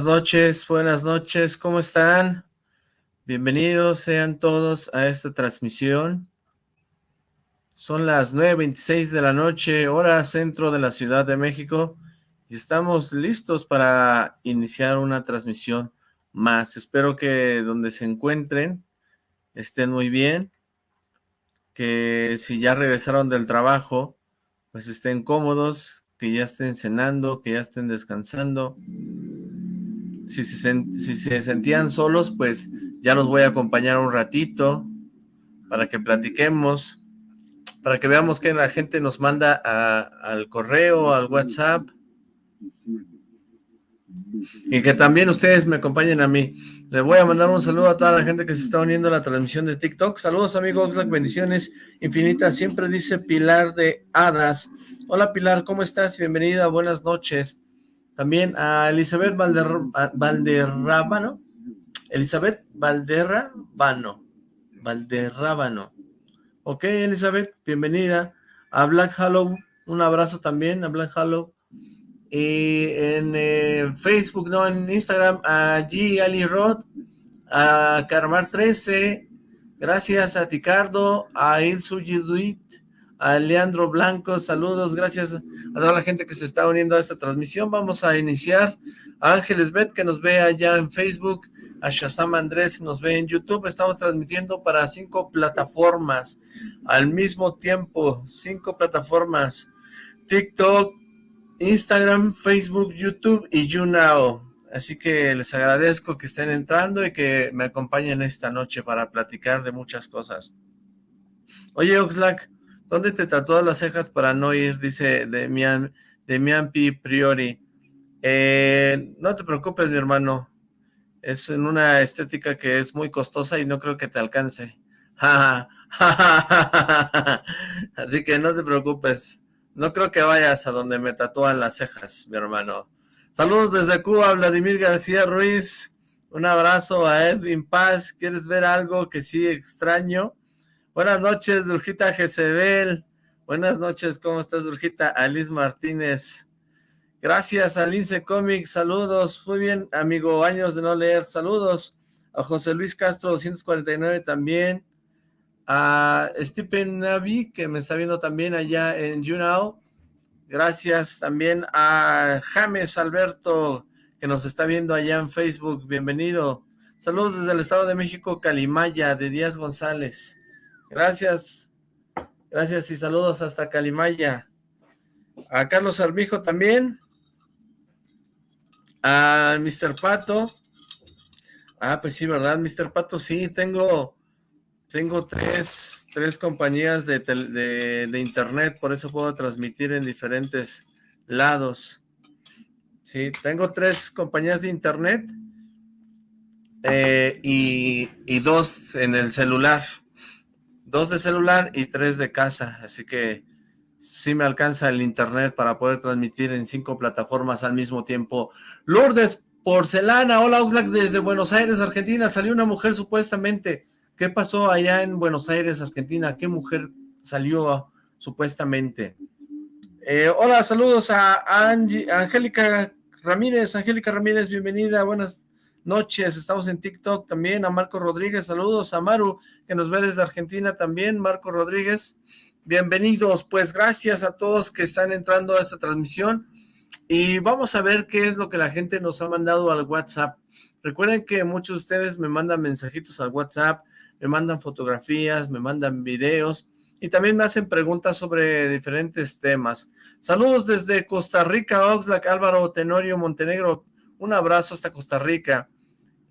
Buenas noches, buenas noches, ¿cómo están? Bienvenidos sean todos a esta transmisión. Son las 9.26 de la noche, hora centro de la Ciudad de México, y estamos listos para iniciar una transmisión más. Espero que donde se encuentren estén muy bien, que si ya regresaron del trabajo, pues estén cómodos, que ya estén cenando, que ya estén descansando. Si se, sentían solos, pues ya los voy a acompañar un ratito para que platiquemos, para que veamos que la gente nos manda al correo, al WhatsApp, y que también ustedes me acompañen a mí. Les voy a mandar un saludo a toda la gente que se está uniendo a la transmisión de TikTok. Saludos amigos, Oxlack, bendiciones infinitas. Siempre dice Pilar de Hadas. Hola Pilar, ¿cómo estás? Bienvenida, buenas noches. También a Elizabeth Valder, Valderrábano. Elizabeth Valderrábano. Valderrábano. Ok, Elizabeth, bienvenida. A Black Hollow, un abrazo también a Black Hollow y en eh, Facebook, no, en Instagram, a G. Ali Rod, a Carmar 13, gracias a Ticardo, a Il Sujiduit, a Leandro Blanco, saludos, gracias a toda la gente que se está uniendo a esta transmisión. Vamos a iniciar a Ángeles Bet, que nos ve allá en Facebook, a Shazam Andrés, nos ve en YouTube. Estamos transmitiendo para cinco plataformas al mismo tiempo, cinco plataformas. TikTok, Instagram, Facebook, YouTube y YouNow. Así que les agradezco que estén entrando y que me acompañen esta noche para platicar de muchas cosas. Oye, Oxlack, ¿dónde te tatuas las cejas para no ir? Dice Demian, Demian P. Priori. Eh, no te preocupes, mi hermano. Es en una estética que es muy costosa y no creo que te alcance. Así que no te preocupes. No creo que vayas a donde me tatúan las cejas, mi hermano. Saludos desde Cuba, Vladimir García Ruiz. Un abrazo a Edwin Paz. ¿Quieres ver algo que sí extraño? Buenas noches, Durjita Jezebel. Buenas noches, ¿cómo estás, Durjita? Alice Martínez. Gracias a Lince Comics, saludos. Muy bien, amigo, años de no leer, saludos. A José Luis Castro, 249 también a Stephen Navi, que me está viendo también allá en YouNow. Gracias también a James Alberto, que nos está viendo allá en Facebook. Bienvenido. Saludos desde el Estado de México, Calimaya, de Díaz González. Gracias. Gracias y saludos hasta Calimaya. A Carlos Armijo también. A Mr. Pato. Ah, pues sí, ¿verdad? Mr. Pato, sí, tengo tengo tres, tres compañías de, de, internet, por eso puedo transmitir en diferentes lados. Sí, tengo tres compañías de internet eh, y, y, dos en el celular. Dos de celular y tres de casa, así que sí me alcanza el internet para poder transmitir en cinco plataformas al mismo tiempo. Lourdes Porcelana, hola Oxlack desde Buenos Aires, Argentina, salió una mujer supuestamente ¿Qué pasó allá en Buenos Aires, Argentina? ¿Qué mujer salió supuestamente? Eh, hola, saludos a, Angélica Ramírez. Angélica Ramírez, bienvenida, buenas noches. Estamos en TikTok también. A Marco Rodríguez, saludos. A Maru, que nos ve desde Argentina también. Marco Rodríguez, bienvenidos. Pues gracias a todos que están entrando a esta transmisión. Y vamos a ver qué es lo que la gente nos ha mandado al WhatsApp. Recuerden que muchos de ustedes me mandan mensajitos al WhatsApp, me mandan fotografías, me mandan videos y también me hacen preguntas sobre diferentes temas. Saludos desde Costa Rica, Oxlack, Álvaro Tenorio Montenegro. Un abrazo hasta Costa Rica.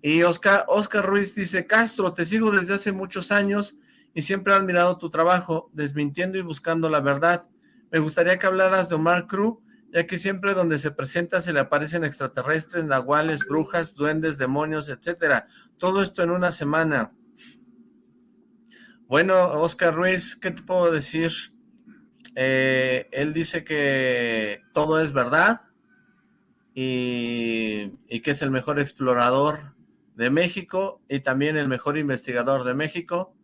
Y Oscar, Oscar Ruiz dice, Castro, te sigo desde hace muchos años y siempre he admirado tu trabajo, desmintiendo y buscando la verdad. Me gustaría que hablaras de Omar Cruz, ya que siempre donde se presenta se le aparecen extraterrestres, nahuales, brujas, duendes, demonios, etcétera. Todo esto en una semana. Bueno, Oscar Ruiz, ¿qué te puedo decir? Eh, él dice que todo es verdad y, que es el mejor explorador de México y también el mejor investigador de México.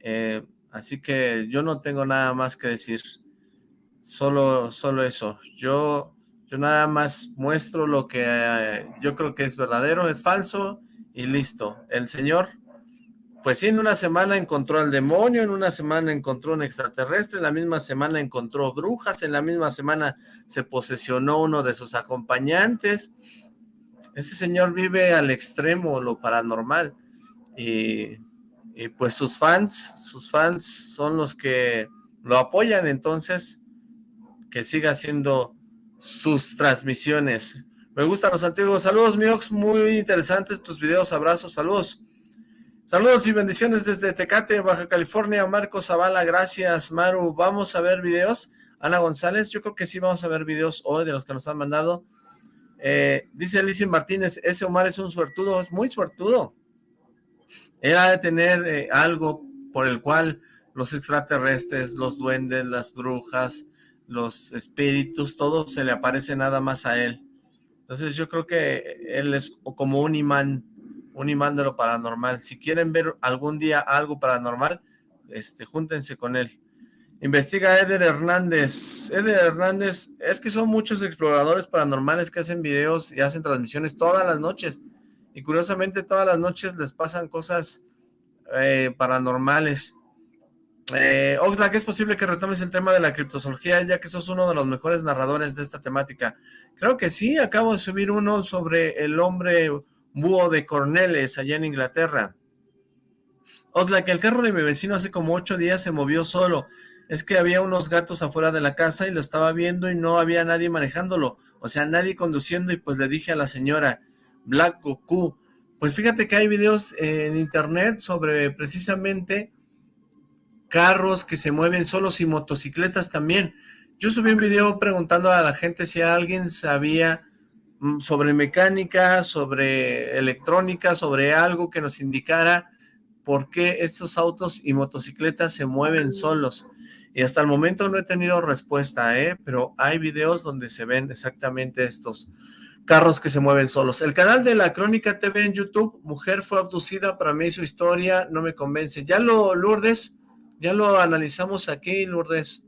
Eh, así que yo no tengo nada más que decir. Solo, solo eso. Yo, Yo nada más muestro lo que eh, yo creo que es verdadero, es falso y listo. El señor, pues sí, en una semana encontró al demonio, en una semana encontró un extraterrestre, en la misma semana encontró brujas, en la misma semana se posesionó uno de sus acompañantes. Ese señor vive al extremo, lo paranormal. Y, y pues sus fans, sus fans son los que lo apoyan, entonces que siga haciendo sus transmisiones. Me gustan los antiguos. Saludos, Miox, muy interesantes tus videos, abrazos, saludos. Saludos y bendiciones desde Tecate, Baja California. Marco Zavala, gracias, Maru. ¿Vamos a ver videos? Ana González, yo creo que sí vamos a ver videos hoy de los que nos han mandado. Eh, dice Alicia Martínez, ese Omar es un suertudo, es muy suertudo. Él ha de tener eh, algo por el cual los extraterrestres, los duendes, las brujas, los espíritus, todo se le aparece nada más a él. Entonces yo creo que él es como un imán, un imán de lo paranormal. Si quieren ver algún día algo paranormal, este, júntense con él. Investiga Eder Hernández. Eder Hernández, es que son muchos exploradores paranormales que hacen videos y hacen transmisiones todas las noches. Y curiosamente todas las noches les pasan cosas eh, paranormales. Eh, Oxlack, ¿es posible que retomes el tema de la criptozoología ya que sos uno de los mejores narradores de esta temática? Creo que sí, acabo de subir uno sobre el hombre búho de Corneles allá en Inglaterra. Oxlack, el carro de mi vecino hace como ocho días se movió solo. Es que había unos gatos afuera de la casa y lo estaba viendo y no había nadie manejándolo. O sea, nadie conduciendo y pues le dije a la señora, Black Goku, pues fíjate que hay videos en internet sobre precisamente carros que se mueven solos y motocicletas también. Yo subí un video preguntando a la gente si alguien sabía mm, sobre mecánica, sobre electrónica, sobre algo que nos indicara por qué estos autos y motocicletas se mueven solos. Y hasta el momento no he tenido respuesta, ¿eh? pero hay videos donde se ven exactamente estos carros que se mueven solos. El canal de la Crónica TV en YouTube, mujer fue abducida, para mí su historia no me convence. Ya lo, Lourdes, ya lo analizamos aquí, Lourdes.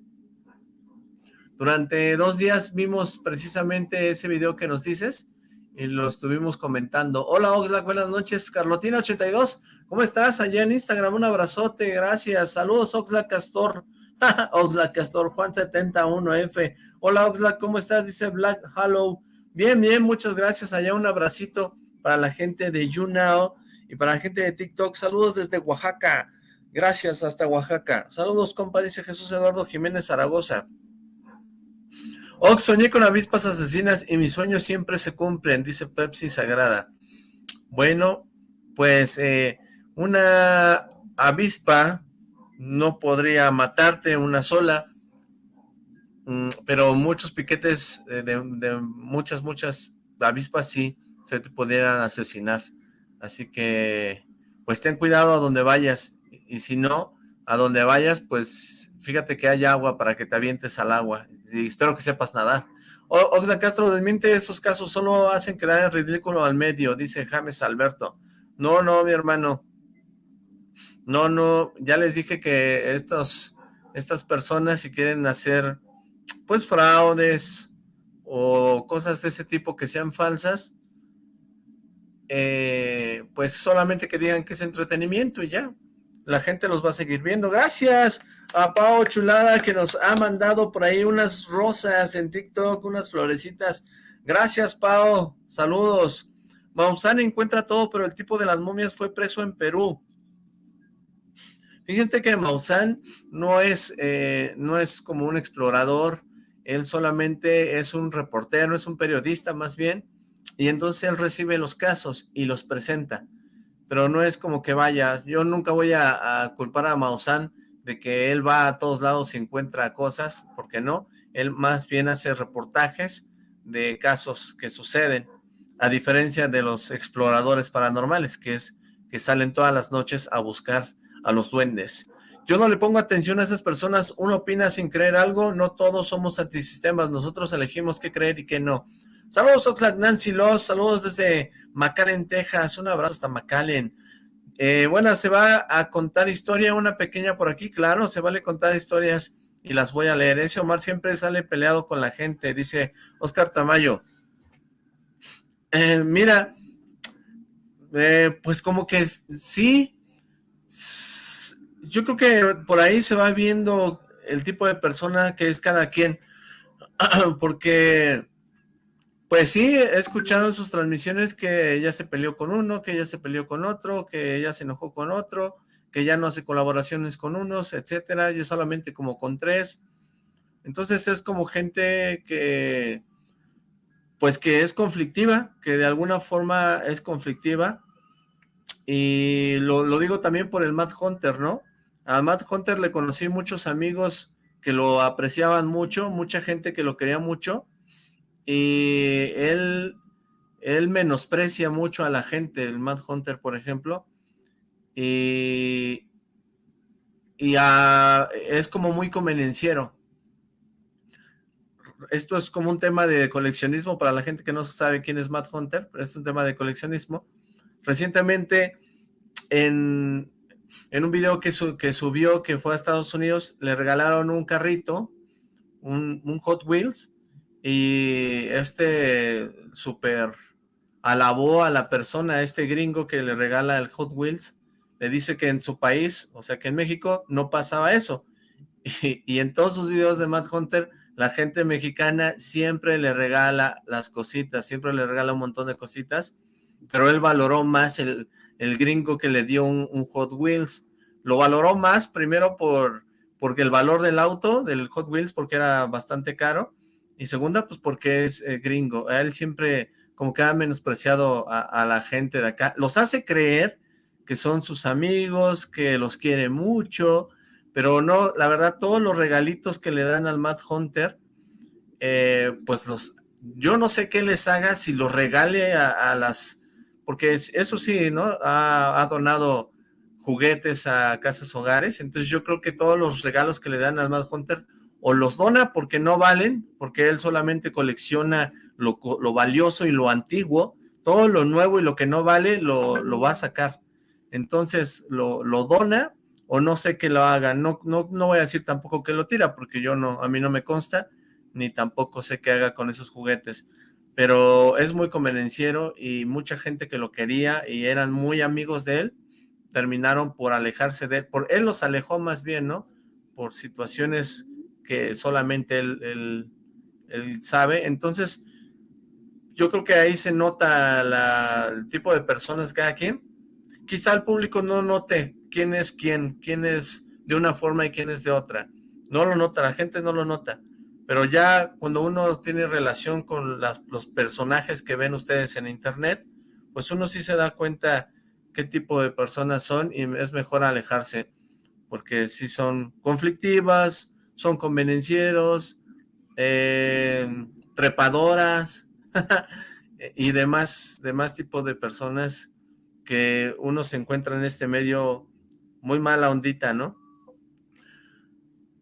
Durante dos días vimos precisamente ese video que nos dices y lo estuvimos comentando. Hola Oxlack, buenas noches. Carlotina82, ¿cómo estás? Allá en Instagram, un abrazote, gracias. Saludos Oxlack Castor. Oxlack Castor, Juan71F. Hola Oxlack, ¿cómo estás? Dice Black Hollow. Bien, bien, muchas gracias. Allá un abracito para la gente de YouNow y para la gente de TikTok. Saludos desde Oaxaca. Gracias, hasta Oaxaca. Saludos, compa, dice Jesús Eduardo Jiménez Zaragoza. Ox, soñé con avispas asesinas y mis sueños siempre se cumplen, dice Pepsi Sagrada. Bueno, pues eh, una avispa no podría matarte una sola, mm, pero muchos piquetes de, de, muchas, muchas avispas sí se te pudieran asesinar. Así que, pues ten cuidado a donde vayas y si no, a donde vayas, pues fíjate que haya agua para que te avientes al agua, y espero que sepas nadar. Oxla Castro desmiente esos casos, solo hacen quedar en ridículo al medio, dice James Alberto. No, no, mi hermano, no, no, ya les dije que estas personas si quieren hacer, pues, fraudes o cosas de ese tipo que sean falsas, eh, pues solamente que digan que es entretenimiento y ya la gente los va a seguir viendo. Gracias a Pau Chulada que nos ha mandado por ahí unas rosas en TikTok, unas florecitas. Gracias Pau, saludos. Maussan encuentra todo, pero el tipo de las momias fue preso en Perú. Fíjate que Maussan no es, eh, no es como un explorador, él solamente es un reportero, es un periodista más bien, y entonces él recibe los casos y los presenta. Pero no es como que vaya, yo nunca voy a, culpar a Maussan de que él va a todos lados y encuentra cosas, porque no, él más bien hace reportajes de casos que suceden, a diferencia de los exploradores paranormales, que es que salen todas las noches a buscar a los duendes. Yo no le pongo atención a esas personas, uno opina sin creer algo, no todos somos antisistemas, nosotros elegimos qué creer y qué no. Saludos Oxlack, Nancy Loss, saludos desde McAllen, Texas, un abrazo hasta McAllen. Eh, bueno, se va a contar historia, una pequeña por aquí, claro, se vale contar historias y las voy a leer. Ese Omar siempre sale peleado con la gente, dice Oscar Tamayo. Eh, mira, eh, pues como que sí, yo creo que por ahí se va viendo el tipo de persona que es cada quien, porque pues sí, he escuchado en sus transmisiones que ella se peleó con uno, que ella se peleó con otro, que ella se enojó con otro, que ya no hace colaboraciones con unos, etcétera, y solamente como con tres. Entonces es como gente que, pues que es conflictiva, que de alguna forma es conflictiva, y lo, lo digo también por el Matt Hunter, ¿no? A Matt Hunter le conocí muchos amigos que lo apreciaban mucho, mucha gente que lo quería mucho, y él, él menosprecia mucho a la gente, el Mad Hunter, por ejemplo, y, y es como muy convenenciero. Esto es como un tema de coleccionismo para la gente que no sabe quién es Mad Hunter, pero es un tema de coleccionismo. Recientemente, en, en un video que, que subió, que fue a Estados Unidos, le regalaron un carrito, un, un Hot Wheels, y este súper alabó a la persona, a este gringo que le regala el Hot Wheels, le dice que en su país, o sea que en México, no pasaba eso. Y, en todos sus videos de Matt Hunter, la gente mexicana siempre le regala las cositas, siempre le regala un montón de cositas, pero él valoró más el, el gringo que le dio un, Hot Wheels. Lo valoró más primero por porque el valor del auto, del Hot Wheels, porque era bastante caro, y segunda, pues porque es eh, gringo. Él siempre como que ha menospreciado a, la gente de acá. Los hace creer que son sus amigos, que los quiere mucho, pero no, la verdad, todos los regalitos que le dan al Matt Hunter, eh, pues los, yo no sé qué les haga si los regale a, las, porque eso sí, ¿no? Ha, donado juguetes a casas hogares, entonces yo creo que todos los regalos que le dan al Matt Hunter o los dona porque no valen, porque él solamente colecciona lo, valioso y lo antiguo, todo lo nuevo y lo que no vale lo, va a sacar. Entonces lo, dona o no sé qué lo haga. No, no, no voy a decir tampoco que lo tira porque yo no, a mí no me consta, ni tampoco sé qué haga con esos juguetes. Pero es muy convenenciero y mucha gente que lo quería y eran muy amigos de él, terminaron por alejarse de él. Por, él los alejó más bien, ¿no? Por situaciones que solamente él, sabe. Entonces, yo creo que ahí se nota el tipo de personas cada quien. Quizá el público no note quién es quién, quién es de una forma y quién es de otra. No lo nota, la gente no lo nota. Pero ya cuando uno tiene relación con los personajes que ven ustedes en internet, pues uno sí se da cuenta qué tipo de personas son y es mejor alejarse, porque si son conflictivas, son convenencieros, eh, trepadoras y demás, demás tipo de personas que uno se encuentra en este medio muy mala ondita, ¿no?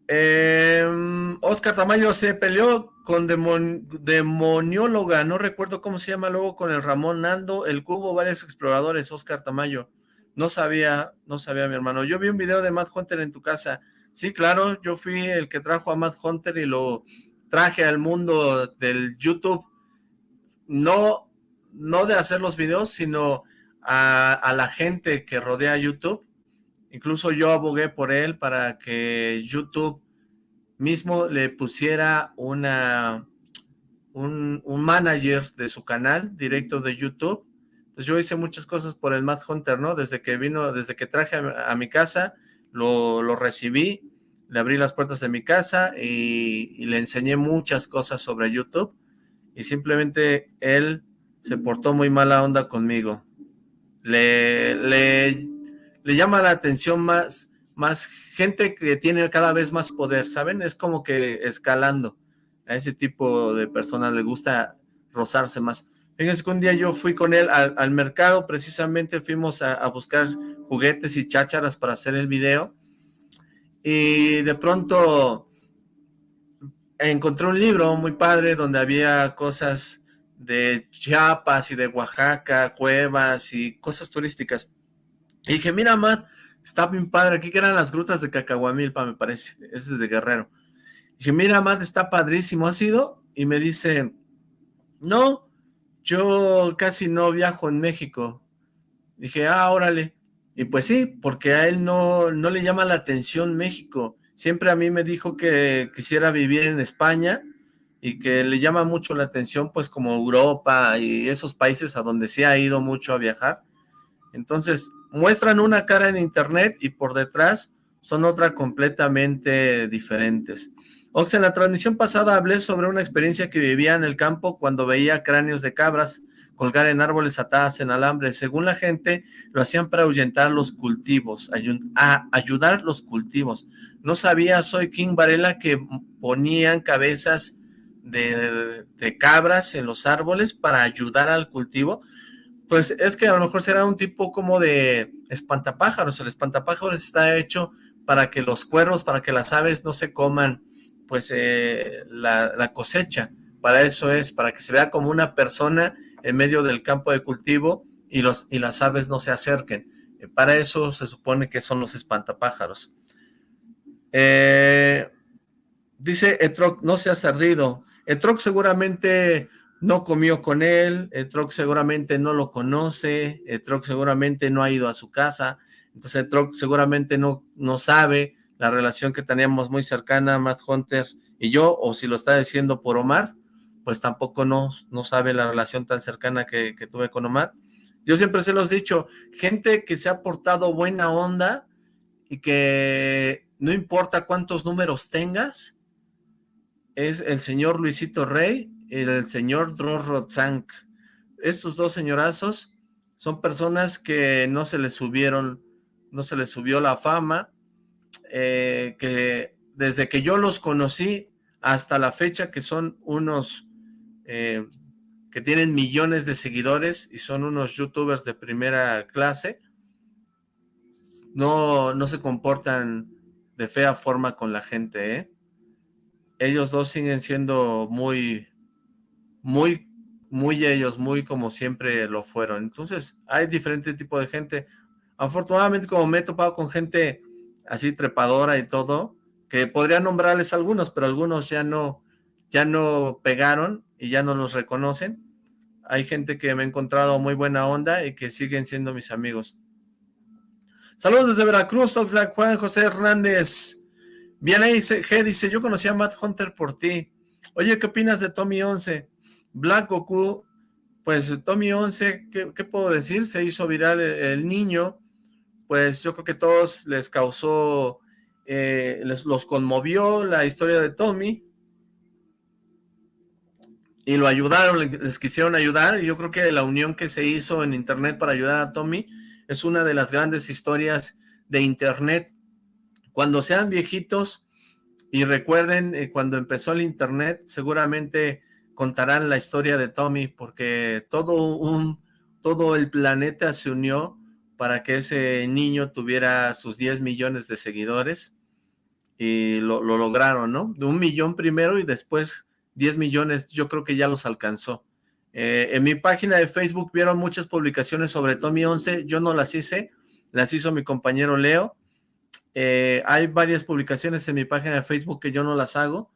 Em, Oscar Tamayo se peleó con demonióloga, no recuerdo cómo se llama, luego con el Ramón Nando, el Cubo, varios exploradores, Oscar Tamayo. No sabía, no sabía mi hermano. Yo vi un video de Matt Hunter en tu casa. Sí, claro, yo fui el que trajo a Matt Hunter y lo traje al mundo del YouTube, no, no de hacer los videos, sino a, la gente que rodea YouTube. Incluso yo abogué por él para que YouTube mismo le pusiera una, un, manager de su canal directo de YouTube. Entonces yo hice muchas cosas por el Matt Hunter, ¿no? Desde que vino, desde que traje a mi casa, lo, recibí, le abrí las puertas de mi casa y, le enseñé muchas cosas sobre YouTube y simplemente él se portó muy mala onda conmigo. Le, le, le llama la atención más, más gente que tiene cada vez más poder, ¿saben? Es como que escalando. A ese tipo de personas le gusta rozarse más. Fíjense que un día yo fui con él al, mercado, precisamente fuimos a, buscar juguetes y chácharas para hacer el video, y de pronto encontré un libro muy padre donde había cosas de Chiapas y de Oaxaca, cuevas y cosas turísticas. Y dije, mira, Matt, está bien padre, aquí que eran las grutas de Cacahuamilpa, me parece, ese es de Guerrero. Dije, mira, Matt, está padrísimo, ¿has ido? Y me dice, no, yo casi no viajo en México. Dije, ah, órale. Y pues sí, porque a él no, no le llama la atención México. Siempre a mí me dijo que quisiera vivir en España y que le llama mucho la atención pues como Europa y esos países a donde se ha ido mucho a viajar. Entonces muestran una cara en internet y por detrás son otra completamente diferentes. Ox, en la transmisión pasada hablé sobre una experiencia que vivía en el campo cuando veía cráneos de cabras colgar en árboles atadas en alambre. Según la gente, lo hacían para ahuyentar los cultivos, a ayudar los cultivos. No sabía, soy King Varela, que ponían cabezas de, cabras en los árboles para ayudar al cultivo, pues es que a lo mejor será un tipo como de espantapájaros. El espantapájaros está hecho para que los cuervos, para que las aves no se coman pues eh, la, cosecha. Para eso es, para que se vea como una persona en medio del campo de cultivo y, los, y las aves no se acerquen. Eh, para eso se supone que son los espantapájaros. Eh, dice Etroc, no seas ardido. Etroc seguramente no comió con él, Etroc seguramente no lo conoce, Etroc seguramente no ha ido a su casa, entonces Etroc seguramente no, no sabe la relación que teníamos muy cercana, Matt Hunter y yo, o si lo está diciendo por Omar, pues tampoco no, no sabe la relación tan cercana que, que tuve con Omar. Yo siempre se los he dicho, gente que se ha portado buena onda y que no importa cuántos números tengas, es el señor Luisito Rey el señor Rotzank. Estos dos señorazos son personas que no se les subieron, no se les subió la fama, eh, que desde que yo los conocí hasta la fecha, que son unos eh, que tienen millones de seguidores y son unos youtubers de primera clase, no, no se comportan de fea forma con la gente, ¿eh? ellos dos siguen siendo muy, muy, muy ellos, muy como siempre lo fueron. Entonces, hay diferente tipo de gente. Afortunadamente, como me he topado con gente así trepadora y todo, que podría nombrarles algunos, pero algunos ya no, ya no pegaron y ya no los reconocen. Hay gente que me ha encontrado muy buena onda y que siguen siendo mis amigos. Saludos desde Veracruz, Oxlack Juan José Hernández. Bien ahí G dice, yo conocí a Matt Hunter por ti. Oye, ¿qué opinas de Tommy 11? Black Goku, pues Tommy 11, ¿qué, puedo decir? Se hizo viral el, niño, pues yo creo que todos les causó, eh, les, los conmovió la historia de Tommy, y lo ayudaron, les quisieron ayudar, y yo creo que la unión que se hizo en internet para ayudar a Tommy es una de las grandes historias de internet cuando sean viejitos y recuerden eh, cuando empezó el internet, seguramente contarán la historia de Tommy, porque todo, un, todo el planeta se unió para que ese niño tuviera sus 10 millones de seguidores y lo, lograron, ¿no? De un millón primero y después 10 millones, yo creo que ya los alcanzó. Eh, en mi página de Facebook vieron muchas publicaciones sobre Tommy 11, yo no las hice, las hizo mi compañero Leo, eh, hay varias publicaciones en mi página de Facebook que yo no las hago.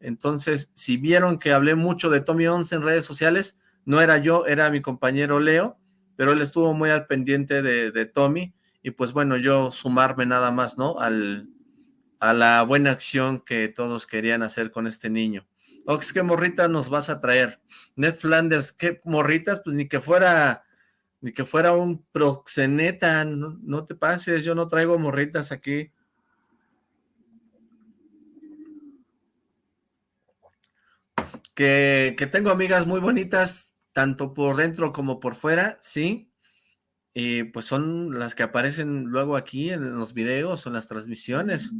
Entonces, si vieron que hablé mucho de Tommy 11 en redes sociales, no era yo, era mi compañero Leo, pero él estuvo muy al pendiente de, Tommy, y pues bueno, yo sumarme nada más, ¿no? Al, a la buena acción que todos querían hacer con este niño. Ox, ¿qué morritas nos vas a traer? Ned Flanders, ¿qué morritas? Pues ni que fuera ni que fuera un proxeneta, no, te pases, yo no traigo morritas aquí. Que, tengo amigas muy bonitas, tanto por dentro como por fuera, sí. Y pues son las que aparecen luego aquí en los videos o en las transmisiones.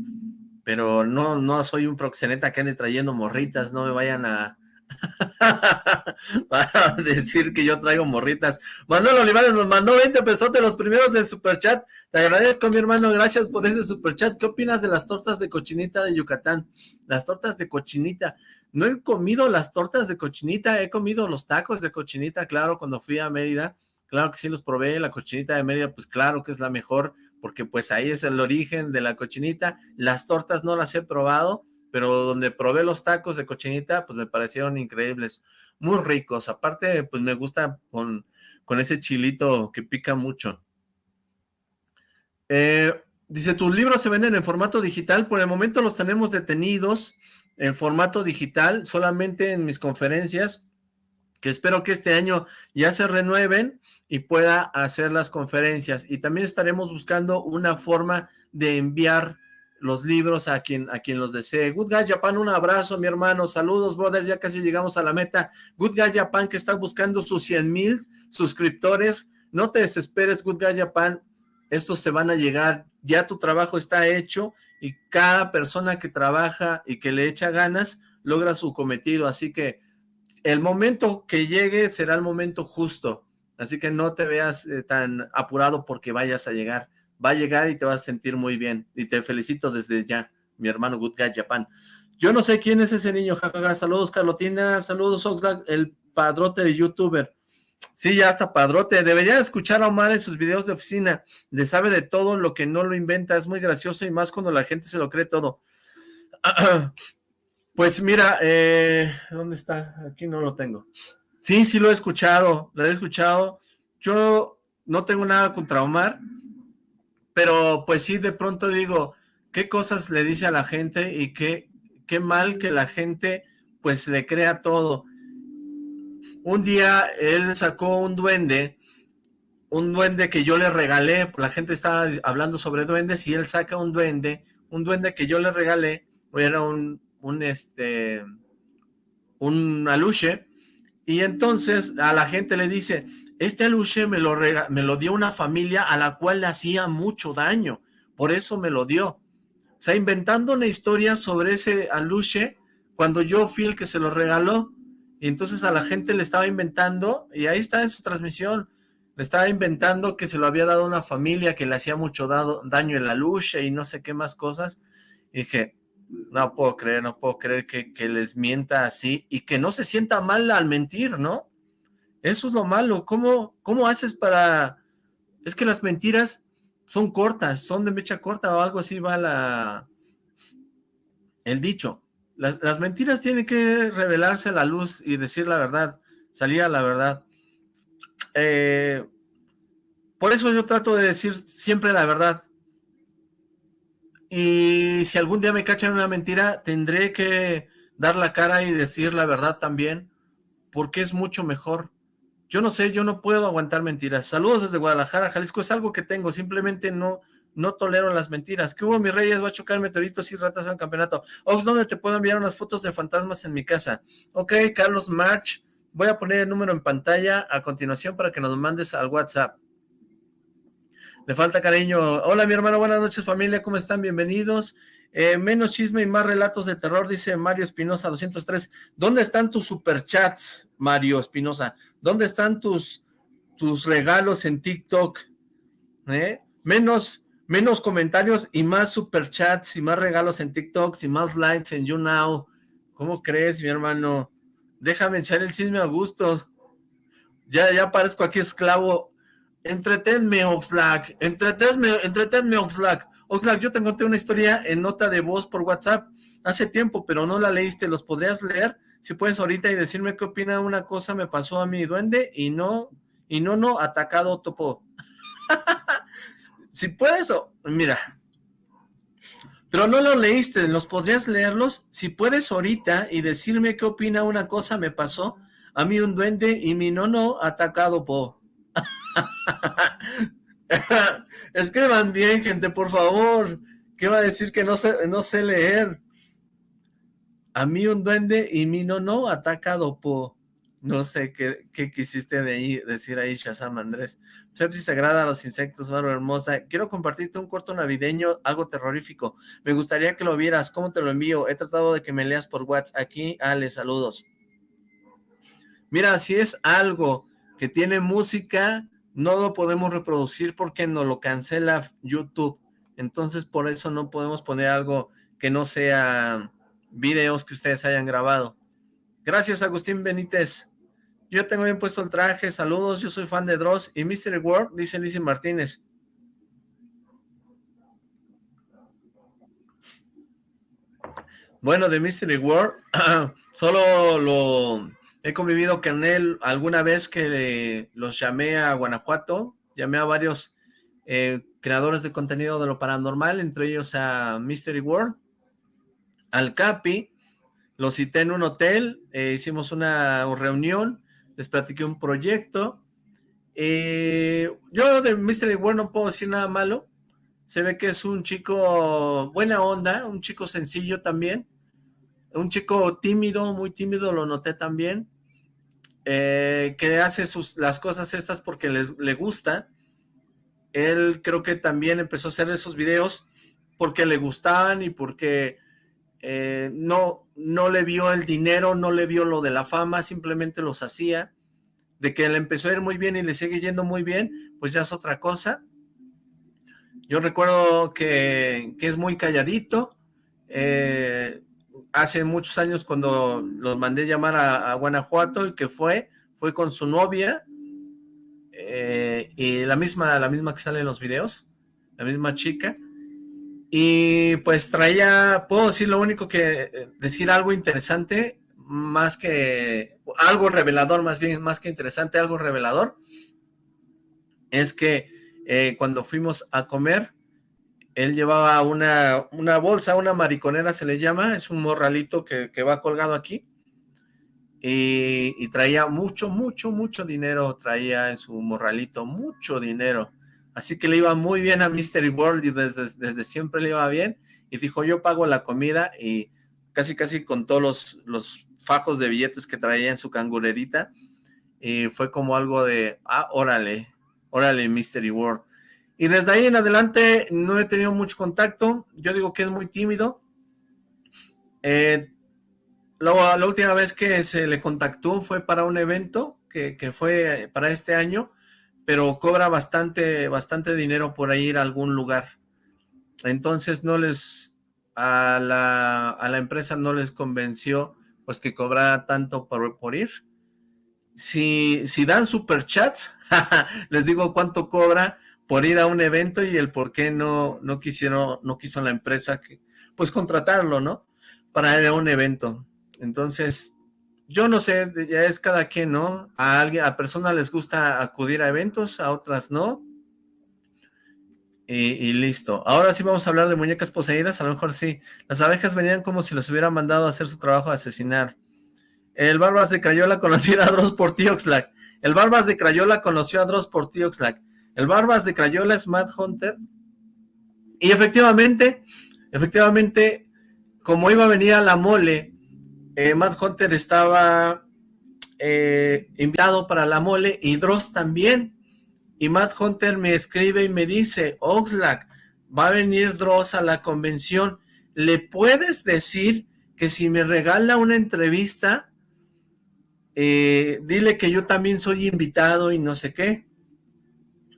Pero no, no soy un proxeneta que ande trayendo morritas, no me vayan a, Para decir que yo traigo morritas. Manuel Olivares nos mandó 20 pesos de los primeros del superchat. Te agradezco, mi hermano. Gracias por ese superchat. ¿Qué opinas de las tortas de cochinita de Yucatán? Las tortas de cochinita. No he comido las tortas de cochinita. He comido los tacos de cochinita, claro, cuando fui a Mérida. Claro que sí los probé. La cochinita de Mérida, pues claro que es la mejor, porque pues ahí es el origen de la cochinita. Las tortas no las he probado pero donde probé los tacos de cochinita, pues me parecieron increíbles, muy ricos. Aparte, pues me gusta con, con ese chilito que pica mucho. Eh, dice, tus libros se venden en formato digital, por el momento los tenemos detenidos en formato digital, solamente en mis conferencias, que espero que este año ya se renueven y pueda hacer las conferencias. Y también estaremos buscando una forma de enviar los libros a quien, a quien los desee. Good Guy Japan, un abrazo, mi hermano. Saludos, brother. Ya casi llegamos a la meta. Good Guy Japan, que está buscando sus 100 mil suscriptores. No te desesperes, Good Guy Japan. Estos te van a llegar. Ya tu trabajo está hecho y cada persona que trabaja y que le echa ganas logra su cometido. Así que el momento que llegue será el momento justo. Así que no te veas eh, tan apurado porque vayas a llegar va a llegar y te vas a sentir muy bien. Y te felicito desde ya, mi hermano Good Guy Japan. Yo no sé quién es ese niño, jajaja. Saludos, Carlotina. Saludos, Oxlack, el padrote de youtuber. Sí, ya está padrote. Debería escuchar a Omar en sus videos de oficina. Le sabe de todo lo que no lo inventa. Es muy gracioso y más cuando la gente se lo cree todo. Pues mira, eh, ¿dónde está? Aquí no lo tengo. Sí, sí lo he escuchado. Lo he escuchado. Yo no tengo nada contra Omar pero pues sí, de pronto digo, ¿qué cosas le dice a la gente y qué, qué mal que la gente pues le crea todo? Un día él sacó un duende, un duende que yo le regalé, la gente estaba hablando sobre duendes y él saca un duende, un duende que yo le regalé, era un, un este, un aluche, y entonces a la gente le dice, este aluche me lo, me lo dio una familia a la cual le hacía mucho daño, por eso me lo dio. O sea, inventando una historia sobre ese aluche, cuando yo fui el que se lo regaló, y entonces a la gente le estaba inventando, y ahí está en su transmisión, le estaba inventando que se lo había dado una familia que le hacía mucho daño el aluche y no sé qué más cosas. Y dije, no puedo creer, no puedo creer que, que les mienta así y que no se sienta mal al mentir, ¿no? Eso es lo malo. ¿Cómo, cómo haces para...? Es que las mentiras son cortas, son de mecha corta o algo así va la... el dicho. Las, mentiras tienen que revelarse a la luz y decir la verdad, salir a la verdad. Eh, por eso yo trato de decir siempre la verdad. Y si algún día me cachan una mentira, tendré que dar la cara y decir la verdad también, porque es mucho mejor. Yo no sé, yo no puedo aguantar mentiras. Saludos desde Guadalajara, Jalisco. Es algo que tengo, simplemente no no tolero las mentiras. ¿Qué hubo, mis reyes? Va a chocar meteoritos y ratas el campeonato. Ox, ¿dónde te puedo enviar unas fotos de fantasmas en mi casa? Ok, Carlos March. Voy a poner el número en pantalla a continuación para que nos mandes al WhatsApp. Le falta cariño. Hola, mi hermano. Buenas noches, familia. ¿Cómo están? Bienvenidos. Eh, menos chisme y más relatos de terror, dice Mario Espinosa 203. ¿Dónde están tus superchats, Mario Espinosa? ¿Dónde están tus, tus regalos en TikTok? ¿Eh? Menos, menos comentarios y más superchats y más regalos en TikTok y más likes en YouNow. ¿Cómo crees, mi hermano? Déjame echar el chisme a gusto. Ya, ya parezco aquí esclavo. Entretenme, Oxlack. Entretenme, entretenme, Oxlack. Oxlack, yo te conté una historia en nota de voz por WhatsApp hace tiempo, pero no la leíste. ¿Los podrías leer? si puedes ahorita y decirme qué opina una cosa me pasó a mi duende y no, y no, no, atacado topo. si puedes, mira, pero no lo leíste, ¿los podrías leerlos? Si puedes ahorita y decirme qué opina una cosa me pasó, a mí un duende y mi nono atacado po. Escriban bien, gente, por favor. ¿Qué va a decir que no sé, no sé leer? A mí un duende y mi no no atacado por... No sé qué, quisiste de ahí, decir ahí, Shazam Andrés. Sepsi sagrada a los insectos, mano hermosa. Quiero compartirte un corto navideño, algo terrorífico. Me gustaría que lo vieras. ¿Cómo te lo envío? He tratado de que me leas por WhatsApp. Aquí, Ale, saludos. Mira, si es algo que tiene música, no lo podemos reproducir porque no lo cancela YouTube. Entonces, por eso no podemos poner algo que no sea videos que ustedes hayan grabado. Gracias, Agustín Benítez. Yo tengo bien puesto el traje, saludos, yo soy fan de Dross y Mystery World, dice Lizzie Martínez. Bueno, de Mystery World, solo lo he convivido con él alguna vez que los llamé a Guanajuato, llamé a varios eh, creadores de contenido de lo paranormal, entre ellos a Mystery World, al Capi, lo cité en un hotel, eh, hicimos una reunión, les platiqué un proyecto, eh, yo de Mystery World no puedo decir nada malo, se ve que es un chico buena onda, un chico sencillo también, un chico tímido, muy tímido, lo noté también, eh, que hace sus, las cosas estas porque le gusta, él creo que también empezó a hacer esos videos porque le gustaban y porque eh, no, no le vio el dinero, no le vio lo de la fama, simplemente los hacía. De que le empezó a ir muy bien y le sigue yendo muy bien, pues ya es otra cosa. Yo recuerdo que, es muy calladito. Eh, hace muchos años cuando los mandé llamar a, a Guanajuato y que fue, fue con su novia eh, y la misma, la misma que sale en los videos, la misma chica, y pues traía, puedo decir lo único que, eh, decir algo interesante, más que, algo revelador más bien, más que interesante, algo revelador, es que eh, cuando fuimos a comer, él llevaba una, una bolsa, una mariconera se le llama, es un morralito que, que va colgado aquí, y, traía mucho, mucho, mucho dinero, traía en su morralito, mucho dinero. Así que le iba muy bien a Mystery World y desde, siempre le iba bien. Y dijo, yo pago la comida y casi, casi con todos los, fajos de billetes que traía en su cangurerita. Y fue como algo de, ah, órale, órale Mystery World. Y desde ahí en adelante no he tenido mucho contacto. Yo digo que es muy tímido. Eh, la, última vez que se le contactó fue para un evento que, fue para este año, pero cobra bastante, bastante dinero por ir a algún lugar. Entonces no les, a la, a la empresa no les convenció pues que cobrara tanto por, ir. Si, si dan superchats, les digo cuánto cobra por ir a un evento y el por qué no, no quisieron, no quiso la empresa que, pues contratarlo, ¿no? Para ir a un evento. Entonces, yo no sé, ya es cada quien, ¿no? A alguien, a personas les gusta acudir a eventos, a otras no. Y, listo. Ahora sí vamos a hablar de muñecas poseídas, a lo mejor sí. Las abejas venían como si los hubieran mandado a hacer su trabajo de asesinar. El Barbas de Crayola conoció a Dross por Tioxlack. El Barbas de Crayola conoció a Dross por Tioxlack. El Barbas de Crayola es Mad Hunter. Y efectivamente, efectivamente, como iba a venir a la mole eh, Matt Hunter estaba eh, invitado para la mole y Dross también. Y Matt Hunter me escribe y me dice, Oxlack, va a venir Dross a la convención. ¿Le puedes decir que si me regala una entrevista, eh, dile que yo también soy invitado y no sé qué?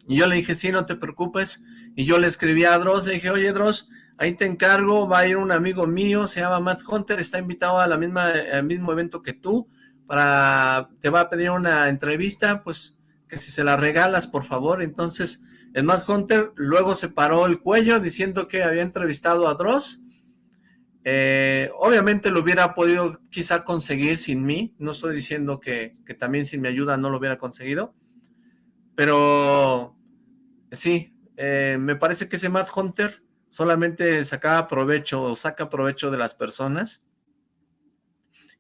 Y yo le dije, sí, no te preocupes. Y yo le escribí a Dross, le dije, oye Dross, ahí te encargo, va a ir un amigo mío, se llama Matt Hunter, está invitado a la misma, al mismo evento que tú, para, te va a pedir una entrevista, pues que si se la regalas, por favor, entonces el Matt Hunter luego se paró el cuello diciendo que había entrevistado a Dross, eh, obviamente lo hubiera podido quizá conseguir sin mí, no estoy diciendo que, que también sin mi ayuda no lo hubiera conseguido, pero sí, eh, me parece que ese Matt Hunter solamente sacaba provecho o saca provecho de las personas.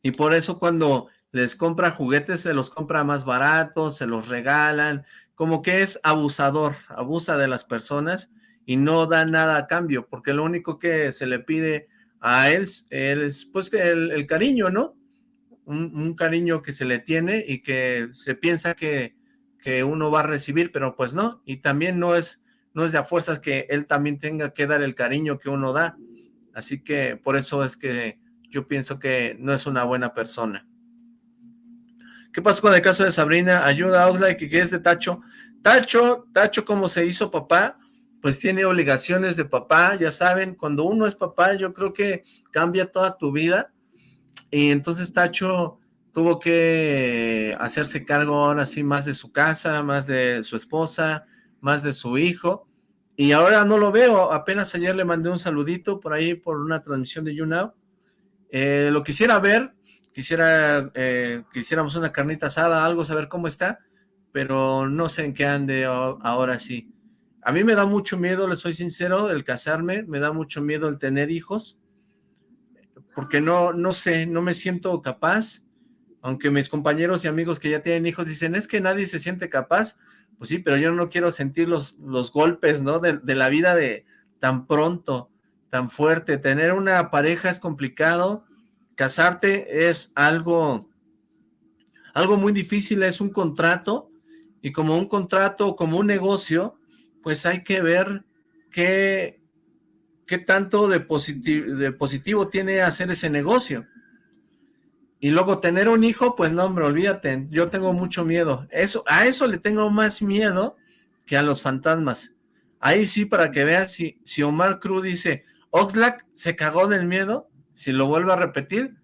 Y por eso cuando les compra juguetes, se los compra más baratos, se los regalan, como que es abusador, abusa de las personas y no da nada a cambio, porque lo único que se le pide a él, es pues el, el cariño, ¿no? Un, un, cariño que se le tiene y que se piensa que, que uno va a recibir, pero pues no, y también no es no es de a fuerzas que él también tenga que dar el cariño que uno da. Así que por eso es que yo pienso que no es una buena persona. ¿Qué pasó con el caso de Sabrina? Ayuda a Oxlack, que es de Tacho. Tacho, Tacho como se hizo papá, pues tiene obligaciones de papá, ya saben, cuando uno es papá yo creo que cambia toda tu vida. Y entonces Tacho tuvo que hacerse cargo ahora sí más de su casa, más de su esposa, más de su hijo, y ahora no lo veo, apenas ayer le mandé un saludito por ahí por una transmisión de YouNow, Eh, lo quisiera ver, quisiera eh, que hiciéramos una carnita asada, algo, saber cómo está, pero no sé en qué ande ahora sí. A mí me da mucho miedo, le soy sincero, el casarme, me da mucho miedo el tener hijos, porque no, no sé, no me siento capaz, aunque mis compañeros y amigos que ya tienen hijos dicen, es que nadie se siente capaz, pues sí, pero yo no quiero sentir los, los golpes, ¿no? De, de la vida de tan pronto, tan fuerte. Tener una pareja es complicado, casarte es algo, algo muy difícil, es un contrato, y como un contrato, como un negocio, pues hay que ver qué, qué tanto de, positivo, de positivo tiene hacer ese negocio. Y luego tener un hijo, pues no, hombre, olvídate, yo tengo mucho miedo. Eso, a eso le tengo más miedo que a los fantasmas. Ahí sí, para que veas, si, si Omar Cruz dice, Oxlack se cagó del miedo, si lo vuelve a repetir,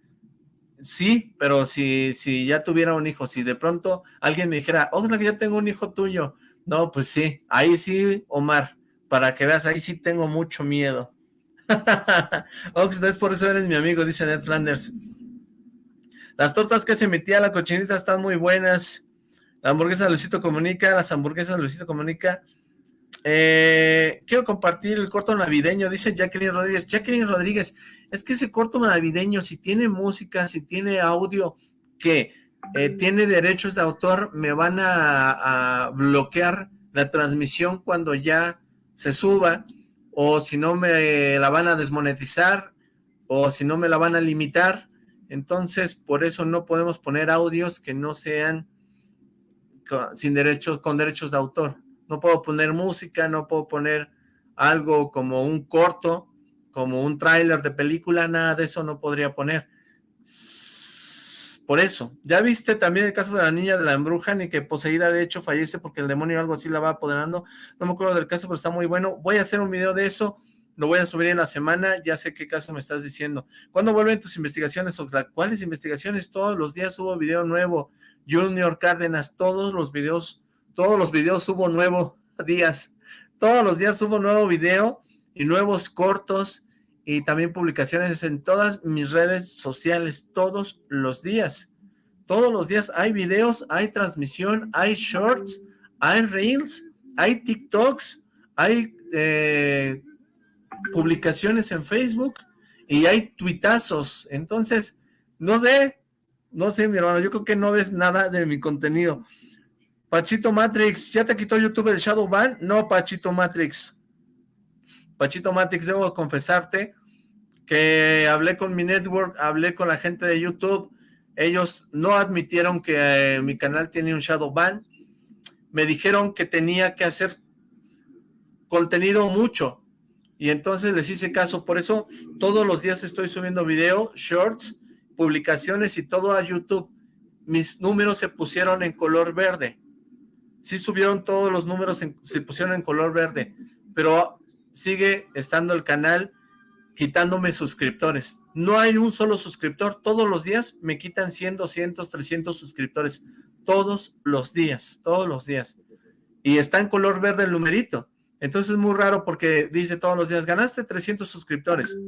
sí, pero si, si ya tuviera un hijo, si de pronto alguien me dijera, Oxlack, ya tengo un hijo tuyo, no, pues sí, ahí sí, Omar, para que veas, ahí sí tengo mucho miedo. Ox, ves, por eso eres mi amigo, dice Ned Flanders. Las tortas que se metía la cochinita están muy buenas. La hamburguesa Luisito Comunica, las hamburguesas Luisito Comunica. Eh, quiero compartir el corto navideño, dice Jacqueline Rodríguez. Jacqueline Rodríguez, es que ese corto navideño, si tiene música, si tiene audio que eh, tiene derechos de autor, me van a, bloquear la transmisión cuando ya se suba, o si no me la van a desmonetizar, o si no me la van a limitar, entonces por eso no podemos poner audios que no sean sin derechos, con derechos de autor. No puedo poner música, no puedo poner algo como un corto, como un tráiler de película, nada de eso no podría poner por eso. ¿Ya viste también el caso de la niña de la embrujan y que poseída de hecho fallece porque el demonio o algo así la va apoderando? No me acuerdo del caso, pero está muy bueno. Voy a hacer un video de eso, lo voy a subir en la semana, ya sé qué caso me estás diciendo. ¿Cuándo vuelven tus investigaciones, Oxlack? ¿Cuáles investigaciones? Todos los días subo video nuevo. Junior Cárdenas, todos los videos, todos los videos subo nuevo días. Todos los días subo nuevo video y nuevos cortos y también publicaciones en todas mis redes sociales, todos los días. Todos los días hay videos, hay transmisión, hay shorts, hay reels, hay TikToks, hay eh, publicaciones en Facebook y hay tuitazos. Entonces, no sé, no sé, mi hermano, yo creo que no ves nada de mi contenido. Pachito Matrix, ¿ya te quitó YouTube el Shadow Ban? No, Pachito Matrix. Pachito Matrix, debo confesarte que hablé con mi network, hablé con la gente de YouTube, ellos no admitieron que eh, mi canal tiene un shadow ban, me dijeron que tenía que hacer contenido mucho, y entonces les hice caso, por eso todos los días estoy subiendo video, shorts, publicaciones y todo a YouTube. Mis números se pusieron en color verde. Sí subieron todos los números, se pusieron en color verde, pero sigue estando el canal quitándome suscriptores. No hay un solo suscriptor. Todos los días me quitan 100, 200, 300 suscriptores. Todos los días, todos los días. Y está en color verde el numerito. Entonces es muy raro porque dice todos los días, ganaste 300 suscriptores.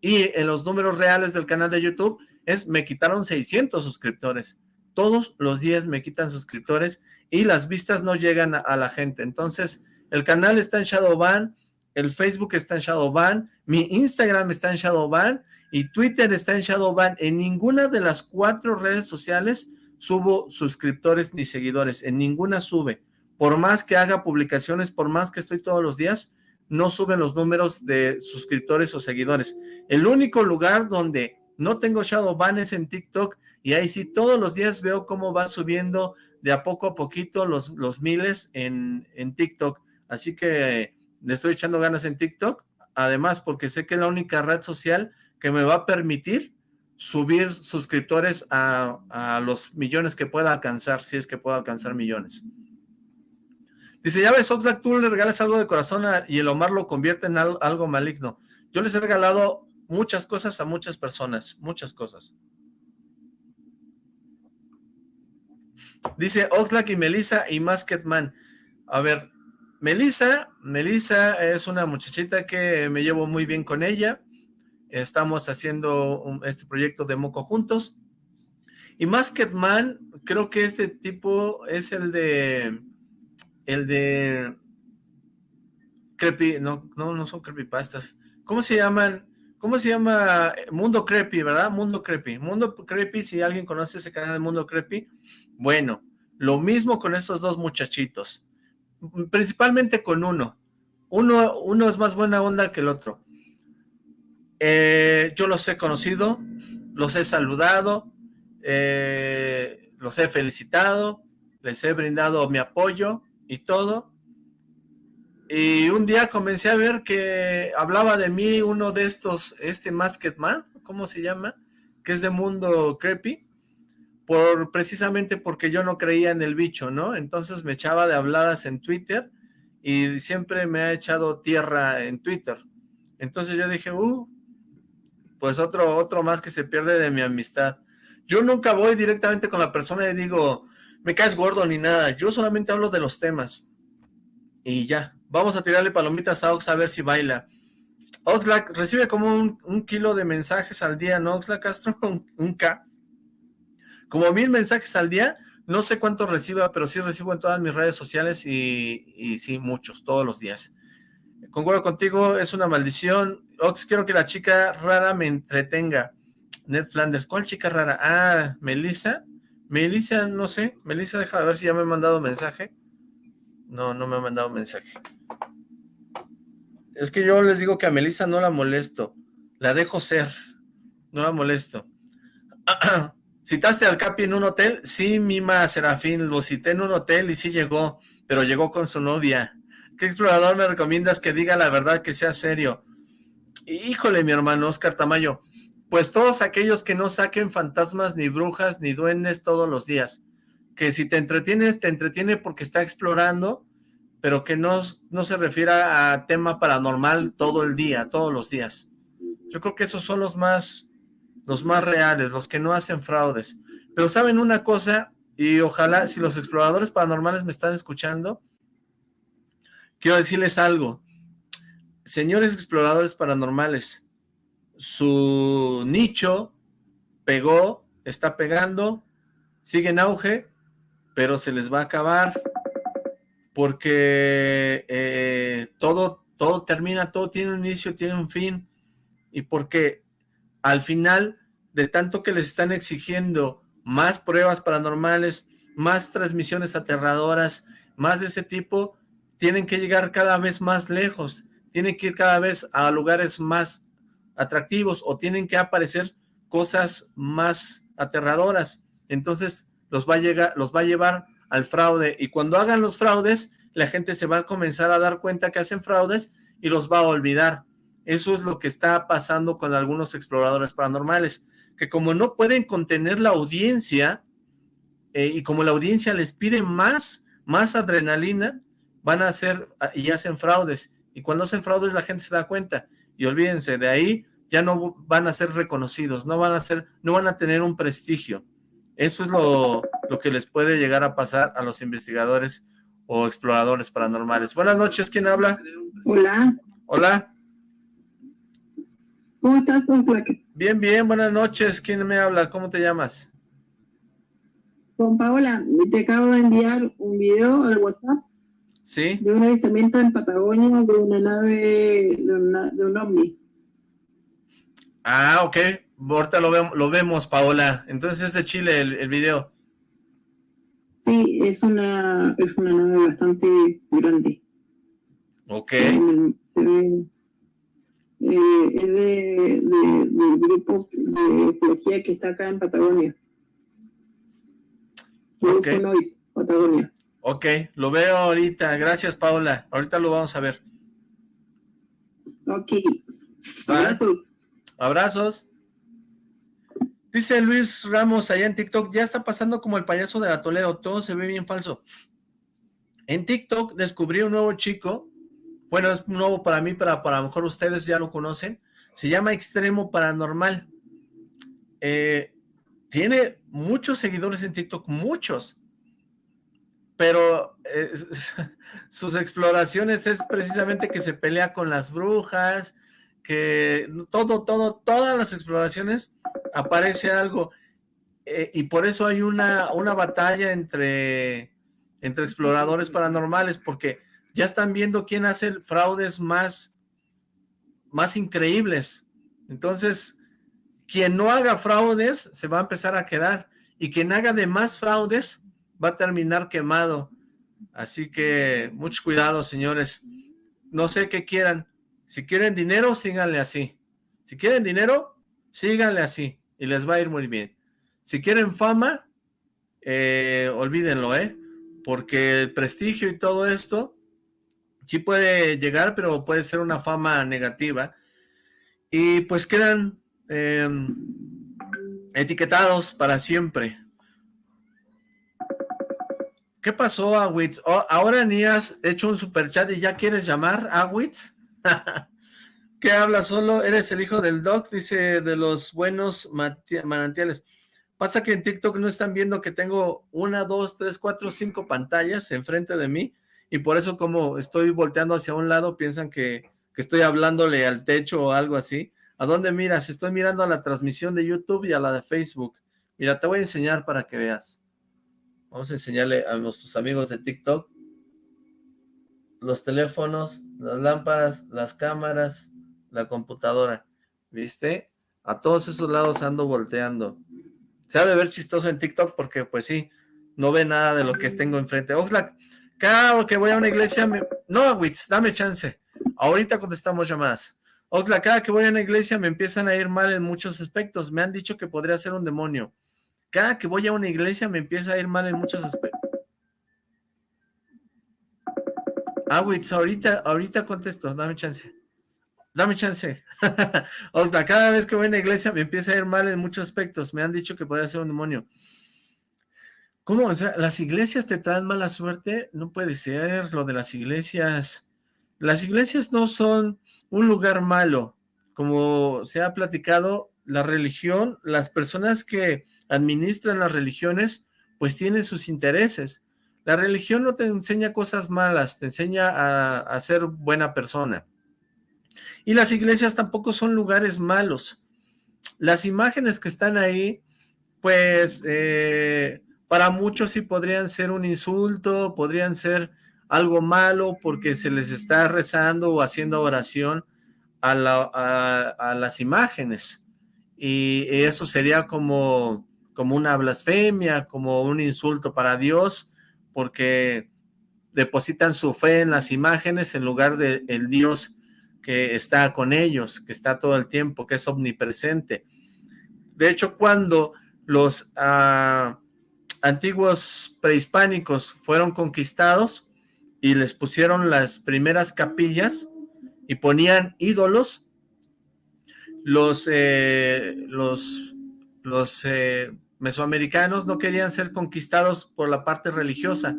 Y en los números reales del canal de YouTube es, me quitaron 600 suscriptores. Todos los días me quitan suscriptores y las vistas no llegan a, la gente. Entonces, el canal está en Shadowban, el Facebook está en Shadowban, mi Instagram está en Shadowban y Twitter está en Shadowban. En ninguna de las cuatro redes sociales subo suscriptores ni seguidores, en ninguna sube. Por más que haga publicaciones, por más que estoy todos los días, no suben los números de suscriptores o seguidores. El único lugar donde no tengo Shadowban es en TikTok y ahí sí todos los días veo cómo va subiendo de a poco a poquito los, los miles en, en TikTok. Así que le estoy echando ganas en TikTok, además porque sé que es la única red social que me va a permitir subir suscriptores a, los millones que pueda alcanzar, si es que puedo alcanzar millones. Dice, ya ves, Oxlack, tú le regalas algo de corazón y el Omar lo convierte en algo maligno. Yo les he regalado muchas cosas a muchas personas, muchas cosas. Dice Oxlack y Melissa y Masketman. A ver, Melissa, Melissa es una muchachita que me llevo muy bien con ella. estamos haciendo este proyecto de Moco juntos. Y Man, creo que este tipo es el de, el de, creepy, no, no, no son creepypastas, ¿cómo se llaman? ¿Cómo se llama? Mundo Creepy, ¿verdad? Mundo Creepy. Mundo Creepy, si alguien conoce ese canal de Mundo Creepy, bueno, lo mismo con estos dos muchachitos. Principalmente con uno. Uno, uno es más buena onda que el otro. Eh, yo los he conocido, los he saludado, eh, los he felicitado, les he brindado mi apoyo y todo. Y un día comencé a ver que hablaba de mí uno de estos, este Masked Man, ¿cómo se llama? Que es de Mundo Creepy, por, precisamente porque yo no creía en el bicho, ¿no? Entonces me echaba de habladas en Twitter y siempre me ha echado tierra en Twitter. Entonces yo dije, uh, pues otro, otro más que se pierde de mi amistad. Yo nunca voy directamente con la persona y digo, me caes gordo ni nada. Yo solamente hablo de los temas. Y ya, Vamos a tirarle palomitas a Ox a ver si baila. Oxlack recibe como un, kilo de mensajes al día, ¿no, Oxlack Castro? Un, K. Como mil mensajes al día. No sé cuántos reciba, pero sí recibo en todas mis redes sociales y, y sí, muchos, todos los días. Concuerdo contigo, es una maldición. Ox, quiero que la chica rara me entretenga. Ned Flanders, ¿cuál chica rara? Ah, Melissa. Melissa, no sé. Melissa, deja de ver si ya me ha mandado mensaje. No, no me ha mandado mensaje. Es que yo les digo que a Melissa no la molesto. La dejo ser. No la molesto. ¿Citaste al Capi en un hotel? Sí, Mima Serafín, lo cité en un hotel y sí llegó, pero llegó con su novia. ¿Qué explorador me recomiendas que diga la verdad, que sea serio? Híjole, mi hermano Oscar Tamayo, pues todos aquellos que no saquen fantasmas, ni brujas, ni duendes todos los días. Que si te entretienes, te entretiene porque está explorando pero que no, no se refiera a tema paranormal todo el día, todos los días. Yo creo que esos son los más, los más reales, los que no hacen fraudes. Pero saben una cosa, y ojalá si los exploradores paranormales me están escuchando, quiero decirles algo. Señores exploradores paranormales, su nicho pegó, está pegando, sigue en auge, pero se les va a acabar porque eh, todo, todo termina, todo tiene un inicio, tiene un fin, y porque al final de tanto que les están exigiendo más pruebas paranormales, más transmisiones aterradoras, más de ese tipo, tienen que llegar cada vez más lejos, tienen que ir cada vez a lugares más atractivos o tienen que aparecer cosas más aterradoras. Entonces los va a, llegar, los va a llevar al fraude y cuando hagan los fraudes, la gente se va a comenzar a dar cuenta que hacen fraudes y los va a olvidar. Eso es lo que está pasando con algunos exploradores paranormales, que como no pueden contener la audiencia eh, y como la audiencia les pide más, más adrenalina, van a hacer y hacen fraudes. Y cuando hacen fraudes la gente se da cuenta. Y olvídense, de ahí ya no van a ser reconocidos, no van a ser, no van a tener un prestigio. Eso es lo, lo que les puede llegar a pasar a los investigadores o exploradores paranormales. Buenas noches, ¿quién habla? Hola. Hola. ¿Cómo estás, don Bien, bien, buenas noches. ¿Quién me habla? ¿Cómo te llamas? Con Paola, te acabo de enviar un video al WhatsApp. Sí. De un avistamiento en Patagonia de una nave, de, un ovni. Ah, ok. Ahorita lo, vemos, lo vemos, Paola. Entonces es de Chile el, el video. Sí, es una, es una nave bastante grande. Ok. Se ve, eh, es de, del grupo de ecología que está acá en Patagonia. Ok. Patagonia. Ok, lo veo ahorita. Gracias, Paola. Ahorita lo vamos a ver. Ok. Abrazos. Abrazos. Dice Luis Ramos allá en TikTok, ya está pasando como el payaso de la Toledo, todo se ve bien falso. En TikTok descubrí un nuevo chico, bueno, es nuevo para mí, pero para lo mejor ustedes ya lo conocen, se llama Extremo Paranormal. Eh, tiene muchos seguidores en TikTok, muchos, pero eh, sus exploraciones es precisamente que se pelea con las brujas, que todo, todo, todas las exploraciones aparece algo. Eh, y por eso hay una, una batalla entre, entre exploradores paranormales, porque ya están viendo quién hace fraudes más, más increíbles. Entonces, quien no haga fraudes se va a empezar a quedar, y quien haga de más fraudes va a terminar quemado. Así que, mucho cuidado, señores. No sé qué quieran. Si quieren dinero, síganle así. Si quieren dinero, síganle así, y les va a ir muy bien. Si quieren fama, eh, olvídenlo, ¿eh? Porque el prestigio y todo esto sí puede llegar, pero puede ser una fama negativa. Y pues quedan em, etiquetados para siempre. ¿Qué pasó, Awitz? Oh, ahora ni has hecho un superchat y ya quieres llamar, Awitz. ¿Qué habla solo? Eres el hijo del doc, dice, de los buenos manantiales. Pasa que en TikTok no están viendo que tengo una, dos, tres, cuatro, cinco pantallas enfrente de mí y por eso como estoy volteando hacia un lado piensan que, estoy hablándole al techo o algo así. ¿A dónde miras? Estoy mirando a la transmisión de YouTube y a la de Facebook. Mira, te voy a enseñar para que veas. Vamos a enseñarle a nuestros amigos de TikTok los teléfonos, las lámparas, las cámaras, la computadora. ¿Viste? A todos esos lados ando volteando. Se ha de ver chistoso en TikTok porque, pues sí, no ve nada de lo que tengo enfrente. Oxlack, cada que voy a una iglesia, me... no, Witz, dame chance. Ahorita contestamos llamadas. Oxla, cada que voy a una iglesia me empiezan a ir mal en muchos aspectos. Me han dicho que podría ser un demonio. Cada que voy a una iglesia me empieza a ir mal en muchos aspectos. Ah, Witz, ahorita, ahorita contesto, dame chance. Dame chance. Oxla, cada vez que voy a una iglesia me empieza a ir mal en muchos aspectos. Me han dicho que podría ser un demonio. ¿Cómo? O sea, ¿las iglesias te traen mala suerte? No puede ser lo de las iglesias. Las iglesias no son un lugar malo. Como se ha platicado, la religión, las personas que administran las religiones, pues tienen sus intereses. La religión no te enseña cosas malas, te enseña a, ser buena persona. Y las iglesias tampoco son lugares malos. Las imágenes que están ahí, pues... Eh, para muchos sí podrían ser un insulto, podrían ser algo malo porque se les está rezando o haciendo oración a, las imágenes. Y eso sería como, como una blasfemia, como un insulto para Dios, porque depositan su fe en las imágenes en lugar del el Dios que está con ellos, que está todo el tiempo, que es omnipresente. De hecho, cuando los... Ah, antiguos prehispánicos fueron conquistados y les pusieron las primeras capillas y ponían ídolos, los, eh, los, los eh, mesoamericanos no querían ser conquistados por la parte religiosa,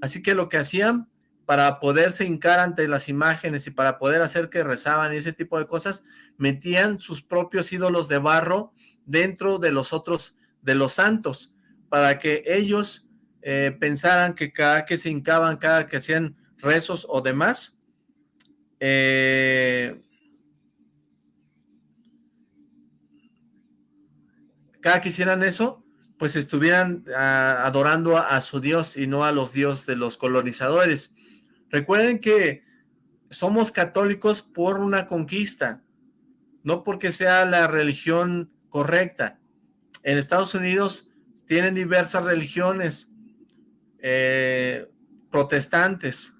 así que lo que hacían para poderse hincar ante las imágenes y para poder hacer que rezaban y ese tipo de cosas, metían sus propios ídolos de barro dentro de los otros, de los santos, para que ellos eh, pensaran que cada que se hincaban, cada que hacían rezos o demás, eh, cada que hicieran eso, pues estuvieran ah, adorando a, su Dios y no a los dioses de los colonizadores. Recuerden que somos católicos por una conquista, no porque sea la religión correcta. En Estados Unidos tienen diversas religiones eh, protestantes,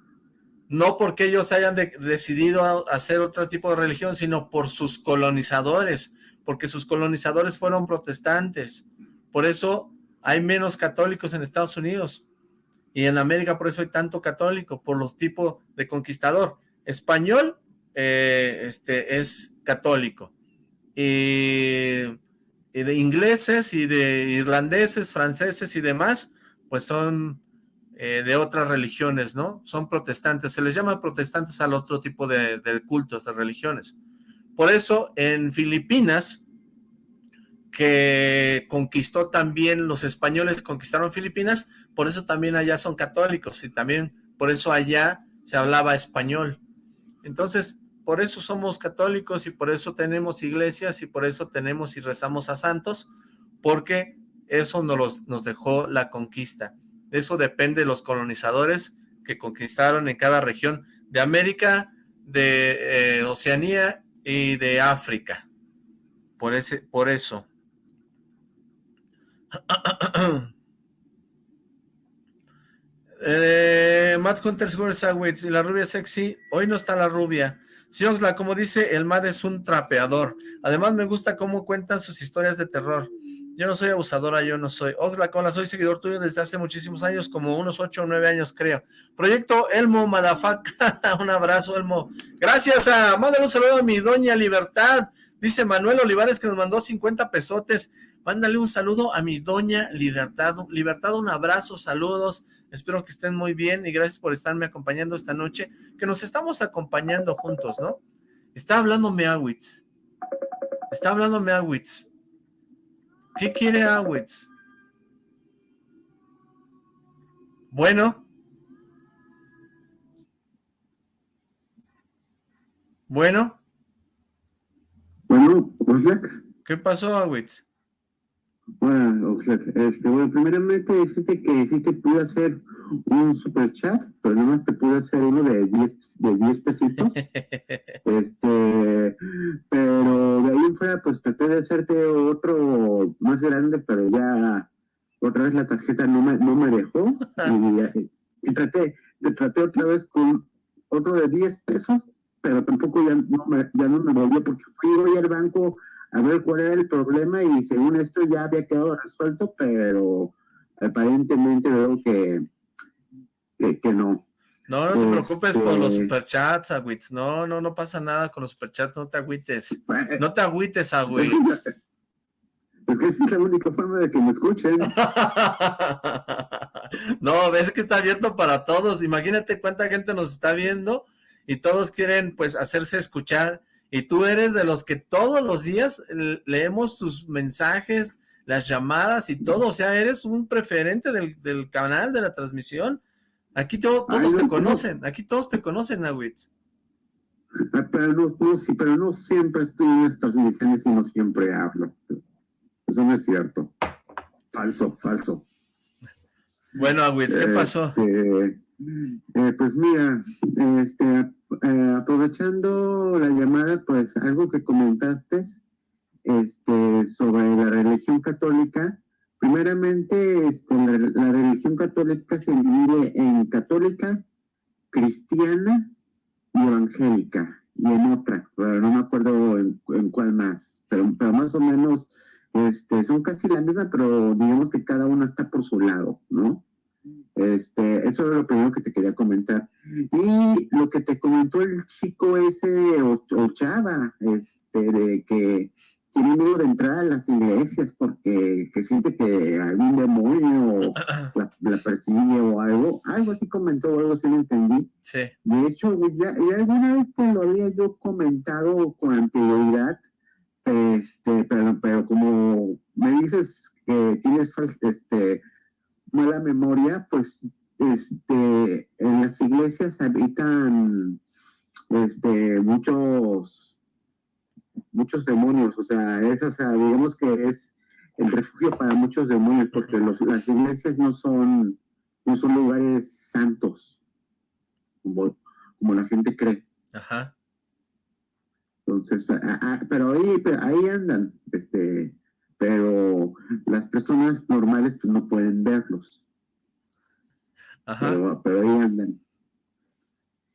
no porque ellos hayan decidido hacer otro tipo de religión, sino por sus colonizadores, porque sus colonizadores fueron protestantes. Por eso hay menos católicos en Estados Unidos. Y en América por eso hay tanto católico, por los tipos de conquistador. Español eh, este, es católico. Y de ingleses y de irlandeses, franceses y demás, pues son eh, de otras religiones, ¿no? Son protestantes, se les llama protestantes al otro tipo de, cultos, de religiones. Por eso en Filipinas, que conquistó también, los españoles conquistaron Filipinas, por eso también allá son católicos y también por eso allá se hablaba español. Entonces, por eso somos católicos y por eso tenemos iglesias y por eso tenemos y rezamos a santos, porque eso nos, nos dejó la conquista. De eso depende los colonizadores que conquistaron en cada región de América, de eh, Oceanía y de África. Por, ese, por eso. eh, Matt Hunter y la rubia sexy. Hoy no está la rubia. Sí, Oxla, como dice, el Mad es un trapeador. Además me gusta cómo cuentan sus historias de terror. Yo no soy abusadora, yo no soy. Oxla, Cola, soy seguidor tuyo desde hace muchísimos años, como unos 8 o 9 años, creo. Proyecto Elmo Madafaka, un abrazo, Elmo. Gracias a, mándale un saludo a mi doña Libertad. Dice Manuel Olivares que nos mandó 50 pesotes. Mándale un saludo a mi doña Libertad. Libertad, un abrazo, saludos. Espero que estén muy bien y gracias por estarme acompañando esta noche, que nos estamos acompañando juntos, ¿no? Está hablando Meawitz. Está hablando Meawitz. ¿Qué quiere Awitz? Bueno. Bueno. Bueno, ¿Qué pasó, Awitz? Bueno, este, bueno, primeramente decirte que sí te pude hacer un super chat, pero nada más te pude hacer uno de 10 de 10 pesitos. este, pero de ahí fuera, pues traté de hacerte otro más grande, pero ya otra vez la tarjeta no me, no me dejó. y, traté, te traté otra vez con otro de 10 pesos, pero tampoco ya no me, ya no me volvió porque fui hoy al banco a ver cuál era el problema y según esto ya había quedado resuelto, pero aparentemente veo que, que, no. No, no te preocupes por los este superchats, Agüites. No, no, no pasa nada con los superchats, no te agüites. No te agüites, Agüites. Es que esa es la única forma de que me escuchen. no, ves que está abierto para todos. Imagínate cuánta gente nos está viendo y todos quieren pues hacerse escuchar y tú eres de los que todos los días leemos tus mensajes, las llamadas y todo, o sea, eres un preferente del, canal, de la transmisión. Aquí todos te conocen, aquí todos te conocen. Ah, pero no, pero no siempre estoy en estas transmisiones y no siempre hablo. Eso no es cierto. Falso, falso. Bueno, Awitz, ¿qué pasó? Este, eh, pues mira, este, eh, aprovechando la llamada, pues algo que comentaste este, sobre la religión católica. Primeramente, este, la, religión católica se divide en católica, cristiana y evangélica, y en otra, no me acuerdo en, cuál más, pero, pero, más o menos este, son casi la misma, pero digamos que cada una está por su lado, ¿no? Este, eso era lo primero que te quería comentar. Y lo que te comentó el chico ese, o, chava, este, de que tiene miedo de entrar a las iglesias porque que siente que algún demonio la, la, persigue o algo, algo así comentó, algo así lo entendí. Sí. De hecho, ya, alguna vez te lo había yo comentado con anterioridad, este, pero, pero como me dices que tienes este, mala memoria, pues este, en las iglesias habitan este, muchos, muchos demonios, o sea, es, o sea, digamos que es el refugio para muchos demonios, porque los, las iglesias no son, no son lugares santos, como, como la gente cree. Ajá. Entonces, ah, ah, pero ahí, pero ahí andan, este, pero las personas normales pues, no pueden verlos. Pero, ahí andan.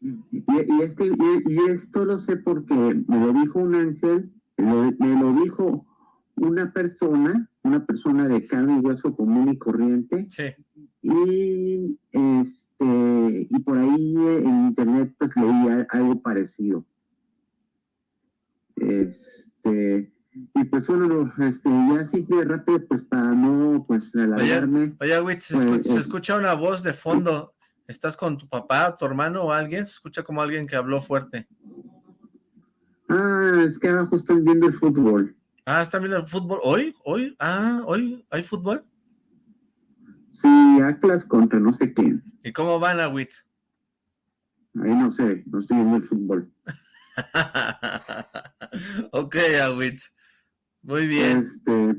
Y, este, y, esto lo sé porque me lo dijo un ángel, me lo dijo una persona, una persona de carne y hueso común y corriente. Sí. Y, este, y por ahí en internet pues leí algo parecido. Este, y pues bueno, este, ya así que rápido, pues para no, pues alargarme. Oye, oye se, pues, escucha una voz de fondo. ¿Estás con tu papá, tu hermano o alguien? Se escucha como alguien que habló fuerte. Ah, es que abajo están viendo el fútbol. Ah, están viendo el fútbol. ¿Hoy? ¿Hoy? Ah, ¿hoy hay fútbol? Sí, Atlas contra no sé quién. ¿Y cómo van, Awitz? Ahí no sé, no estoy viendo el fútbol. ok, Awitz. Muy bien. Este,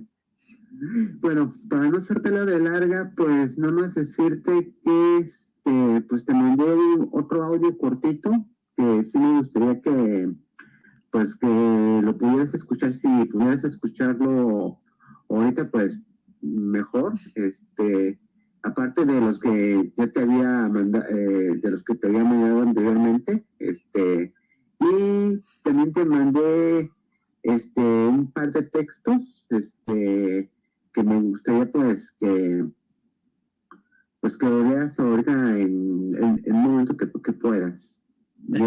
bueno, para no hacértela de larga, pues nada más decirte que este, pues te mandé otro audio cortito que sí me gustaría que pues que lo pudieras escuchar, si pudieras escucharlo ahorita, pues mejor, este, aparte de los que ya te había mandado, eh, de los que te había mandado anteriormente, este, y también te mandé este, un par de textos, este, que me gustaría pues que pues que lo veas ahorita en, el momento que, que puedas. Y,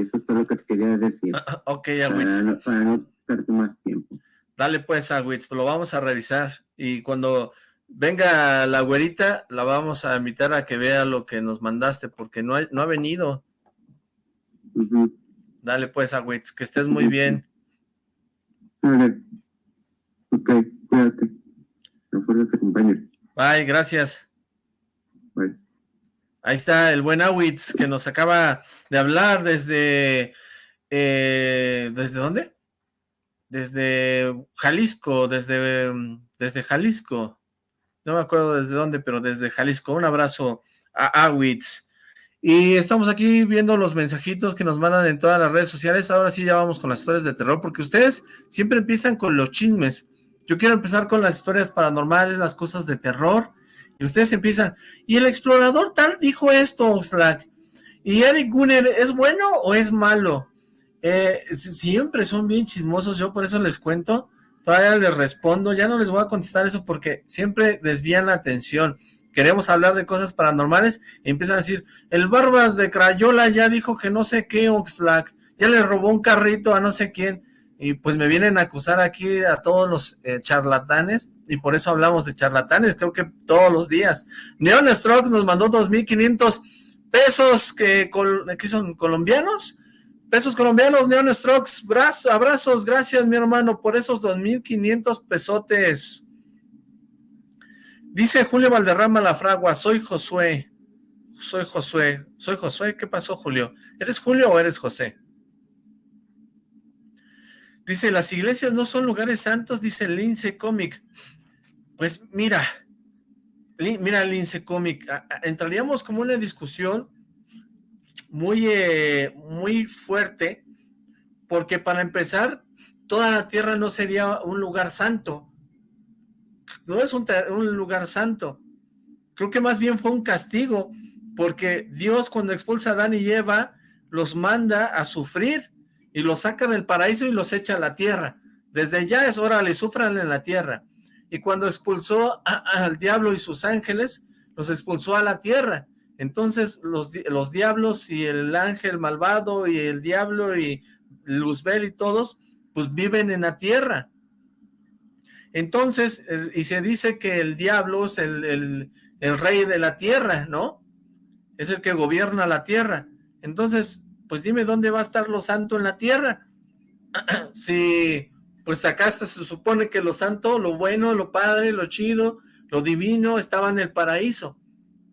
eso es, todo lo que te quería decir. ok, Agüitz. Para, no perderte más tiempo. Dale pues, Agüitz, lo vamos a revisar. Y cuando venga la güerita, la vamos a invitar a que vea lo que nos mandaste, porque no ha, no ha venido. Dale pues, Agüitz, que estés muy bien. Dale. Ok, cuídate. No te acompañe. Bye, gracias. Bye. Ahí está el buen Awitz que nos acaba de hablar desde... Eh, ¿Desde dónde? Desde Jalisco, desde, desde Jalisco. No me acuerdo desde dónde, pero desde Jalisco. Un abrazo a Awitz. Y estamos aquí viendo los mensajitos que nos mandan en todas las redes sociales. Ahora sí ya vamos con las historias de terror, porque ustedes siempre empiezan con los chismes. Yo quiero empezar con las historias paranormales, las cosas de terror. Y ustedes empiezan, y el explorador tal dijo esto, Oxlack. ¿Y Eric Gunner es bueno o es malo? Eh, siempre son bien chismosos, yo por eso les cuento. Todavía les respondo, ya no les voy a contestar eso porque siempre desvían la atención. Queremos hablar de cosas paranormales y empiezan a decir, el Barbas de Crayola ya dijo que no sé qué Oxlack, ya le robó un carrito a no sé quién y pues me vienen a acusar aquí a todos los eh, charlatanes, y por eso hablamos de charlatanes, creo que todos los días. Neon Strokes nos mandó 2.500 pesos, que, son colombianos, pesos colombianos, Neon Strokes, abrazos, gracias mi hermano por esos 2.500 pesotes. Dice Julio Valderrama La Fragua, soy Josué, soy Josué, soy Josué, ¿qué pasó Julio? ¿Eres Julio o eres José? Dice, las iglesias no son lugares santos, dice Lince Comic. Pues mira, mira Lince Comic, entraríamos como una discusión muy, eh, muy fuerte, porque para empezar, toda la tierra no sería un lugar santo. No es un, un lugar santo. Creo que más bien fue un castigo, porque Dios cuando expulsa a Adán y Eva, los manda a sufrir y los saca del paraíso y los echa a la tierra. Desde ya es hora, le sufran en la tierra. Y cuando expulsó al diablo y sus ángeles, los expulsó a la tierra. Entonces los, los diablos y el ángel malvado y el diablo y Luzbel y todos, pues viven en la tierra. Entonces, y se dice que el diablo es el, rey de la tierra, ¿no? Es el que gobierna la tierra. Entonces, pues dime dónde va a estar lo santo en la tierra. si, pues acá se supone que lo santo, lo bueno, lo padre, lo chido, lo divino estaba en el paraíso.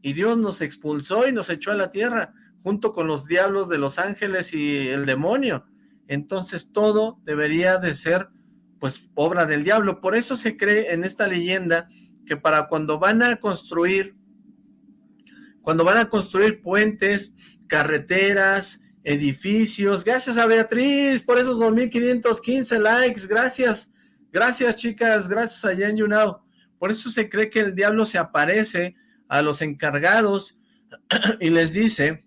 Y Dios nos expulsó y nos echó a la tierra, junto con los diablos de los ángeles y el demonio. Entonces todo debería de ser, pues, obra del diablo. Por eso se cree en esta leyenda que para cuando van a construir, cuando van a construir puentes, carreteras, edificios. Gracias a Beatriz por esos 2.515 likes. Gracias, gracias chicas, gracias a Jan YouNow. Por eso se cree que el diablo se aparece a los encargados y les dice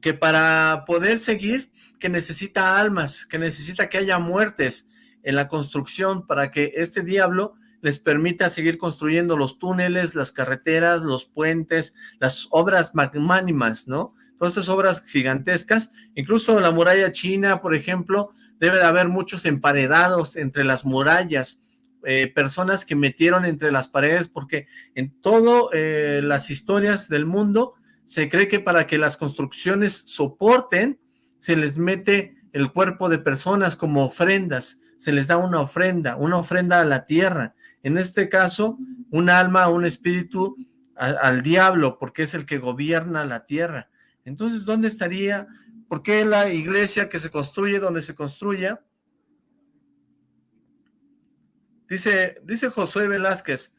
que para poder seguir, que necesita almas, que necesita que haya muertes en la construcción para que este diablo les permita seguir construyendo los túneles, las carreteras, los puentes, las obras magmánimas, ¿no? todas esas obras gigantescas, incluso la muralla china, por ejemplo, debe de haber muchos emparedados entre las murallas, eh, personas que metieron entre las paredes, porque en todas eh, las historias del mundo se cree que para que las construcciones soporten, se les mete el cuerpo de personas como ofrendas, se les da una ofrenda, una ofrenda a la tierra, en este caso, un alma, un espíritu al diablo, porque es el que gobierna la tierra. Entonces, ¿dónde estaría ¿Por qué la iglesia que se construye donde se construya? Dice, dice Josué Velázquez,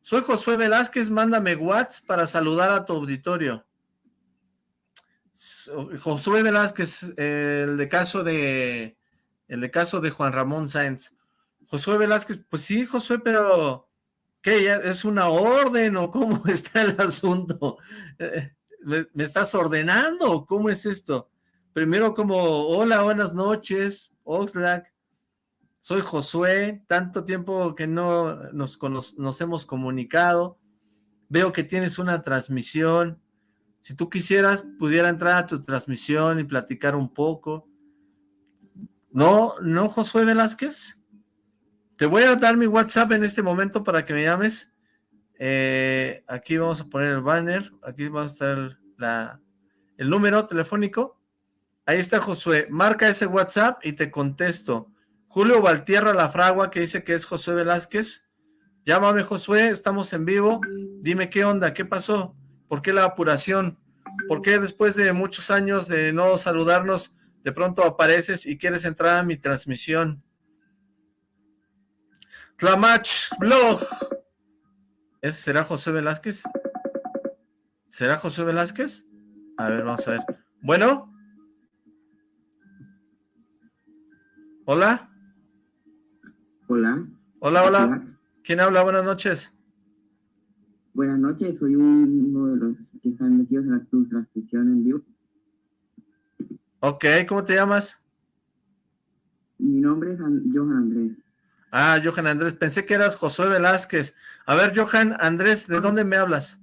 soy Josué Velázquez, mándame WhatsApp para saludar a tu auditorio. Josué Velázquez, el de caso de el caso de Juan Ramón Sáenz. Josué Velázquez, pues sí, Josué, pero ¿qué? ¿Es una orden o cómo está el asunto? Eh, ¿Me, estás ordenando? ¿Cómo es esto? Primero como, hola, buenas noches, Oxlack. Soy Josué, tanto tiempo que no nos, nos hemos comunicado. Veo que tienes una transmisión. Si tú quisieras, pudiera entrar a tu transmisión y platicar un poco. No, no, Josué Velázquez. Te voy a dar mi WhatsApp en este momento para que me llames. Eh, aquí vamos a poner el banner. Aquí va a estar el número telefónico. Ahí está Josué. Marca ese WhatsApp y te contesto. Julio Valtierra La Fragua, que dice que es Josué Velázquez. Llámame, Josué, estamos en vivo. Dime qué onda, qué pasó. ¿Por qué la apuración? ¿Por qué después de muchos años de no saludarnos de pronto apareces y quieres entrar a mi transmisión. Tlamach Blog. ¿Ese será José Velázquez? ¿Será José Velázquez? A ver, vamos a ver. Bueno. Hola. Hola. Hola, hola. ¿Quién habla? Buenas noches. Buenas noches, soy uno de los que están metidos en la transmisión en vivo. Ok, ¿cómo te llamas? Mi nombre es Johan Andrés. Ah, Johan Andrés, pensé que eras Josué Velázquez. A ver, Johan Andrés, ¿de dónde me hablas?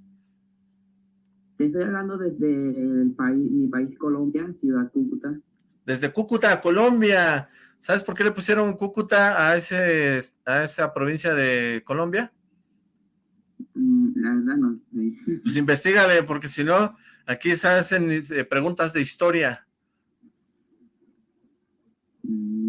Te estoy hablando desde el país, mi país Colombia, Ciudad Cúcuta. Desde Cúcuta, Colombia. ¿Sabes por qué le pusieron Cúcuta a, ese, a esa provincia de Colombia? Mm, la verdad no. Pues investigale, porque si no, aquí se hacen eh, preguntas de historia.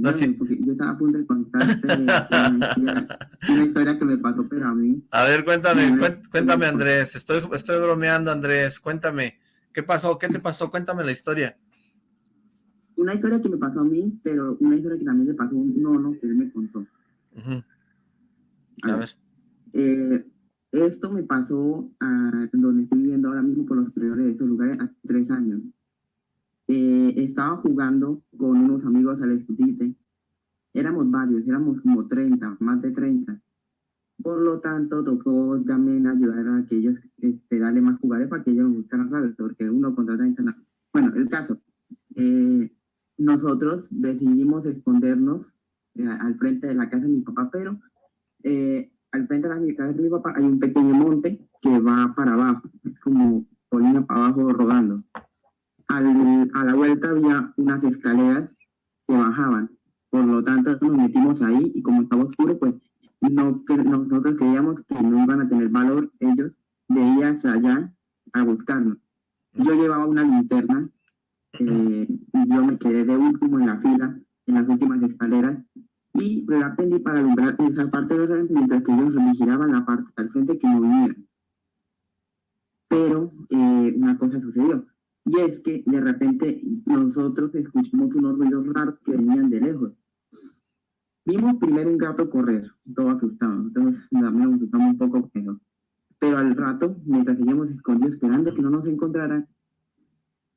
No, porque yo estaba a punto de contarte una, historia, que me pasó, pero a mí... A ver, cuéntame, cuéntame Andrés, estoy, estoy bromeando Andrés, cuéntame, ¿qué pasó? ¿Qué te pasó? Cuéntame la historia. Una historia que me pasó a mí, pero una historia que también le pasó a un nono que él me contó. A, ver. Eh, esto me pasó a donde estoy viviendo ahora mismo por los primeros de esos lugares hace tres años. Eh, estaba jugando con unos amigos al escondite. Éramos varios, éramos como 30, más de 30. Por lo tanto, tocó también ayudar a aquellos, este, darle más jugadores para que ellos buscaran rápido, porque uno contra 30 no. Bueno, el caso, eh, nosotros decidimos escondernos eh, al frente de la casa de mi papá, pero al frente de la casa de mi papá hay un pequeño monte que va para abajo, es como colina para abajo rodando a la vuelta había unas escaleras que bajaban. Por lo tanto, nos metimos ahí y como estaba oscuro, pues no, nosotros creíamos que no iban a tener valor ellos de ir hacia allá a buscarnos. Yo llevaba una linterna eh, y yo me quedé de último en la fila, en las últimas escaleras, y la prendí para alumbrar esa parte de la mientras que ellos vigilaban la parte al frente que no vinieran. Pero eh, una cosa sucedió. Y es que de repente nosotros escuchamos unos ruidos raros que venían de lejos. Vimos primero un gato correr, todo asustado. Entonces nos asustamos un poco, pero, pero al rato, mientras seguíamos escondidos esperando que no nos encontraran,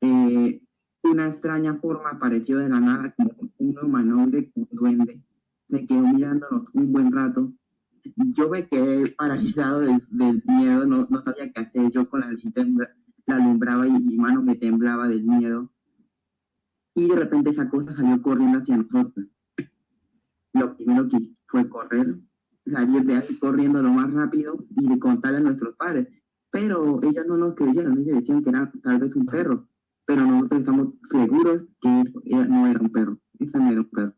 eh, una extraña forma apareció de la nada, como un humanoide, un duende. Se quedó mirándonos un buen rato. Yo me quedé paralizado del, miedo, no, no sabía qué hacer. Yo con la linterna la alumbraba y mi mano me temblaba del miedo. Y de repente esa cosa salió corriendo hacia nosotros. Lo primero que fue correr, salir de ahí corriendo lo más rápido y de contarle a nuestros padres. Pero ellos no nos creyeron, ellos decían que era tal vez un perro, pero nosotros estamos seguros que eso no era un perro, eso no era un perro.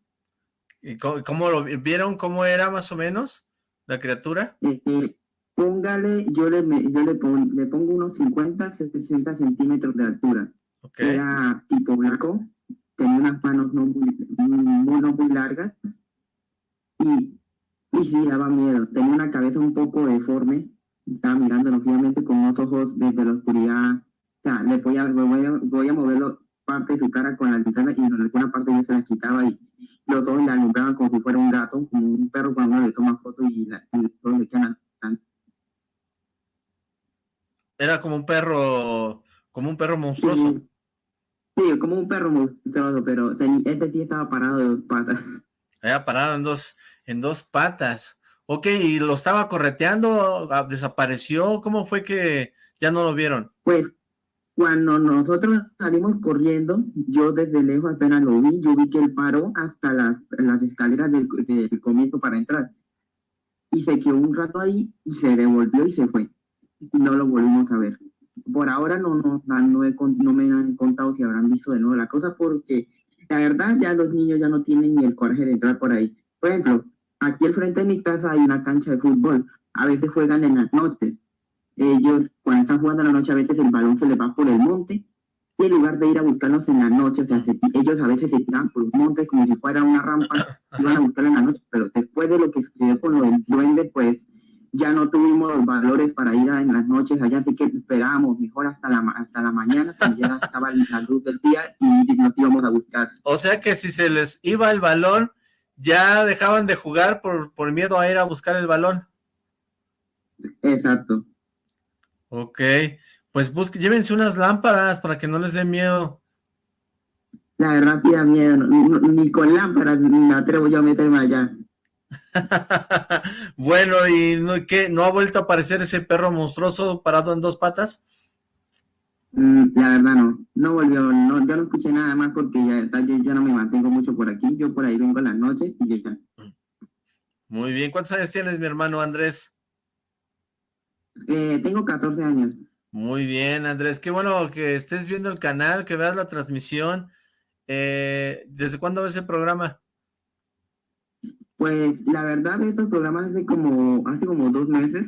¿Y cómo, lo vieron? ¿Cómo era más o menos la criatura? Eh, póngale, yo le, yo le, le pongo unos 50, 60 centímetros de altura. Era tipo blanco, tenía unas manos no muy, muy largas y, y sí daba miedo. Tenía una cabeza un poco deforme, estaba mirando obviamente con unos ojos desde la oscuridad. O sea, le voy a, voy a, voy a moverlo parte de su cara con la linterna y en alguna parte yo se la quitaba y los dos le alumbraban como si fuera un gato, como un perro cuando le toma fotos y, la, y todos le quedan Era como un perro, como un perro monstruoso. Sí, como un perro monstruoso, pero este tío estaba parado de dos patas. Había parado en dos, en dos patas. Ok, ¿y lo estaba correteando? Ah, ¿Desapareció? ¿Cómo fue que ya no lo vieron? Pues, cuando nosotros salimos corriendo, yo desde lejos apenas lo vi, yo vi que él paró hasta las, las escaleras del, del comienzo para entrar. Y se quedó un rato ahí, y se devolvió y se fue no lo volvimos a ver. Por ahora no, no, no, me han contado si habrán visto de nuevo la cosa porque la verdad ya los niños ya no tienen ni el coraje de entrar por ahí. Por ejemplo, aquí al frente de mi casa hay una cancha de fútbol. A veces juegan en las noches. Ellos cuando están jugando en la noche a veces el balón se les va por el monte y en lugar de ir a buscarlos en la noche, ellos a veces se tiran por los montes como si fuera una rampa y van a buscarlos en la noche, pero después de lo que sucedió con lo del duende, pues ya no tuvimos los valores para ir en las noches allá, así que esperábamos mejor hasta la, hasta la mañana, cuando ya estaba la luz del día y nos íbamos a buscar. O sea que si se les iba el balón, ya dejaban de jugar por, por miedo a ir a buscar el balón. Exacto. Ok, pues busque, llévense unas lámparas para que no les dé miedo. La verdad, da miedo, ni con lámparas me atrevo yo a meterme allá. bueno, ¿y no, qué, no ha vuelto a aparecer ese perro monstruoso parado en dos patas? Mm, la verdad no, no volvió, no, yo no escuché nada más porque ya, yo, no me mantengo mucho por aquí, yo por ahí vengo a las noches y yo ya. Muy bien, ¿cuántos años tienes mi hermano Andrés? Eh, tengo 14 años. Muy bien Andrés, qué bueno que estés viendo el canal, que veas la transmisión. Eh, ¿Desde cuándo ves el programa? Pues la verdad, estos programas hace como, hace como dos meses.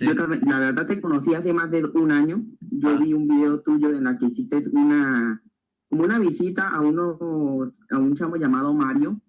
Yo, la verdad te conocí hace más de un año. Yo ah. vi un video tuyo en la que hiciste una, como una visita a uno, a un chamo llamado Mario.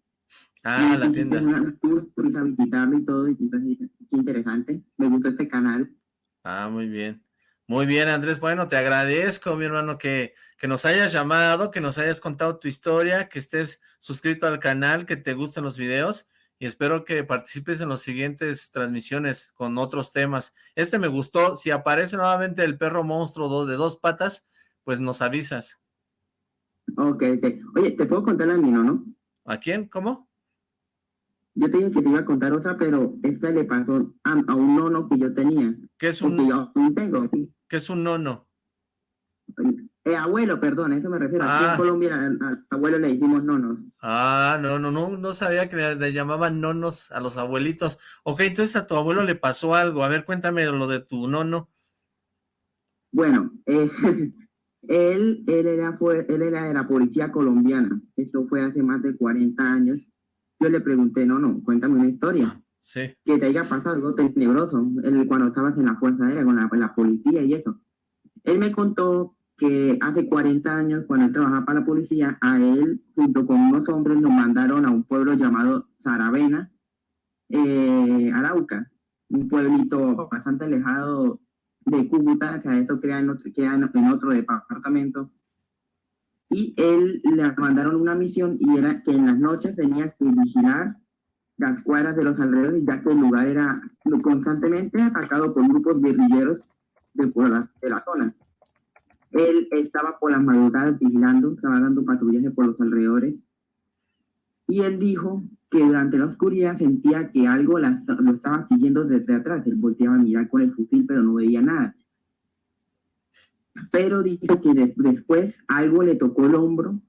Ah, la tienda. Una tour, a visitarlo y todo, y entonces, qué interesante. Me gustó este canal. Ah, muy bien. Muy bien, Andrés. Bueno, te agradezco, mi hermano, que, que nos hayas llamado, que nos hayas contado tu historia, que estés suscrito al canal, que te gusten los videos y espero que participes en las siguientes transmisiones con otros temas. Este me gustó. Si aparece nuevamente el perro monstruo de dos patas, pues nos avisas. Ok, ok. Oye, ¿te puedo contar a mí, no? ¿A quién? ¿Cómo? Yo te dije que te iba a contar otra, pero esta le pasó a, un nono que yo tenía. ¿Qué es un, yo tengo, ¿Qué es un nono? Eh, abuelo, perdón, a eso me refiero. Aquí en ah. Colombia al, abuelo le decimos nonos. Ah, no, no, no, no sabía que le, llamaban nonos a los abuelitos. Ok, entonces a tu abuelo le pasó algo. A ver, cuéntame lo de tu nono. Bueno, eh, él, él, era, fue, él era de la policía colombiana. Eso fue hace más de 40 años. Yo le pregunté, no, no, cuéntame una historia. Sí. Que te haya pasado algo tenebroso cuando estabas en la Fuerza Aérea con la, policía y eso. Él me contó que hace 40 años, cuando él trabajaba para la policía, a él, junto con unos hombres, nos mandaron a un pueblo llamado Saravena, eh, Arauca, un pueblito bastante alejado de Cúcuta, o sea, eso queda en otro, queda en otro departamento. Y él le mandaron una misión y era que en las noches tenía que vigilar las cuadras de los alrededores, ya que el lugar era constantemente atacado por grupos guerrilleros de, la, de la zona. Él estaba por las madrugadas vigilando, estaba dando patrullaje por los alrededores. Y él dijo que durante la oscuridad sentía que algo lo estaba siguiendo desde atrás. Él volteaba a mirar con el fusil, pero no veía nada. Pero dijo que después algo le tocó el hombro.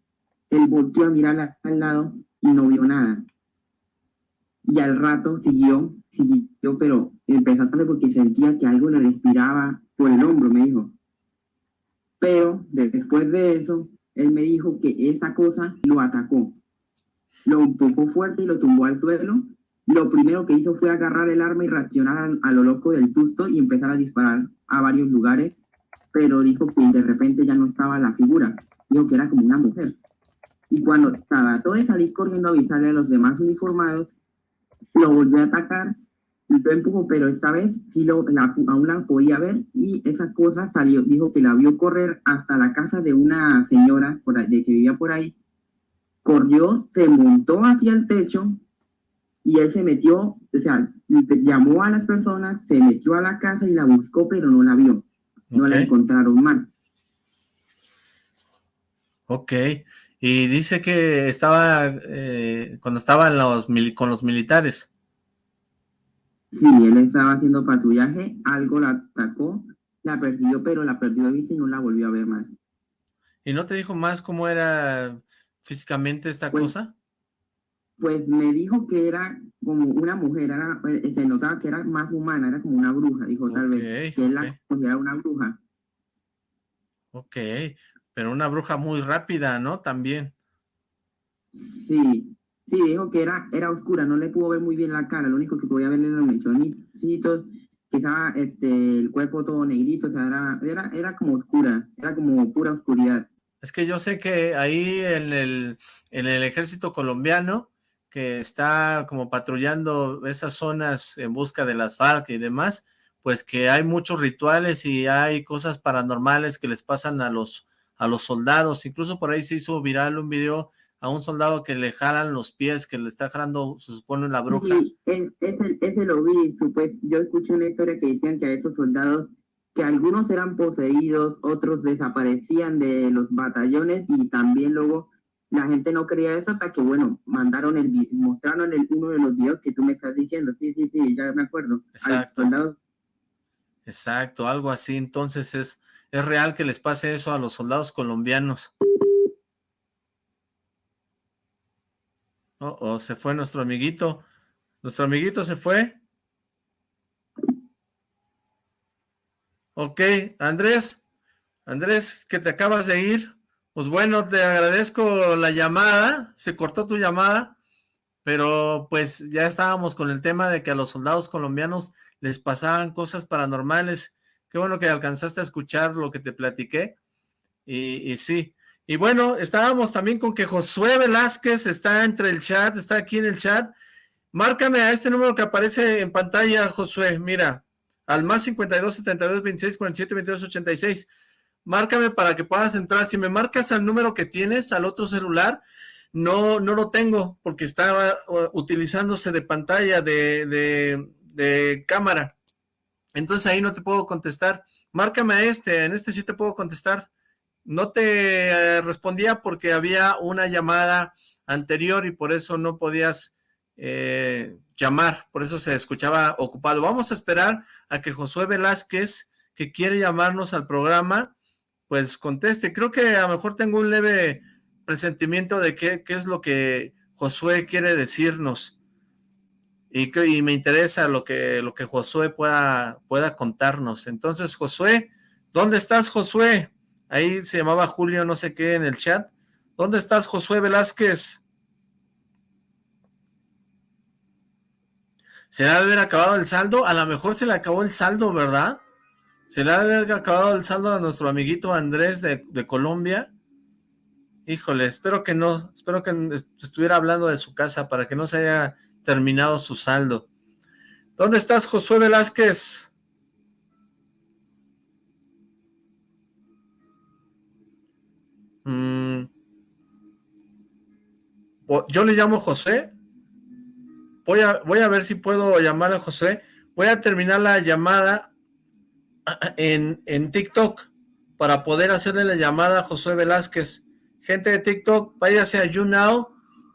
Él volteó a mirar al lado y no vio nada y al rato siguió, siguió, pero empezó a salir porque sentía que algo le respiraba por el hombro, me dijo. Pero después de eso, él me dijo que esa cosa lo atacó. Lo empujó fuerte y lo tumbó al suelo. Lo primero que hizo fue agarrar el arma y reaccionar a, lo loco del susto y empezar a disparar a varios lugares. Pero dijo que de repente ya no estaba la figura. Dijo que era como una mujer. Y cuando trató de salir corriendo a avisarle a los demás uniformados, lo volvió a atacar empujó, pero esta vez sí lo, la, aún la podía ver y esa cosa salió, dijo que la vio correr hasta la casa de una señora por de que vivía por ahí, corrió, se montó hacia el techo y él se metió, o sea, llamó a las personas, se metió a la casa y la buscó, pero no la vio, no la encontraron más. Ok, y dice que estaba, eh, cuando estaba los, con los militares. Sí, él estaba haciendo patrullaje, algo la atacó, la perdió, pero la perdió de vista y no la volvió a ver más. ¿Y no te dijo más cómo era físicamente esta pues, cosa? Pues me dijo que era como una mujer, era, eh, se notaba que era más humana, era como una bruja, dijo tal vez, que él la consideraba una bruja. Ok, pero una bruja muy rápida, ¿no? También. Sí, Sí, dijo que era, era oscura, no le pudo ver muy bien la cara, lo único que podía ver eran los mechonicitos, quizá este, el cuerpo todo negrito, o sea, era, era, era como oscura, era como pura oscuridad. Es que yo sé que ahí en el, en el ejército colombiano, que está como patrullando esas zonas en busca de las FARC y demás, pues que hay muchos rituales y hay cosas paranormales que les pasan a los, a los soldados. Incluso por ahí se hizo viral un video a un soldado que le jalan los pies, que le está jalando, se supone, la bruja. Sí, ese, ese lo vi, pues, yo escuché una historia que decían que a esos soldados, que algunos eran poseídos, otros desaparecían de los batallones y también luego la gente no creía eso hasta que, bueno, mandaron el, mostraron el, uno de los videos que tú me estás diciendo, sí, sí, sí, ya me acuerdo. Exacto. Exacto, algo así, entonces es, es real que les pase eso a los soldados colombianos. Oh, oh, se fue nuestro amiguito. ¿Nuestro amiguito se fue? Ok, Andrés. Andrés, que te acabas de ir. Pues bueno, te agradezco la llamada. Se cortó tu llamada. Pero pues ya estábamos con el tema de que a los soldados colombianos les pasaban cosas paranormales. Qué bueno que alcanzaste a escuchar lo que te platiqué. Y, sí, y bueno, estábamos también con que Josué Velázquez está entre el chat, está aquí en el chat. Márcame a este número que aparece en pantalla, Josué, mira, al más 52 72 26 47 22 86. Márcame para que puedas entrar. Si me marcas al número que tienes, al otro celular, no, no lo tengo porque estaba uh, utilizándose de pantalla, de, de cámara. Entonces ahí no te puedo contestar. Márcame a este, en este sí te puedo contestar no te eh, respondía porque había una llamada anterior y por eso no podías eh, llamar, por eso se escuchaba ocupado. Vamos a esperar a que Josué Velázquez, que quiere llamarnos al programa, pues conteste. Creo que a lo mejor tengo un leve presentimiento de qué, qué es lo que Josué quiere decirnos. Y, me interesa lo que, lo que Josué pueda, pueda contarnos. Entonces, Josué, ¿dónde estás, Josué? Ahí se llamaba Julio no sé qué en el chat. ¿Dónde estás, Josué Velázquez? ¿Se le ha de haber acabado el saldo? A lo mejor se le acabó el saldo, ¿verdad? ¿Se le ha de haber acabado el saldo a nuestro amiguito Andrés de, de Colombia? Híjole, espero que no. Espero que estuviera hablando de su casa para que no se haya terminado su saldo. ¿Dónde estás, Josué Velázquez? Mm. Yo le llamo José. Voy a, voy a ver si puedo llamar a José. Voy a terminar la llamada en, en TikTok para poder hacerle la llamada a José Velázquez. Gente de TikTok, váyase a YouNow,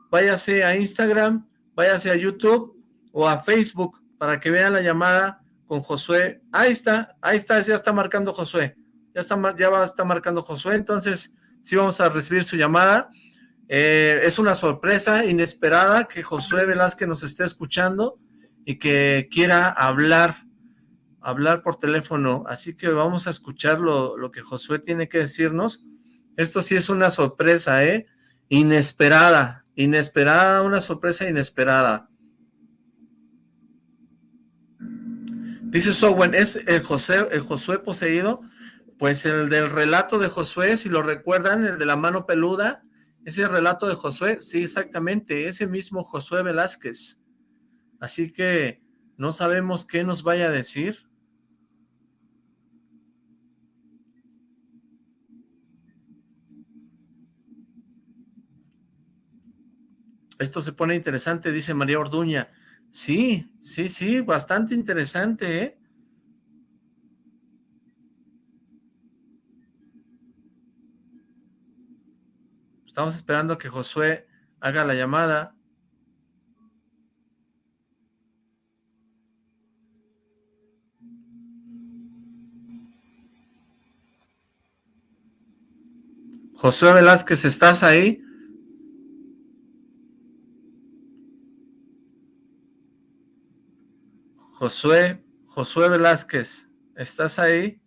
váyase a Instagram, váyase a YouTube o a Facebook para que vean la llamada con Josué. Ahí está, ahí está, ya está marcando Josué. Ya, está, ya va marcando Josué, entonces sí vamos a recibir su llamada. Eh, es una sorpresa inesperada que Josué Velázquez nos esté escuchando y que quiera hablar, hablar por teléfono. Así que vamos a escuchar lo, lo que Josué tiene que decirnos. Esto sí es una sorpresa, ¿eh? Inesperada, inesperada, una sorpresa inesperada. Dice Sowen, ¿es el, José, el Josué poseído? Pues el del relato de Josué, si lo recuerdan, el de la mano peluda, ese relato de Josué, sí, exactamente, ese mismo Josué Velázquez. Así que no sabemos qué nos vaya a decir. Esto se pone interesante, dice María Orduña. Sí, sí, sí, bastante interesante, ¿eh? Estamos esperando que Josué haga la llamada. Josué Velázquez, ¿estás ahí? Josué, Josué Velázquez, ¿estás ahí?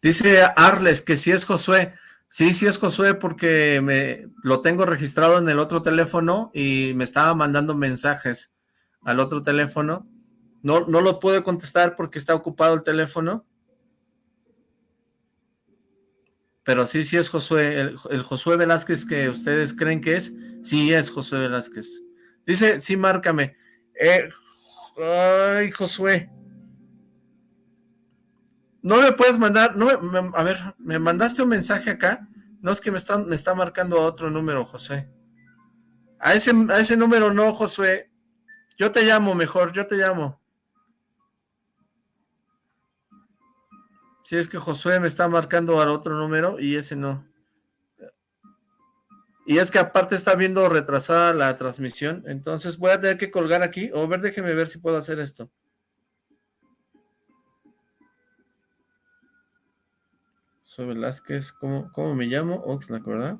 Dice Arles que si es Josué. Sí, sí es Josué porque me lo tengo registrado en el otro teléfono y me estaba mandando mensajes al otro teléfono. No, no lo puedo contestar porque está ocupado el teléfono, Pero sí, sí es Josué, el, Josué Velázquez que ustedes creen que es, sí es Josué Velázquez. Dice, sí, márcame. Eh, ay, Josué. No me puedes mandar, no a ver, ¿me mandaste un mensaje acá? No, es que me está, me está marcando otro número, Josué. A ese, a ese número no, Josué. Yo te llamo mejor, yo te llamo. Si es que Josué me está marcando al otro número y ese no. Y es que aparte está viendo retrasada la transmisión, entonces voy a tener que colgar aquí. O ver, déjeme ver si puedo hacer esto. Soy Velázquez, ¿cómo, ¿cómo, me llamo? Oxlack, ¿verdad?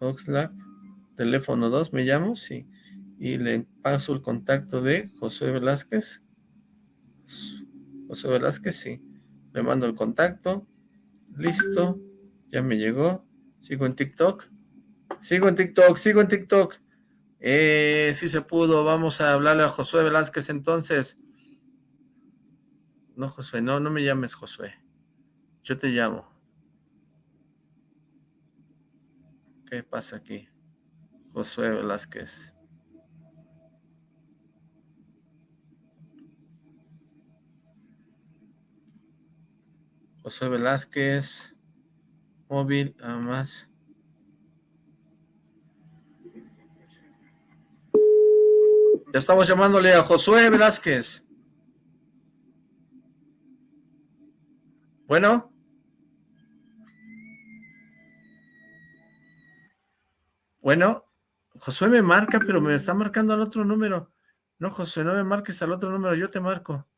Oxlack, teléfono 2, ¿me llamo? Sí. Y le paso el contacto de José Velázquez. José Velázquez, sí. Le mando el contacto. Listo. Ya me llegó. Sigo en TikTok. Sigo en TikTok, sigo en TikTok. Eh, sí se pudo. Vamos a hablarle a Josué Velázquez entonces. No, Josué, no, no me llames Josué. Yo te llamo. ¿Qué pasa aquí? Josué Velázquez. José Velázquez, móvil, nada más. Ya estamos llamándole a Josué Velázquez. Bueno. Bueno, Josué me marca, pero me está marcando al otro número. No, Josué, no me marques al otro número, yo te marco.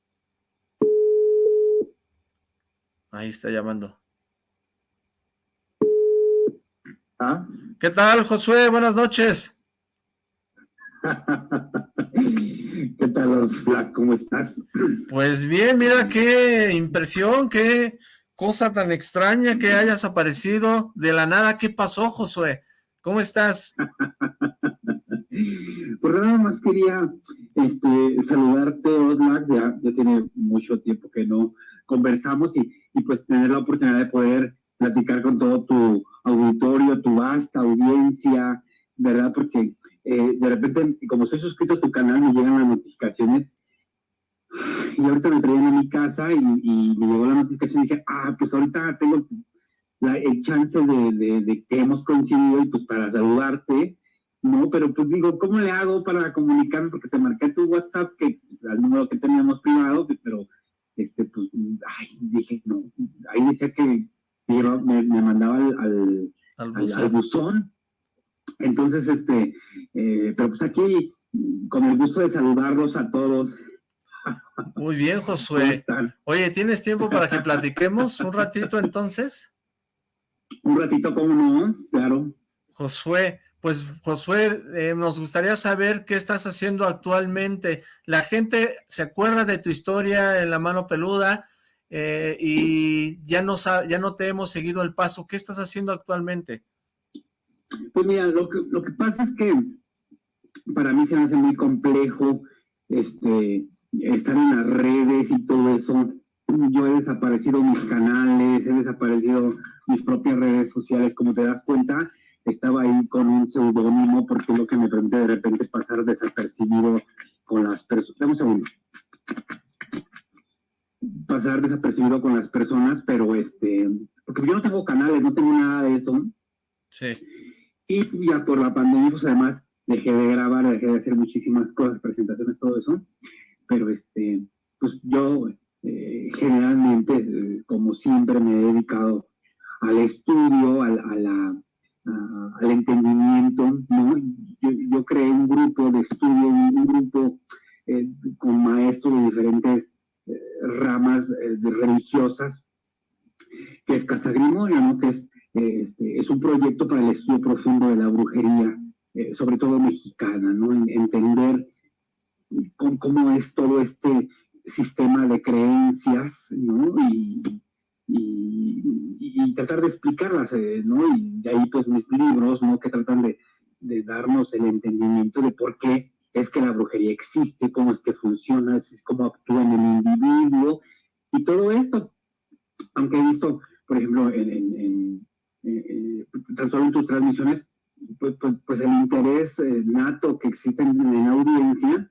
Ahí está llamando. ¿Ah? ¿Qué tal, Josué? Buenas noches. ¿Qué tal, Black? ¿Cómo estás? Pues bien, mira qué impresión, qué cosa tan extraña que hayas aparecido de la nada. ¿Qué pasó, Josué? ¿Cómo estás? pues nada más quería este, saludarte, Oslac, ya, ya tiene mucho tiempo que no conversamos y, pues tener la oportunidad de poder platicar con todo tu auditorio, tu vasta audiencia, ¿verdad? Porque eh, de repente, como soy suscrito a tu canal, me llegan las notificaciones y ahorita me traían a mi casa y, me llegó la notificación y dije, ah, pues ahorita tengo el chance de, de, que hemos coincidido y pues para saludarte, ¿no? Pero pues digo, ¿cómo le hago para comunicarme? Porque te marqué tu WhatsApp, que al número que teníamos privado, pero dije, no, ahí decía que me, me mandaba al, al, buzón. Entonces, este, eh, pero pues aquí, con el gusto de saludarlos a todos. Muy bien, Josué. Oye, ¿tienes tiempo para que platiquemos un ratito entonces? Un ratito, ¿cómo no? Claro. Josué, pues Josué, eh, nos gustaría saber qué estás haciendo actualmente. La gente se acuerda de tu historia en la mano peluda eh, y ya no, ya no te hemos seguido el paso. ¿Qué estás haciendo actualmente? Pues mira, lo que, lo que pasa es que para mí se me hace muy complejo este, estar en las redes y todo eso. yo he desaparecido mis canales, he desaparecido mis propias redes sociales, como te das cuenta, estaba ahí con un seudónimo porque es lo que me permite de repente pasar desapercibido con las personas. Dame un segundo. Pasar desapercibido con las personas, pero este, porque yo no tengo canales, no tengo nada de eso. Sí. Y ya por la pandemia, pues además dejé de grabar, dejé de hacer muchísimas cosas, presentaciones, todo eso. Pero este, pues yo eh, generalmente, eh, como siempre, me he dedicado al estudio, al, a la, al entendimiento, ¿no? Yo, creé un grupo de estudio, un, grupo eh, con maestros de diferentes ramas religiosas, que es Casa Grimorio, ¿no? Que es, este, es un proyecto para el estudio profundo de la brujería, sobre todo mexicana, ¿no? entender cómo, es todo este sistema de creencias. Y, tratar de explicarlas, eh, ¿no? Y de ahí pues mis libros, ¿no? Que tratan de, darnos el entendimiento de por qué es que la brujería existe, cómo es que funciona, cómo actúa en el individuo y todo esto. Aunque he visto, por ejemplo, en, en, en, eh, en tus transmisiones, pues, pues, pues el interés eh, nato que existe en, la audiencia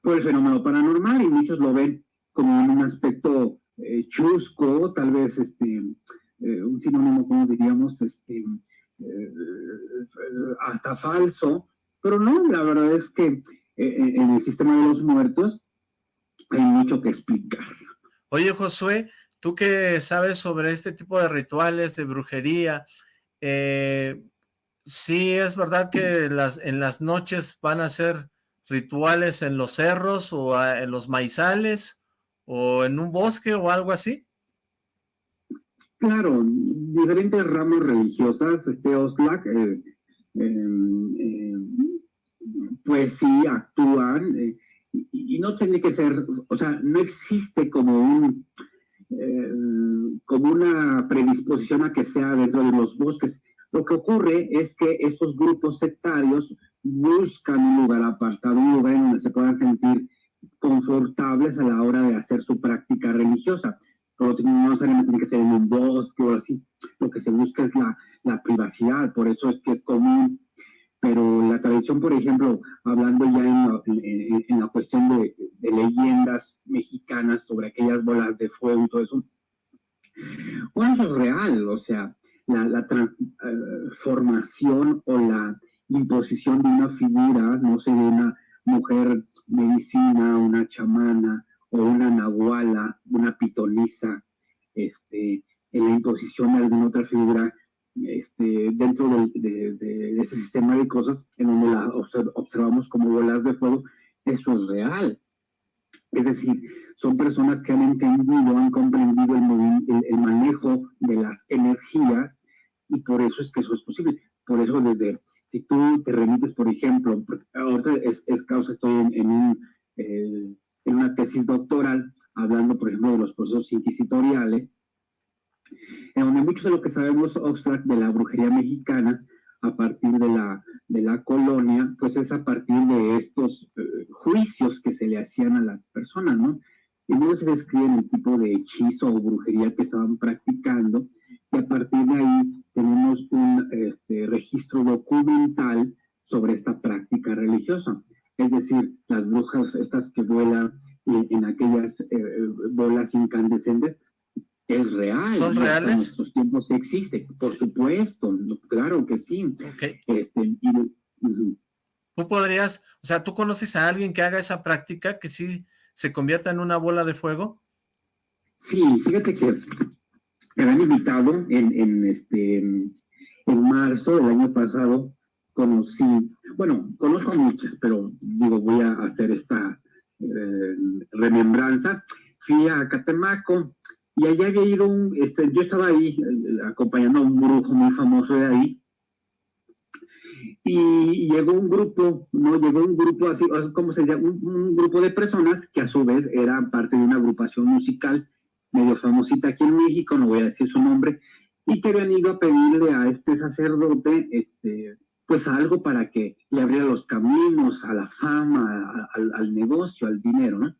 por el fenómeno paranormal y muchos lo ven como en un aspecto eh, chusco, tal vez este, un sinónimo, como diríamos, este, hasta falso, pero no, la verdad es que en el sistema de los muertos hay mucho que explicar. Oye, Josué, tú que sabes sobre este tipo de rituales de brujería, sí es verdad que las, en las noches van a ser rituales en los cerros o en los maizales o en un bosque o algo así? Claro, diferentes ramas religiosas, este Oslac, eh, em, pues sí, actúan, eh, y, no tiene que ser, o sea, no existe como un, eh, como una predisposición a que sea dentro de los bosques. Lo que ocurre es que estos grupos sectarios buscan un lugar apartado, un lugar en donde se puedan sentir confortables a la hora de hacer su práctica religiosa. Pero no necesariamente tiene que ser en un bosque o así. Lo que se busca es la, la privacidad, por eso es que es común. Pero la tradición, por ejemplo, hablando ya en, la cuestión de, leyendas mexicanas sobre aquellas bolas de fuego y todo eso, bueno, eso es real, o sea, la, la transformación o la imposición de una figura, no sé, de una mujer medicina, una chamana o una nahuala, una pitoniza, este, en la imposición de alguna otra figura este, dentro de, ese sistema de cosas en donde la observamos como bolas de fuego, eso es real. Es decir, son personas que han entendido, han comprendido el, el manejo de las energías y por eso es que eso es posible. Por eso desde si tú te remites, por ejemplo, ahorita es, es causa, estoy en, un, eh, en una tesis doctoral hablando, por ejemplo, de los procesos inquisitoriales, en donde mucho de lo que sabemos de la brujería mexicana a partir de la, de la colonia, pues es a partir de estos eh, juicios que se le hacían a las personas, ¿no? Y no se describe el tipo de hechizo o brujería que estaban practicando, y a partir de ahí tenemos un este, registro documental sobre esta práctica religiosa. Es decir, las brujas, estas que vuelan en, aquellas eh, bolas incandescentes, es real. ¿Son reales? Tiempos existe, por supuesto, claro que sí. Este, tú podrías, o sea, ¿tú conoces a alguien que haga esa práctica, que sí se convierta en una bola de fuego? Sí, fíjate que me han invitado en, en, este, en marzo del año pasado, conocí, bueno, conozco muchas, pero digo, voy a hacer esta eh, remembranza. Fui a Catemaco y allá había ido un, este, yo estaba ahí acompañando a un brujo muy famoso de ahí, y llegó un grupo, no llegó un grupo así, ¿cómo se llama? un, grupo de personas que a su vez eran parte de una agrupación musical medio famosita aquí en México, no voy a decir su nombre, y que habían ido a pedirle a este sacerdote, este, pues algo para que le abriera los caminos a la fama, al, negocio, al dinero, ¿no?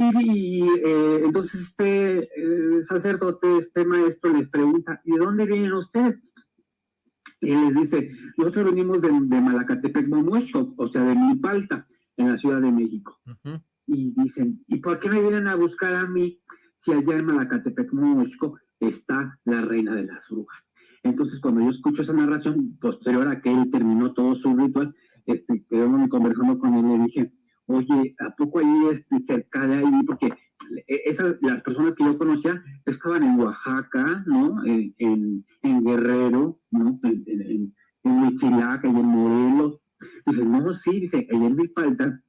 Y, eh, entonces este eh, sacerdote, este maestro les pregunta, ¿y de dónde vienen ustedes? Y les dice, nosotros venimos de, de Malacatepec, Momuecho, o sea, de Milpalta, en la Ciudad de México. Y dicen, ¿y por qué me vienen a buscar a mí si allá en Malacatepec, Momuecho, está la reina de las brujas? Entonces, cuando yo escucho esa narración, posterior a que él terminó todo su ritual, este, quedamos conversando con él, le dije, oye, ¿a poco ahí este, cerca de ahí? Porque e, esas, las personas que yo conocía estaban en Oaxaca, ¿no? En, Guerrero, ¿no? En, en, Huichilac, y en Morelos. Dice, no, sí, dice, ahí en Milpalta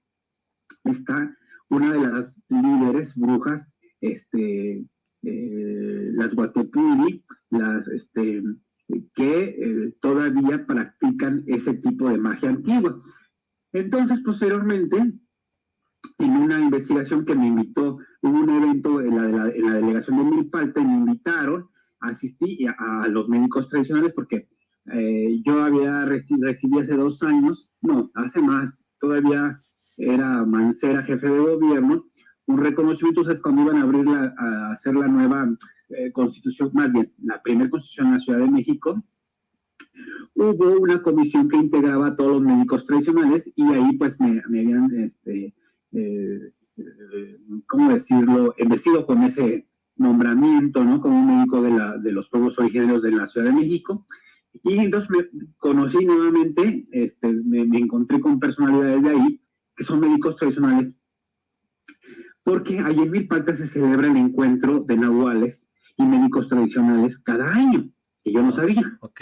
está una de las líderes brujas, este, eh, las Guatepuri, las, este, que eh, todavía practican ese tipo de magia antigua. Entonces, posteriormente, en una investigación que me invitó, hubo un evento en la, en la delegación de Milpalta y me invitaron, asistí a, a los médicos tradicionales porque eh, yo había recibido recibí hace dos años, no, hace más, todavía era Mancera, jefe de gobierno, un reconocimiento, es cuando iban a abrir la, a hacer la nueva eh, constitución, más bien, la primera constitución en la Ciudad de México, hubo una comisión que integraba a todos los médicos tradicionales y ahí pues me, me habían este, eh, eh, ¿cómo decirlo?, vestido con ese nombramiento, ¿no?, como un médico de, la, de los pueblos originarios de la Ciudad de México. Y entonces me conocí nuevamente, este, me, encontré con personalidades de ahí, que son médicos tradicionales, porque ahí en Milpalta se celebra el encuentro de nahuales y médicos tradicionales cada año, que yo no sabía. Ok.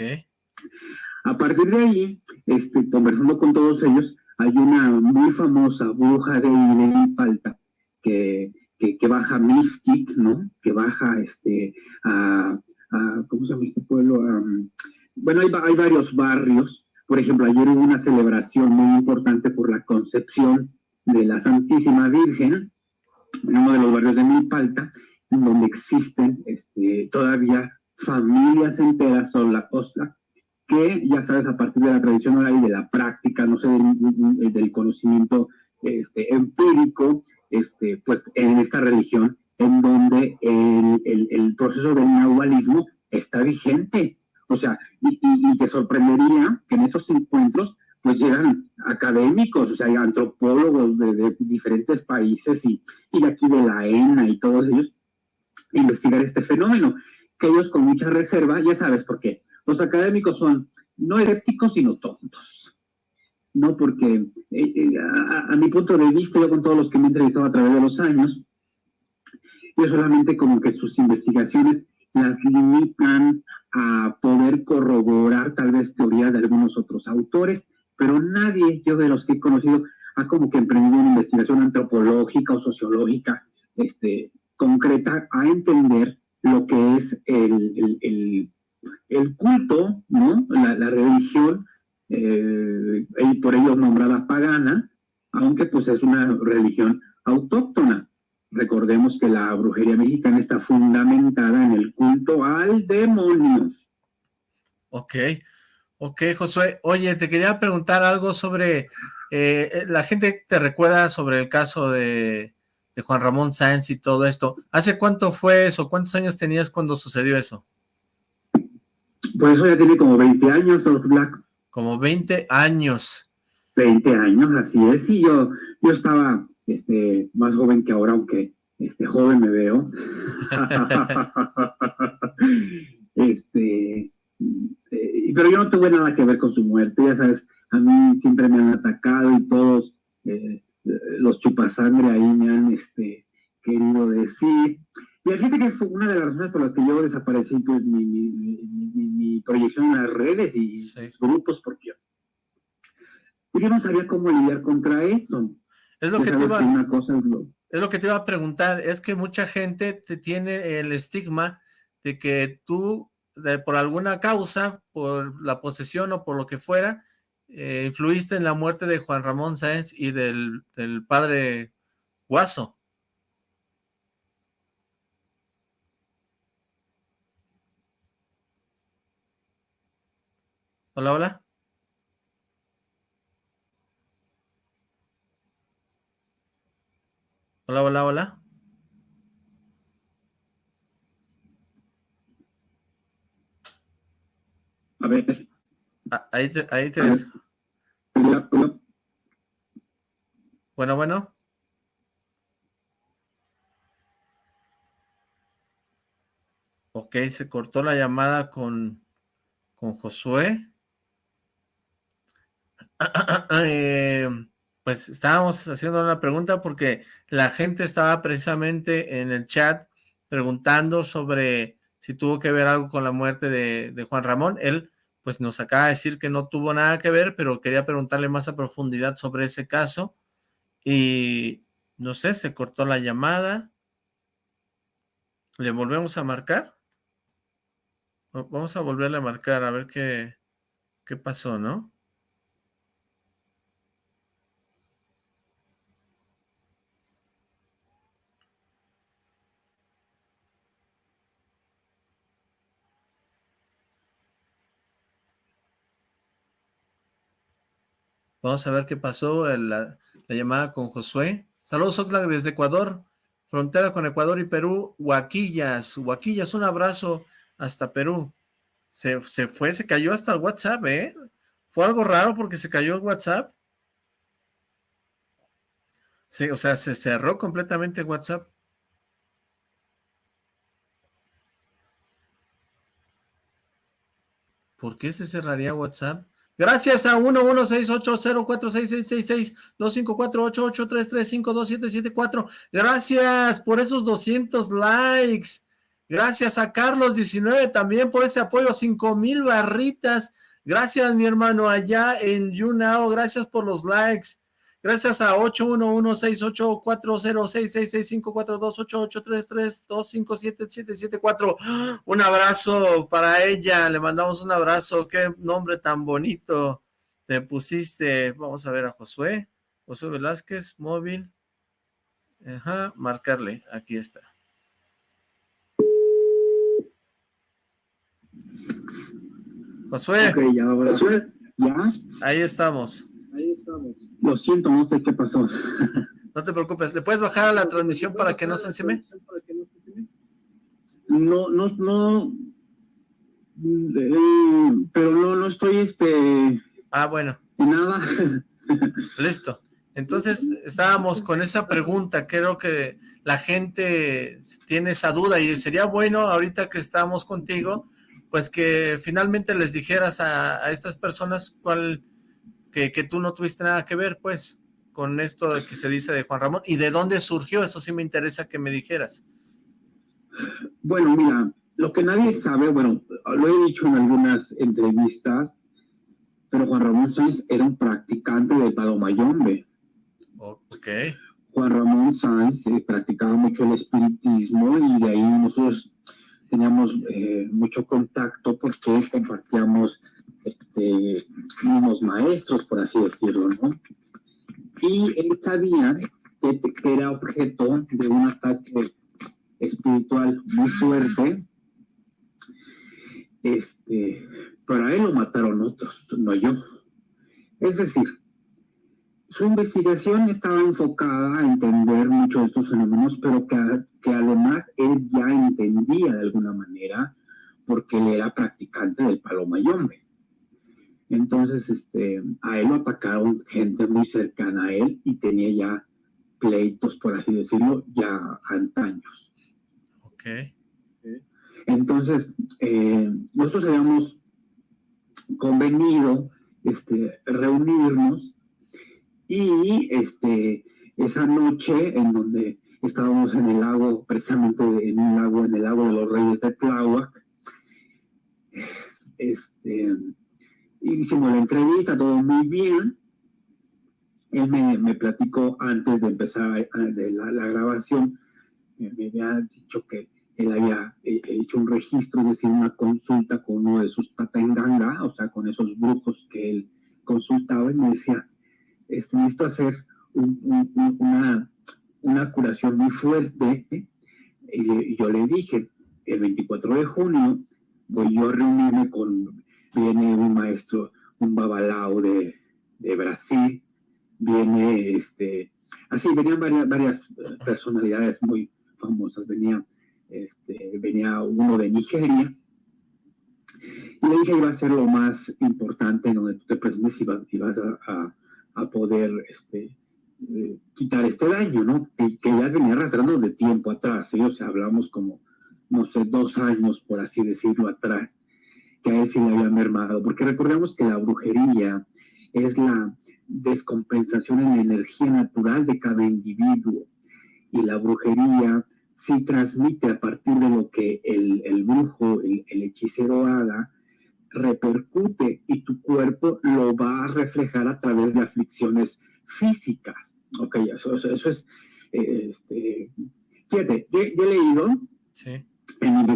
A partir de ahí, este, conversando con todos ellos, hay una muy famosa bruja de Palta que, que, baja Mystic, ¿no? Que baja este, a, ¿cómo se llama este pueblo? bueno, hay, varios barrios. Por ejemplo, ayer hubo una celebración muy importante por la concepción de la Santísima Virgen en uno de los barrios de Milpalta, donde existen este, todavía familias enteras son la costa que ya sabes, a partir de la tradición oral y de la práctica, no sé, del, conocimiento este, empírico, este, pues en esta religión, en donde el, el, proceso del nahualismo está vigente. O sea, y, y, te sorprendería que en esos encuentros pues llegan académicos, o sea, hay antropólogos de, diferentes países y, y, de aquí de la ENA y todos ellos, investigar este fenómeno, que ellos con mucha reserva, ya sabes por qué, los académicos son no escépticos, sino tontos. No, porque eh, eh, a, mi punto de vista, yo con todos los que me he entrevistado a través de los años, yo solamente como que sus investigaciones las limitan a poder corroborar tal vez teorías de algunos otros autores, pero nadie, yo de los que he conocido, ha como que emprendido una investigación antropológica o sociológica este, concreta a entender lo que es el, culto, ¿no? La, religión, eh, y por ello nombrada pagana, aunque pues es una religión autóctona. Recordemos que la brujería mexicana está fundamentada en el culto al demonio. Ok, ok, Josué. Oye, te quería preguntar algo sobre, eh, la gente te recuerda sobre el caso de, de Juan Ramón Sáenz y todo esto. ¿Hace cuánto fue eso? ¿Cuántos años tenías cuando sucedió eso? Por eso ya tiene como 20 años, Black. Como 20 años. 20 años, así es. Y yo, yo estaba este, más joven que ahora, aunque este, joven me veo. este, eh, pero yo no tuve nada que ver con su muerte, ya sabes, a mí siempre me han atacado y todos eh, los chupasangre ahí me han este, querido decir. Y fíjate que fue una de las razones por las que yo desaparecí pues, mi, mi, proyección en las redes y grupos, porque yo no sabía cómo lidiar contra eso. Es lo, que te, iba, una cosa es, lo... es lo que te iba a preguntar, es que mucha gente te tiene el estigma de que tú, por alguna causa, por la posesión o por lo que fuera, eh, influiste en la muerte de Juan Ramón Sáenz y del, del padre Guaso. Hola, hola. Hola, hola, hola. A ver. Ah, ahí te, ahí te ves. Bueno, bueno. Ok, se cortó la llamada con, con Josué. Eh, pues estábamos haciendo una pregunta porque la gente estaba precisamente en el chat preguntando sobre si tuvo que ver algo con la muerte de, de, Juan Ramón. Él pues nos acaba de decir que no tuvo nada que ver, pero quería preguntarle más a profundidad sobre ese caso. Y no sé, se cortó la llamada. ¿Le volvemos a marcar? Vamos a volverle a marcar a ver qué, qué pasó, ¿no? Vamos a ver qué pasó, la, la llamada con Josué. Saludos, Oxlack, desde Ecuador, frontera con Ecuador y Perú, Huaquillas. Huaquillas, un abrazo hasta Perú. Se, se fue, se cayó hasta el WhatsApp, ¿eh? Fue algo raro porque se cayó el WhatsApp. Sí, o sea, se cerró completamente WhatsApp. ¿Por qué se cerraría WhatsApp? Gracias a 1168046662548833527774. Gracias por esos 200 likes. Gracias a Carlos19 también por ese apoyo. 5000 barritas. Gracias, mi hermano, allá en YouNow. Gracias por los likes. Gracias a 811-6840-6665-428833-257-774. Un abrazo para ella, le mandamos un abrazo. Qué nombre tan bonito te pusiste. Vamos a ver a Josué. Josué Velázquez, móvil. Ajá, marcarle. Aquí está. Josué. ya, Josué. ¿Ya? Ahí estamos. Lo siento, no sé qué pasó. No te preocupes. ¿Le puedes bajar a la transmisión para que no se encime? No, no, no. Eh, pero no, no estoy, este... Ah, bueno. Nada. Listo. Entonces, estábamos con esa pregunta, creo que la gente tiene esa duda y sería bueno ahorita que estamos contigo, pues que finalmente les dijeras a, a estas personas cuál que, que, tú no tuviste nada que ver, pues, con esto de que se dice de Juan Ramón, y de dónde surgió, eso sí me interesa que me dijeras. Bueno, mira, lo que nadie sabe, bueno, lo he dicho en algunas entrevistas, pero Juan Ramón Sáenz era un practicante de Palomayombe. Ok. Juan Ramón Sáenz eh, practicaba mucho el espiritismo y de ahí nosotros teníamos eh, mucho contacto porque compartíamos este, unos maestros, por así decirlo, ¿no? Y él sabía que, era objeto de un ataque espiritual muy fuerte, este, para él lo mataron otros, no yo. Es decir, su investigación estaba enfocada a entender muchos de estos fenómenos, pero que, que además él ya entendía de alguna manera porque él era practicante del palomayombe. Entonces, este, a él lo atacaron gente muy cercana a él y tenía ya pleitos, por así decirlo, ya antaños. Ok. Entonces, eh, nosotros habíamos convenido este, reunirnos y este, esa noche en donde estábamos en el lago, precisamente en un lago, en el lago de los Reyes de Tláhuac, este, hicimos la entrevista, todo muy bien. Él me, platicó antes de empezar de la, grabación, me, me había dicho que él había eh, hecho un registro, es decir, una consulta con uno de sus tatenganga, o sea, con esos brujos que él consultaba, y me decía, este, necesito hacer un, un, una, una curación muy fuerte, y, y yo le dije, el 24 de junio voy yo a reunirme con viene un maestro, un babalao de, de Brasil, viene este, así venían varias, varias personalidades muy famosas, venía, este, venía uno de Nigeria, Y le dije, iba a ser lo más importante en donde tú te presentes y vas, a, a, poder este, eh, quitar este daño, ¿no? Que, que, ya venía arrastrando de tiempo atrás, ¿sí? O sea, hablamos como, no sé, dos años, por así decirlo, atrás, que a él sí le había mermado. Porque recordemos que la brujería es la descompensación en la energía natural de cada individuo. Y la brujería sí transmite a partir de lo que el, el brujo, el, hechicero haga, repercute y tu cuerpo lo va a reflejar a través de aflicciones físicas. Ok, eso, eso, es, este, fíjate, yo, he leído en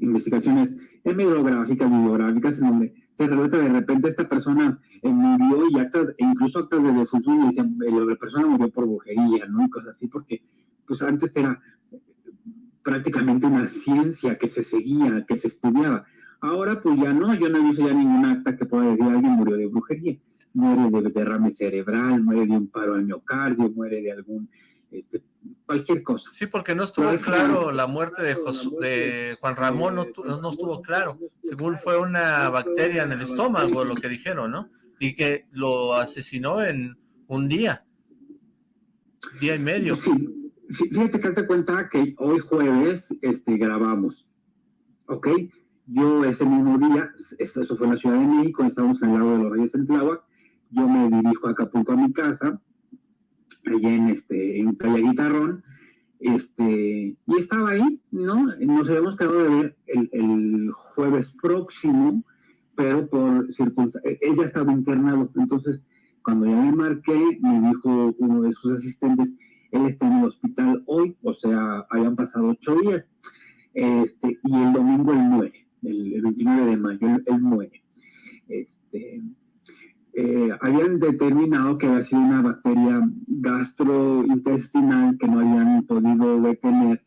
investigaciones hemerográficas, bibliográficas, en donde se relata de repente esta persona eh, murió y actas, e incluso actas de defunción y eh, la persona murió por brujería, ¿no? Y cosas así, porque pues antes era prácticamente una ciencia que se seguía, que se estudiaba. Ahora pues ya no, yo no he visto ya ningún acta que pueda decir alguien murió de brujería. Muere de derrame cerebral, muere de un paro al miocardio, muere de algún, este, cualquier cosa. Sí, porque no estuvo claro la muerte de, de Juan Ramón, no, no, estuvo claro. Según fue una bacteria en el estómago, lo que dijeron, ¿no? Y que lo asesinó en un día, día y medio. Sí, fíjate que hace cuenta que hoy jueves este, grabamos, ¿ok? Yo ese mismo día, eso fue en la Ciudad de México, estábamos al lado de los Reyes en Tláhuac, yo me dirijo a Acapulco a mi casa, allá en, este, en Playa Guitarrón, este, y estaba ahí, ¿no? Nos habíamos quedado de ver el, el jueves próximo, pero por circunstancias, ella estaba internado, entonces cuando ya me marqué, me dijo uno de sus asistentes, él está en el hospital hoy, o sea, hayan pasado ocho días, este, y el domingo él muere, el, 29 de mayo él, muere. Este, eh, habían determinado que había sido una bacteria gastrointestinal que no habían podido detener,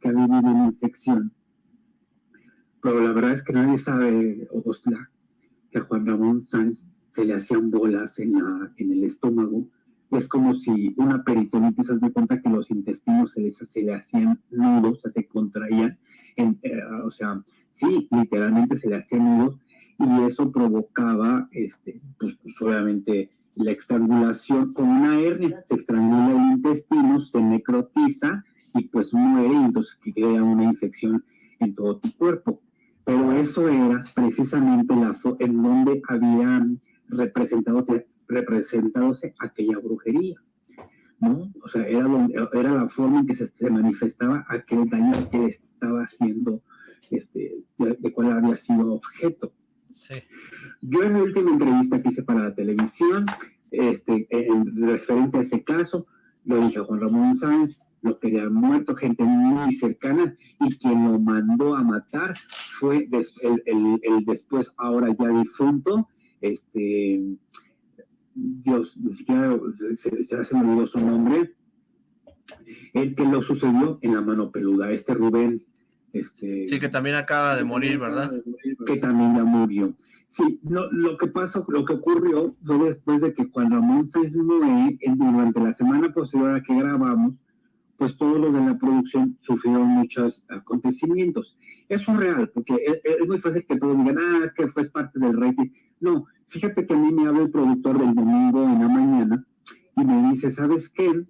que había habido una infección. Pero la verdad es que nadie sabe, Osla, que a Juan Ramón Sáenz se le hacían bolas en, la, en el estómago es como si una peritonitis, se de cuenta que los intestinos se, se le hacían nudos, se contraían, eh, o sea, sí, literalmente se le hacían nudos, y eso provocaba, este, pues, pues, obviamente, la estrangulación con una hernia, se estrangula el intestino, se necrotiza y pues muere, y entonces crea una infección en todo tu cuerpo. Pero eso era precisamente la en donde habían representado representándose aquella brujería, ¿no? O sea, era, era la forma en que se, manifestaba aquel daño que estaba haciendo, este, de, cuál había sido objeto. Sí. Yo en la última entrevista que hice para la televisión, este, en, referente a ese caso, lo dije a Juan Ramón Sáenz, lo que había muerto, gente muy cercana, y quien lo mandó a matar fue el, el, el, después, ahora ya difunto, este, Dios, ni siquiera se, se, hace olvidó su nombre, el que lo sucedió en la mano peluda, este Rubén. Este, sí, que también acaba de morir, ¿verdad? Que también ya murió. Sí, lo que pasó, lo que ocurrió fue después de que Juan Ramón se muere, durante la semana posterior a que grabamos, pues todos los de la producción sufrieron muchos acontecimientos. Eso es real, porque es, muy fácil que todos digan, ah, es que fue parte del rating. No, fíjate que a mí me habla el productor del domingo en la mañana y me dice, ¿sabes qué?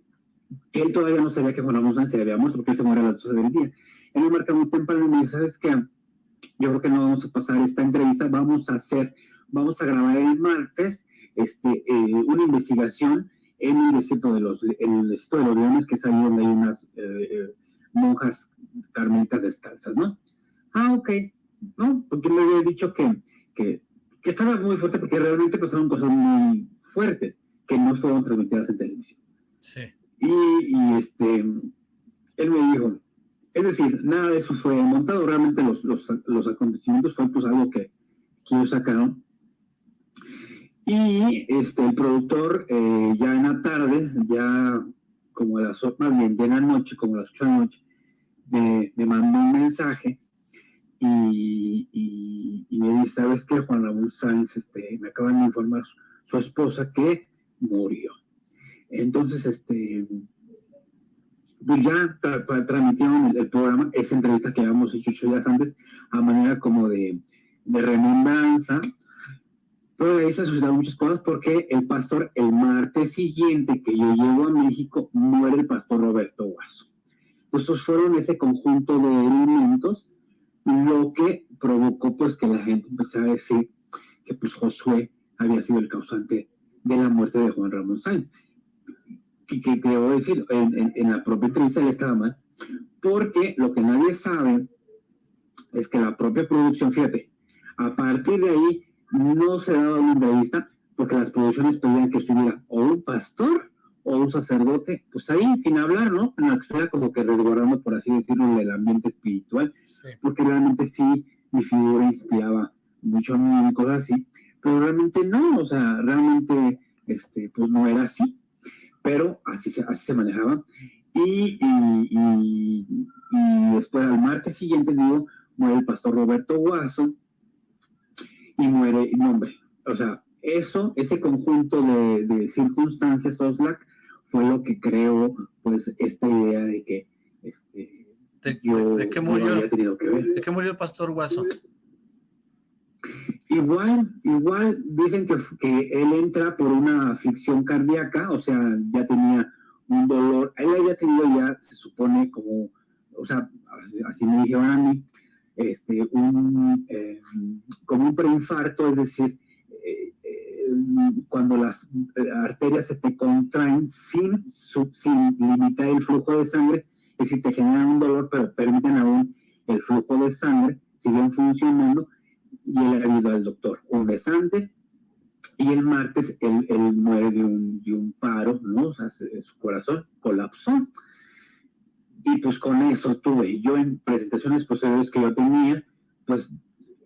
Él todavía no sabía que Juan Ramón se había muerto porque él se muere a las 12 del día. Él me marca muy temprano y me dice, ¿sabes qué? Yo creo que no vamos a pasar esta entrevista, vamos a hacer, vamos a grabar el martes este, eh, una investigación en el desierto de los, en el desierto de los leones, que es ahí donde hay unas eh, eh, monjas carmelitas descalzas, ¿no? Ah, ok, ¿no? Porque me había dicho que, que, que, estaba muy fuerte porque realmente pasaron cosas muy fuertes que no fueron transmitidas en televisión. Sí. Y, y este, él me dijo, es decir, nada de eso fue montado, realmente los, los, los acontecimientos fue pues algo que, ellos sacaron y este, el productor eh, ya en la tarde, ya como a las más bien, ya en la noche, como a las 8 de la noche, me, mandó un mensaje y, y, me dice, ¿sabes qué? Juan Ramón Sáenz, este, me acaban de informar su, esposa que murió. Entonces, este, pues ya transmitieron el, programa, esa entrevista que habíamos hecho días antes, a manera como de, de remembranza, pero ahí se suscitaron muchas cosas porque el pastor, el martes siguiente que yo llego a México, muere el pastor Roberto Guaso. Estos fueron ese conjunto de elementos lo que provocó pues que la gente empezara a decir que pues Josué había sido el causante de la muerte de Juan Ramón Sáenz. Y que debo decir, en, la propia él estaba mal, porque lo que nadie sabe es que la propia producción, fíjate, a partir de ahí no se daba una entrevista porque las producciones pedían que estuviera o un pastor o un sacerdote, pues ahí sin hablar, ¿no? En la que como que resguardando, por así decirlo, el ambiente espiritual, porque realmente sí mi figura inspiraba mucho a mí y cosas así, pero realmente no, o sea, realmente, este, pues no era así, pero así se, así se manejaba. Y, y, y, después al martes siguiente, digo, muere el pastor Roberto Guaso y muere, no hombre, o sea, eso, ese conjunto de, de circunstancias, Oslac, fue lo que creó, pues, esta idea de que, este, ¿De, yo de, qué murió, tenido que ver. ¿De qué murió el pastor Guaso? Igual, igual dicen que, que él entra por una aflicción cardíaca, o sea, ya tenía un dolor, él había tenido ya, se supone, como, o sea, así me dijeron a mí, este, un, eh, como un preinfarto, es decir, eh, eh, cuando las arterias se te contraen sin, sin limitar el flujo de sangre, es decir, te generan un dolor, pero permiten aún el flujo de sangre, siguen funcionando, y él ha ido al doctor un mes antes, y el martes él, él muere de un, de un, paro, ¿no? O sea, su corazón colapsó. Y pues con eso tuve, yo en presentaciones posteriores que yo tenía, pues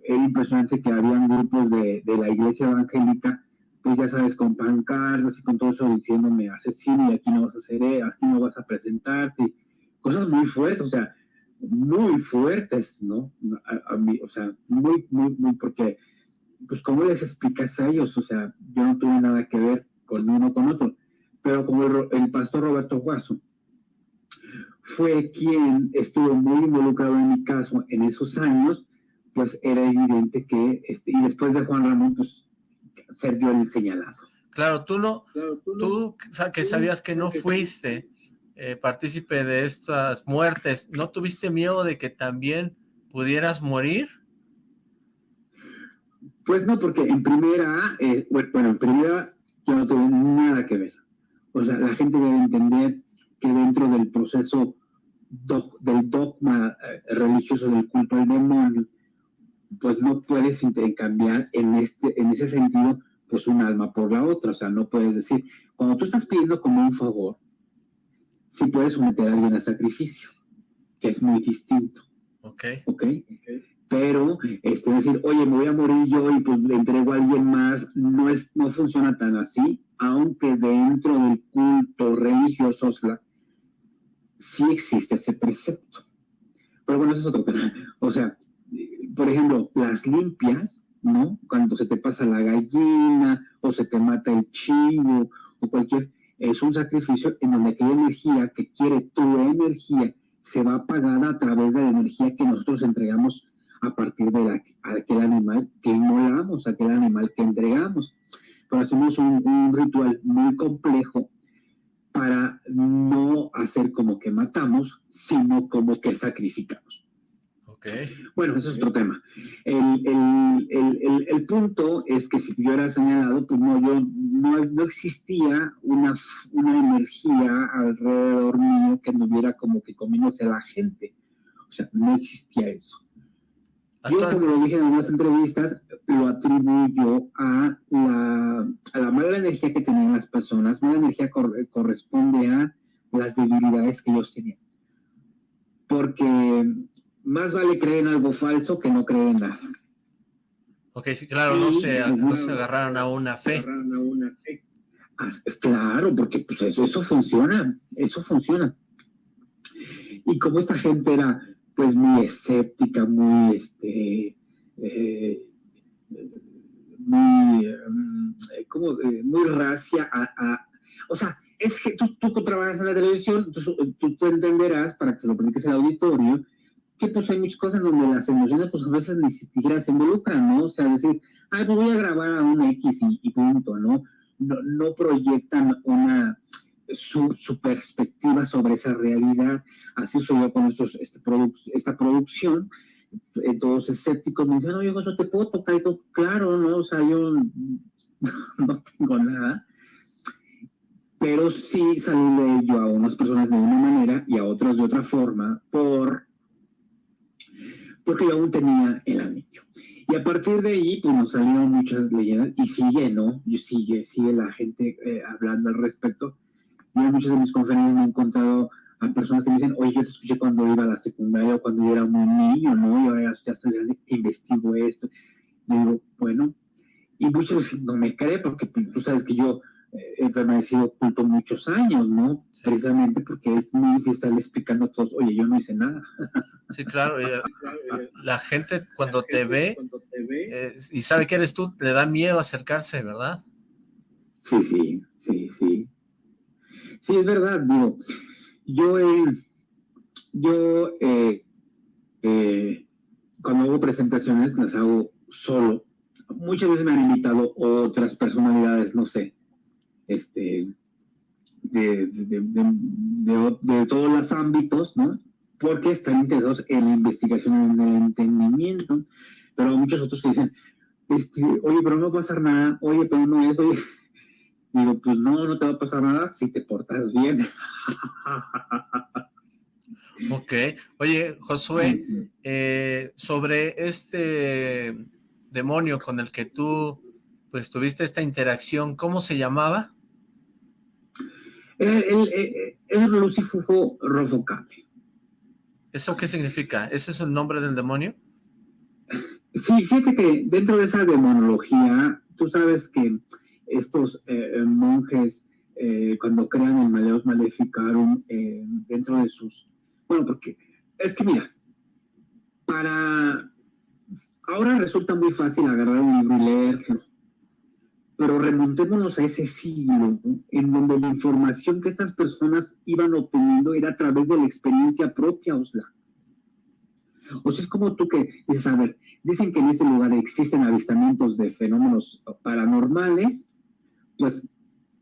era impresionante que habían grupos de, de la iglesia evangélica, pues ya sabes, con pancartas y con todo eso diciéndome, asesino y aquí no vas a hacer, aquí no vas a presentarte, cosas muy fuertes, o sea, muy fuertes, ¿no? A, mí, o sea, muy, muy, muy, porque, pues, ¿cómo les explicas a ellos? O sea, yo no tuve nada que ver con uno con otro, pero como el, pastor Roberto Guaso fue quien estuvo muy involucrado en mi caso en esos años, pues era evidente que, este, y después de Juan Ramón, pues, ser yo el señalado. Claro, tú no, tú, que sabías que no fuiste eh, partícipe de estas muertes, ¿no tuviste miedo de que también pudieras morir? Pues no, porque en primera, eh, bueno, en primera yo no tuve nada que ver. O sea, la gente debe entender que dentro del proceso del dogma eh, religioso del culto al demonio, pues no puedes intercambiar en, este, en ese sentido, pues un alma por la otra. O sea, no puedes decir, cuando tú estás pidiendo como un favor, sí puedes someter a alguien a sacrificio, que es muy distinto. Ok. Ok. Pero, este, decir, oye, me voy a morir yo y pues le entrego a alguien más, no, es, no funciona tan así, aunque dentro del culto religioso sí existe ese precepto. Pero bueno, eso es otro tema. O sea, por ejemplo, las limpias, ¿no? Cuando se te pasa la gallina o se te mata el chivo o cualquier es un sacrificio en donde aquella energía que quiere tu energía se va pagada a través de la energía que nosotros entregamos a partir de aquel animal que inmolamos, aquel animal que entregamos. Pero hacemos un, un ritual muy complejo para no hacer como que matamos, sino como que sacrificamos. Bueno, eso es otro tema. El, el, el, punto es que si yo era señalado, pues no, yo no, no existía una, una energía alrededor mío que no hubiera como que comiéndose la gente. O sea, no existía eso. Yo, como lo dije en algunas entrevistas, lo atribuyo a la, a la mala energía que tenían las personas. Mala energía corresponde a las debilidades que ellos tenían. Porque más vale creer en algo falso que no creer en nada. Ok, sí, claro, no, se, no se agarraron a una fe. Ah, claro, porque pues eso, eso funciona, eso funciona. Y como esta gente era pues muy escéptica, muy este eh, muy mm, como muy racia a, o sea, es que tú, tú, trabajas en la televisión, tú, tú, entenderás, para que se lo platiques al auditorio, que pues hay muchas cosas donde las emociones pues a veces ni siquiera se involucran, ¿no? O sea, decir, ay, pues voy a grabar a un X y, punto, ¿no? ¿no? No proyectan una, su, perspectiva sobre esa realidad. Así soy con estos, este esta producción. Todos escépticos me dicen, oye, eso te puedo tocar y todo. Claro, ¿no? O sea, yo no tengo nada. Pero sí salí yo a unas personas de una manera y a otras de otra forma por porque aún tenía el anillo. Y a partir de ahí, pues nos salieron muchas leyendas y sigue, ¿no? Y sigue, sigue la gente eh, hablando al respecto. Yo en muchas de mis conferencias me he encontrado a personas que me dicen, oye, yo te escuché cuando iba a la secundaria o cuando yo era un niño, ¿no? Y ahora ya estoy grande, investigo esto. Y digo, bueno, y veces no me cree porque pues, tú sabes que yo he permanecido oculto muchos años, ¿no? Precisamente porque es muy difícil estar explicando a todos, oye, yo no hice nada. Sí, claro, eh, la gente cuando te ve eh, y sabe que eres tú, le da miedo acercarse, ¿verdad? Sí, sí, sí, sí. Sí, es verdad, digo, yo, yo eh, cuando hago presentaciones las hago solo. Muchas veces me han invitado otras personalidades, no sé, este, de, de, todos los ámbitos, ¿no? Porque están interesados en la investigación, en el entendimiento, pero muchos otros que dicen, este, oye, pero no va a pasar nada, oye, pero no es, oye, digo, pues no, no te va a pasar nada si te portas bien. Ok, oye, Josué, eh, sobre este demonio con el que tú, pues, tuviste esta interacción, ¿cómo se llamaba? Es Lucifujo Rofocame. ¿Eso qué significa? ¿Ese es el nombre del demonio? Sí, fíjate que dentro de esa demonología, tú sabes que estos eh, monjes, eh, cuando crean el Maleos Maleficarum, eh, dentro de sus... Bueno, porque es que mira, para... Ahora resulta muy fácil agarrar un libro y leerlo, pero remontémonos a ese siglo, en donde la información que estas personas iban obteniendo era a través de la experiencia propia, Osla. O sea, es como tú que dices, a ver, dicen que en este lugar existen avistamientos de fenómenos paranormales, pues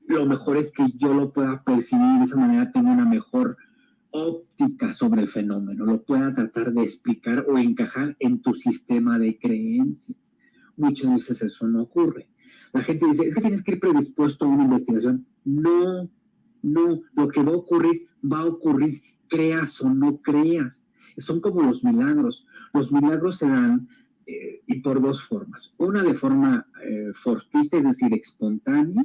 lo mejor es que yo lo pueda percibir de esa manera, tengo una mejor óptica sobre el fenómeno, lo pueda tratar de explicar o encajar en tu sistema de creencias. Muchas veces eso no ocurre. La gente dice, es que tienes que ir predispuesto a una investigación. No, no, lo que va a ocurrir, va a ocurrir, creas o no creas. Son como los milagros. Los milagros se dan eh, y por dos formas. Una de forma eh, fortuita, es decir, espontánea,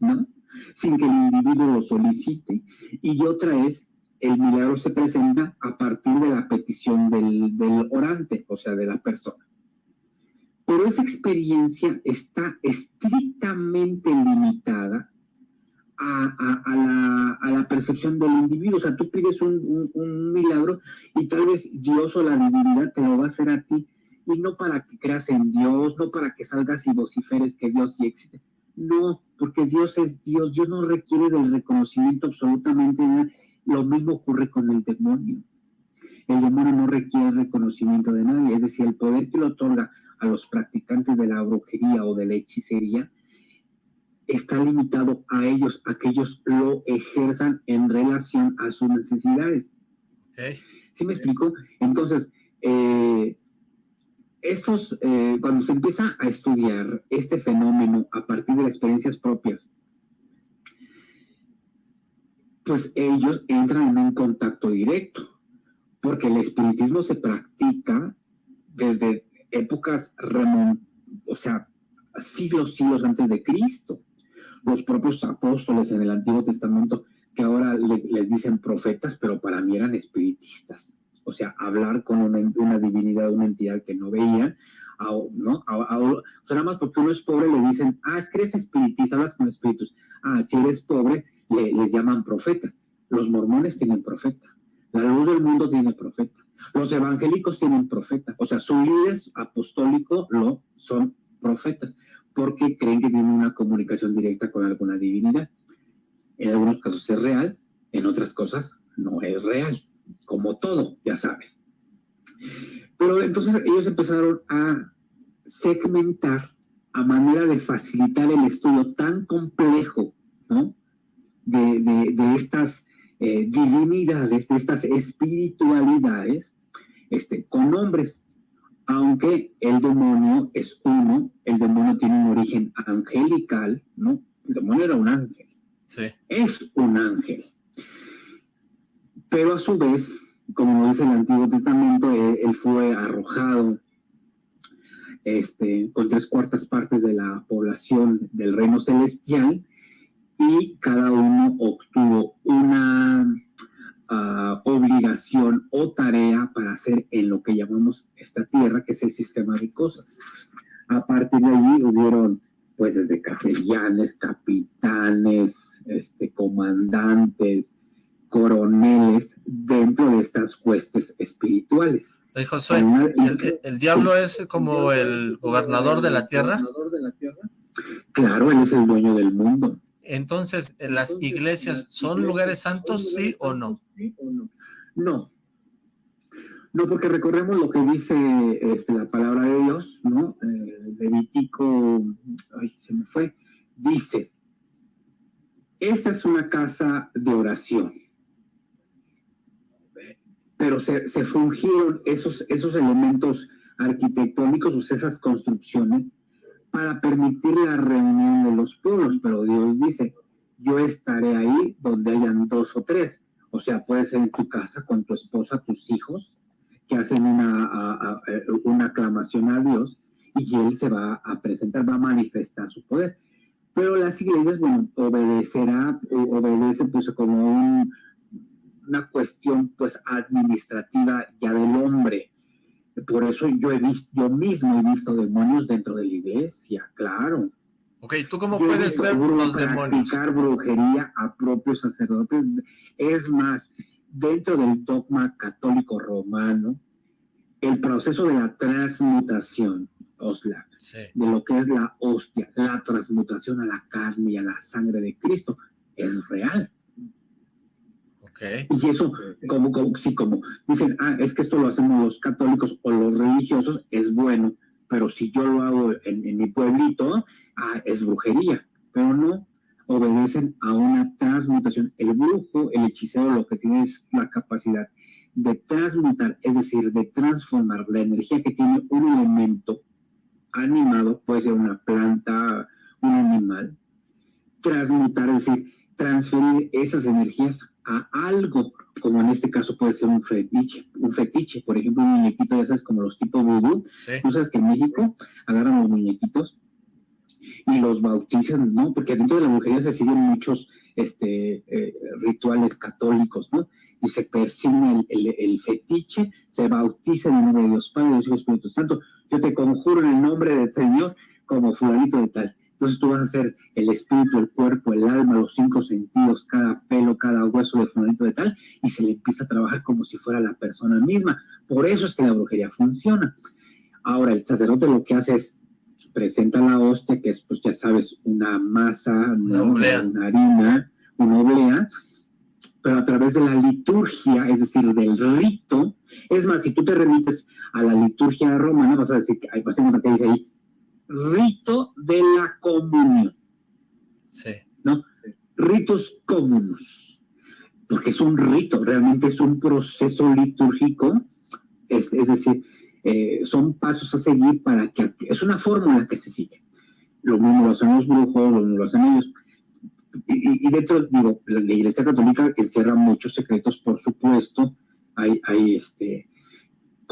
¿no? Sin que el individuo lo solicite. Y otra es, el milagro se presenta a partir de la petición del, del orante, o sea, de la persona pero esa experiencia está estrictamente limitada a, la, percepción del individuo. O sea, tú pides un, milagro y tal vez Dios o la divinidad te lo va a hacer a ti, y no para que creas en Dios, no para que salgas y vociferes que Dios sí existe. No, porque Dios es Dios, Dios no requiere del reconocimiento absolutamente nada. Lo mismo ocurre con el demonio. El demonio no requiere reconocimiento de nadie, es decir, el poder que lo otorga a los practicantes de la brujería o de la hechicería, está limitado a ellos, a que ellos lo ejerzan en relación a sus necesidades. ¿Sí me explico? Entonces, eh, estos, eh, cuando se empieza a estudiar este fenómeno a partir de experiencias propias, pues ellos entran en un contacto directo, porque el espiritismo se practica desde épocas, o sea, siglos, siglos antes de Cristo. Los propios apóstoles en el Antiguo Testamento, que ahora les dicen profetas, pero para mí eran espiritistas. O sea, hablar con una, divinidad, una entidad que no veían, ¿no? o sea, nada más porque uno es pobre le dicen, ah, es que eres espiritista, hablas con espíritus. Ah, si eres pobre, les llaman profetas. Los mormones tienen profeta. La luz del mundo tiene profeta. Los evangélicos tienen profeta, o sea, su líder apostólico lo son profetas, porque creen que tienen una comunicación directa con alguna divinidad. En algunos casos es real, en otras cosas no es real, como todo, ya sabes. Pero entonces ellos empezaron a segmentar a manera de facilitar el estudio tan complejo, ¿no? De, estas eh, divinidades, de estas espiritualidades, este, con nombres. Aunque el demonio es uno, el demonio tiene un origen angelical, ¿no? El demonio era un ángel. Sí. Es un ángel. Pero a su vez, como dice el Antiguo Testamento, él, él fue arrojado este, con tres cuartas partes de la población del reino celestial y cada uno obtuvo una uh, obligación o tarea para hacer en lo que llamamos esta tierra, que es el sistema de cosas. A partir de allí hubieron, pues, desde capellanes, capitanes, este, comandantes, coroneles dentro de estas huestes espirituales. José, ¿el, diablo es como el gobernador de la tierra? Claro, él es el dueño del mundo. Entonces, ¿las iglesias son lugares santos, sí o no? No. No, porque recorremos lo que dice este, la palabra de Dios, ¿no? Eh, Levítico, ay, se me fue, dice, esta es una casa de oración pero se, se fungieron esos, esos elementos arquitectónicos, o esas construcciones, para permitir la reunión de los pueblos, pero Dios dice, yo estaré ahí donde hayan dos o tres, o sea, puede ser en tu casa con tu esposa, tus hijos, que hacen una, una aclamación a Dios, y Él se va a presentar, va a manifestar su poder. Pero las iglesias, bueno, obedecerá, obedece pues como un, una cuestión pues administrativa ya del hombre. Por eso yo he visto, yo mismo he visto demonios dentro de la iglesia, claro. Ok, ¿tú cómo puedes ver los demonios? Practicar brujería a propios sacerdotes. Es más, dentro del dogma católico romano, el proceso de la transmutación, Osla, de lo que es la hostia, la transmutación a la carne y a la sangre de Cristo, es real. Y eso, como, como, sí, como dicen, ah, es que esto lo hacemos los católicos o los religiosos, es bueno, pero si yo lo hago en, mi pueblito, ah, es brujería, pero no obedecen a una transmutación. El brujo, el hechicero, lo que tiene es la capacidad de transmutar, es decir, de transformar la energía que tiene un elemento animado, puede ser una planta, un animal, transmutar, es decir, transferir esas energías a algo, como en este caso puede ser un fetiche, un fetiche, por ejemplo, un muñequito, ya sabes, como los tipos vudú, tú sabes que en México agarran los muñequitos y los bautizan, ¿no? Porque dentro de la brujería se siguen muchos este, eh, rituales católicos, ¿no? Y se persigna el, el, fetiche, se bautiza en el nombre de Dios Padre, Dios Hijo, Espíritu Santo. Yo te conjuro en el nombre del Señor como fulanito de tal. Entonces tú vas a hacer el espíritu, el cuerpo, el alma, los cinco sentidos, cada pelo, cada hueso de fulanito de tal, y se le empieza a trabajar como si fuera la persona misma. Por eso es que la brujería funciona. Ahora, el sacerdote lo que hace es presenta la hostia, que es, pues ya sabes, una masa, una, una harina, una oblea, pero a través de la liturgia, es decir, del rito. Es más, si tú te remites a la liturgia romana, vas a decir que hay pacientes que dice ahí, rito de la comunión. Sí. ¿No? Ritos comunos. Porque es un rito, realmente es un proceso litúrgico, es, decir, eh, son pasos a seguir para que, es una fórmula que se sigue. Lo mismo lo hacen los brujos, lo mismo lo hacen ellos. Y, y, de hecho, digo, la, Iglesia Católica encierra muchos secretos, por supuesto, hay, hay este,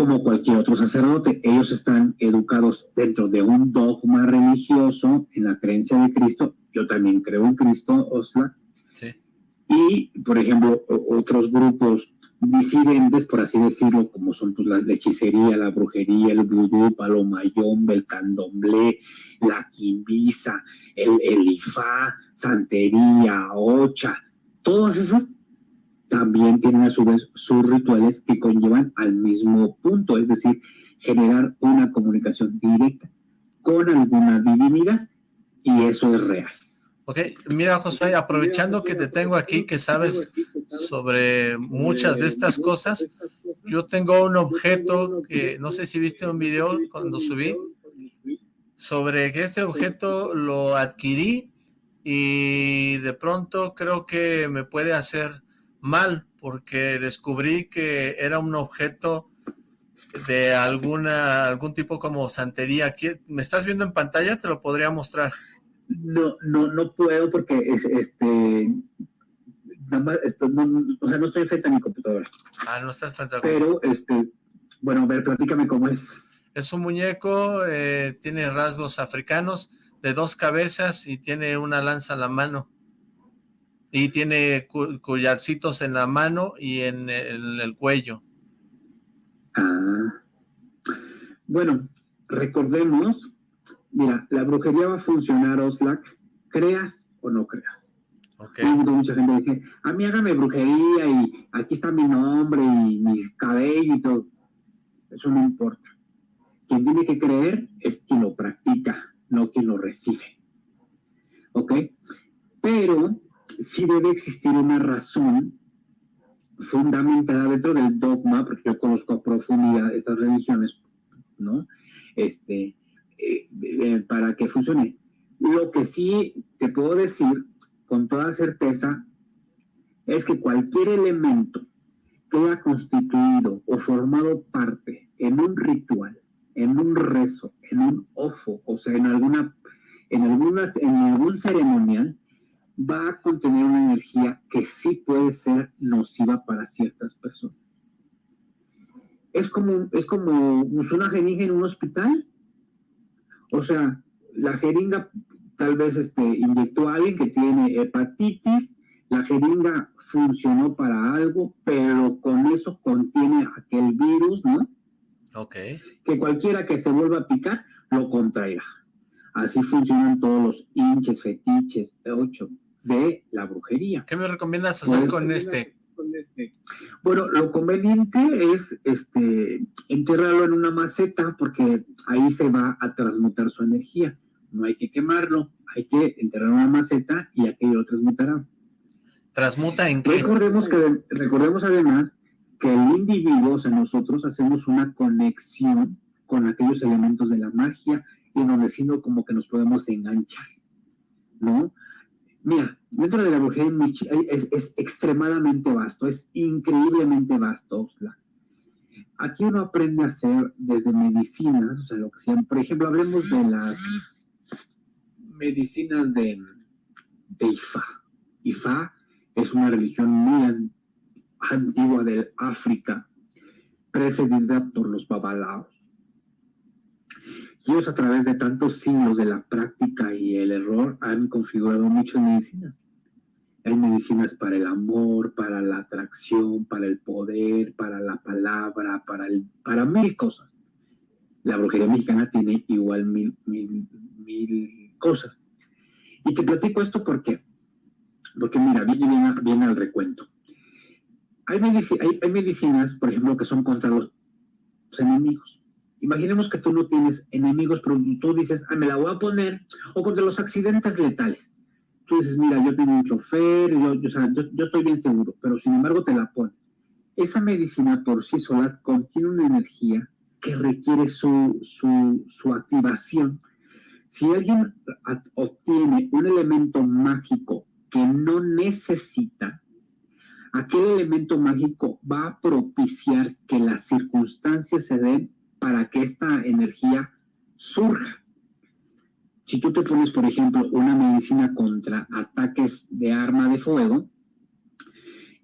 como cualquier otro sacerdote. Ellos están educados dentro de un dogma religioso en la creencia de Cristo. Yo también creo en Cristo, Osla. Sí. Y, por ejemplo, otros grupos disidentes, por así decirlo, como son pues, la hechicería, la brujería, el vudú, palomayombe, el candomblé, la quimbisa, el, el ifá, santería, ocha, todas esas también tienen a su vez sus rituales que conllevan al mismo punto, es decir, generar una comunicación directa con alguna divinidad y eso es real. Ok, mira José, aprovechando que te tengo aquí, que sabes sobre muchas de estas cosas, Yo tengo un objeto que, no sé si viste un video cuando subí, sobre que este objeto lo adquirí y de pronto creo que me puede hacer mal porque descubrí que era un objeto de alguna algún tipo como santería. ¿Me estás viendo en pantalla? Te lo podría mostrar. No, no, no puedo porque es, este nada más, no, o sea, no estoy frente a mi computadora. Ah, no estás frente a Pero, este, bueno, a ver, platícame cómo es. Es un muñeco, eh, tiene rasgos africanos, de dos cabezas y tiene una lanza en la mano. Y tiene collarcitos en la mano y en el, cuello. Ah. Bueno, recordemos, mira, la brujería va a funcionar, Oslac, creas o no creas. Okay. Mucha gente dice, a mí hágame brujería y aquí está mi nombre y mi cabello y todo. Eso no importa. Quien tiene que creer es quien lo practica, no quien lo recibe. ¿Ok? Pero sí debe existir una razón fundamentada dentro del dogma, porque yo conozco a profundidad estas religiones, ¿no? Este, eh, eh, para que funcione. Lo que sí te puedo decir con toda certeza es que cualquier elemento que haya constituido o formado parte en un ritual, en un rezo, en un ofo, o sea, en alguna, en algunas, en algún ceremonial, va a contener una energía que sí puede ser nociva para ciertas personas. Es como, es como una jeringa en un hospital. O sea, la jeringa tal vez este, inyectó a alguien que tiene hepatitis, la jeringa funcionó para algo, pero con eso contiene aquel virus, ¿no? Ok. Que cualquiera que se vuelva a picar lo contraerá. Así funcionan todos los hinches, fetiches, ocho, de la brujería. ¿Qué me recomiendas hacer con este? este? Bueno, lo conveniente es este, enterrarlo en una maceta porque ahí se va a transmutar su energía. No hay que quemarlo, hay que enterrar una maceta y aquello lo transmutará. ¿Transmuta en qué? Recordemos, que, recordemos además que el individuo, o sea, nosotros hacemos una conexión con aquellos elementos de la magia y donde sino como que nos podemos enganchar, ¿no? Mira, dentro de la brujería es, extremadamente vasto, es increíblemente vasto, Aquí uno aprende a hacer desde medicinas, o sea, lo que por ejemplo, hablemos de las medicinas de, de Ifá. Ifá es una religión muy antigua del África, precedida por los babalaos. Ellos a través de tantos siglos de la práctica y el error han configurado muchas medicinas. Hay medicinas para el amor, para la atracción, para el poder, para la palabra, para, mil cosas. La brujería mexicana tiene igual mil, mil, mil cosas. Y te platico esto porque, porque mira, viene, viene al recuento. Hay, medicinas, por ejemplo, que son contra los enemigos. Imaginemos que tú no tienes enemigos, pero tú dices, ah, me la voy a poner, o contra los accidentes letales. Tú dices, mira, yo tengo un chofer, yo, yo, estoy bien seguro, pero sin embargo te la pones. Esa medicina por sí sola contiene una energía que requiere su, su, su activación. Si alguien obtiene un elemento mágico que no necesita, aquel elemento mágico va a propiciar que las circunstancias se den para que esta energía surja. Si tú te pones, por ejemplo, una medicina contra ataques de arma de fuego,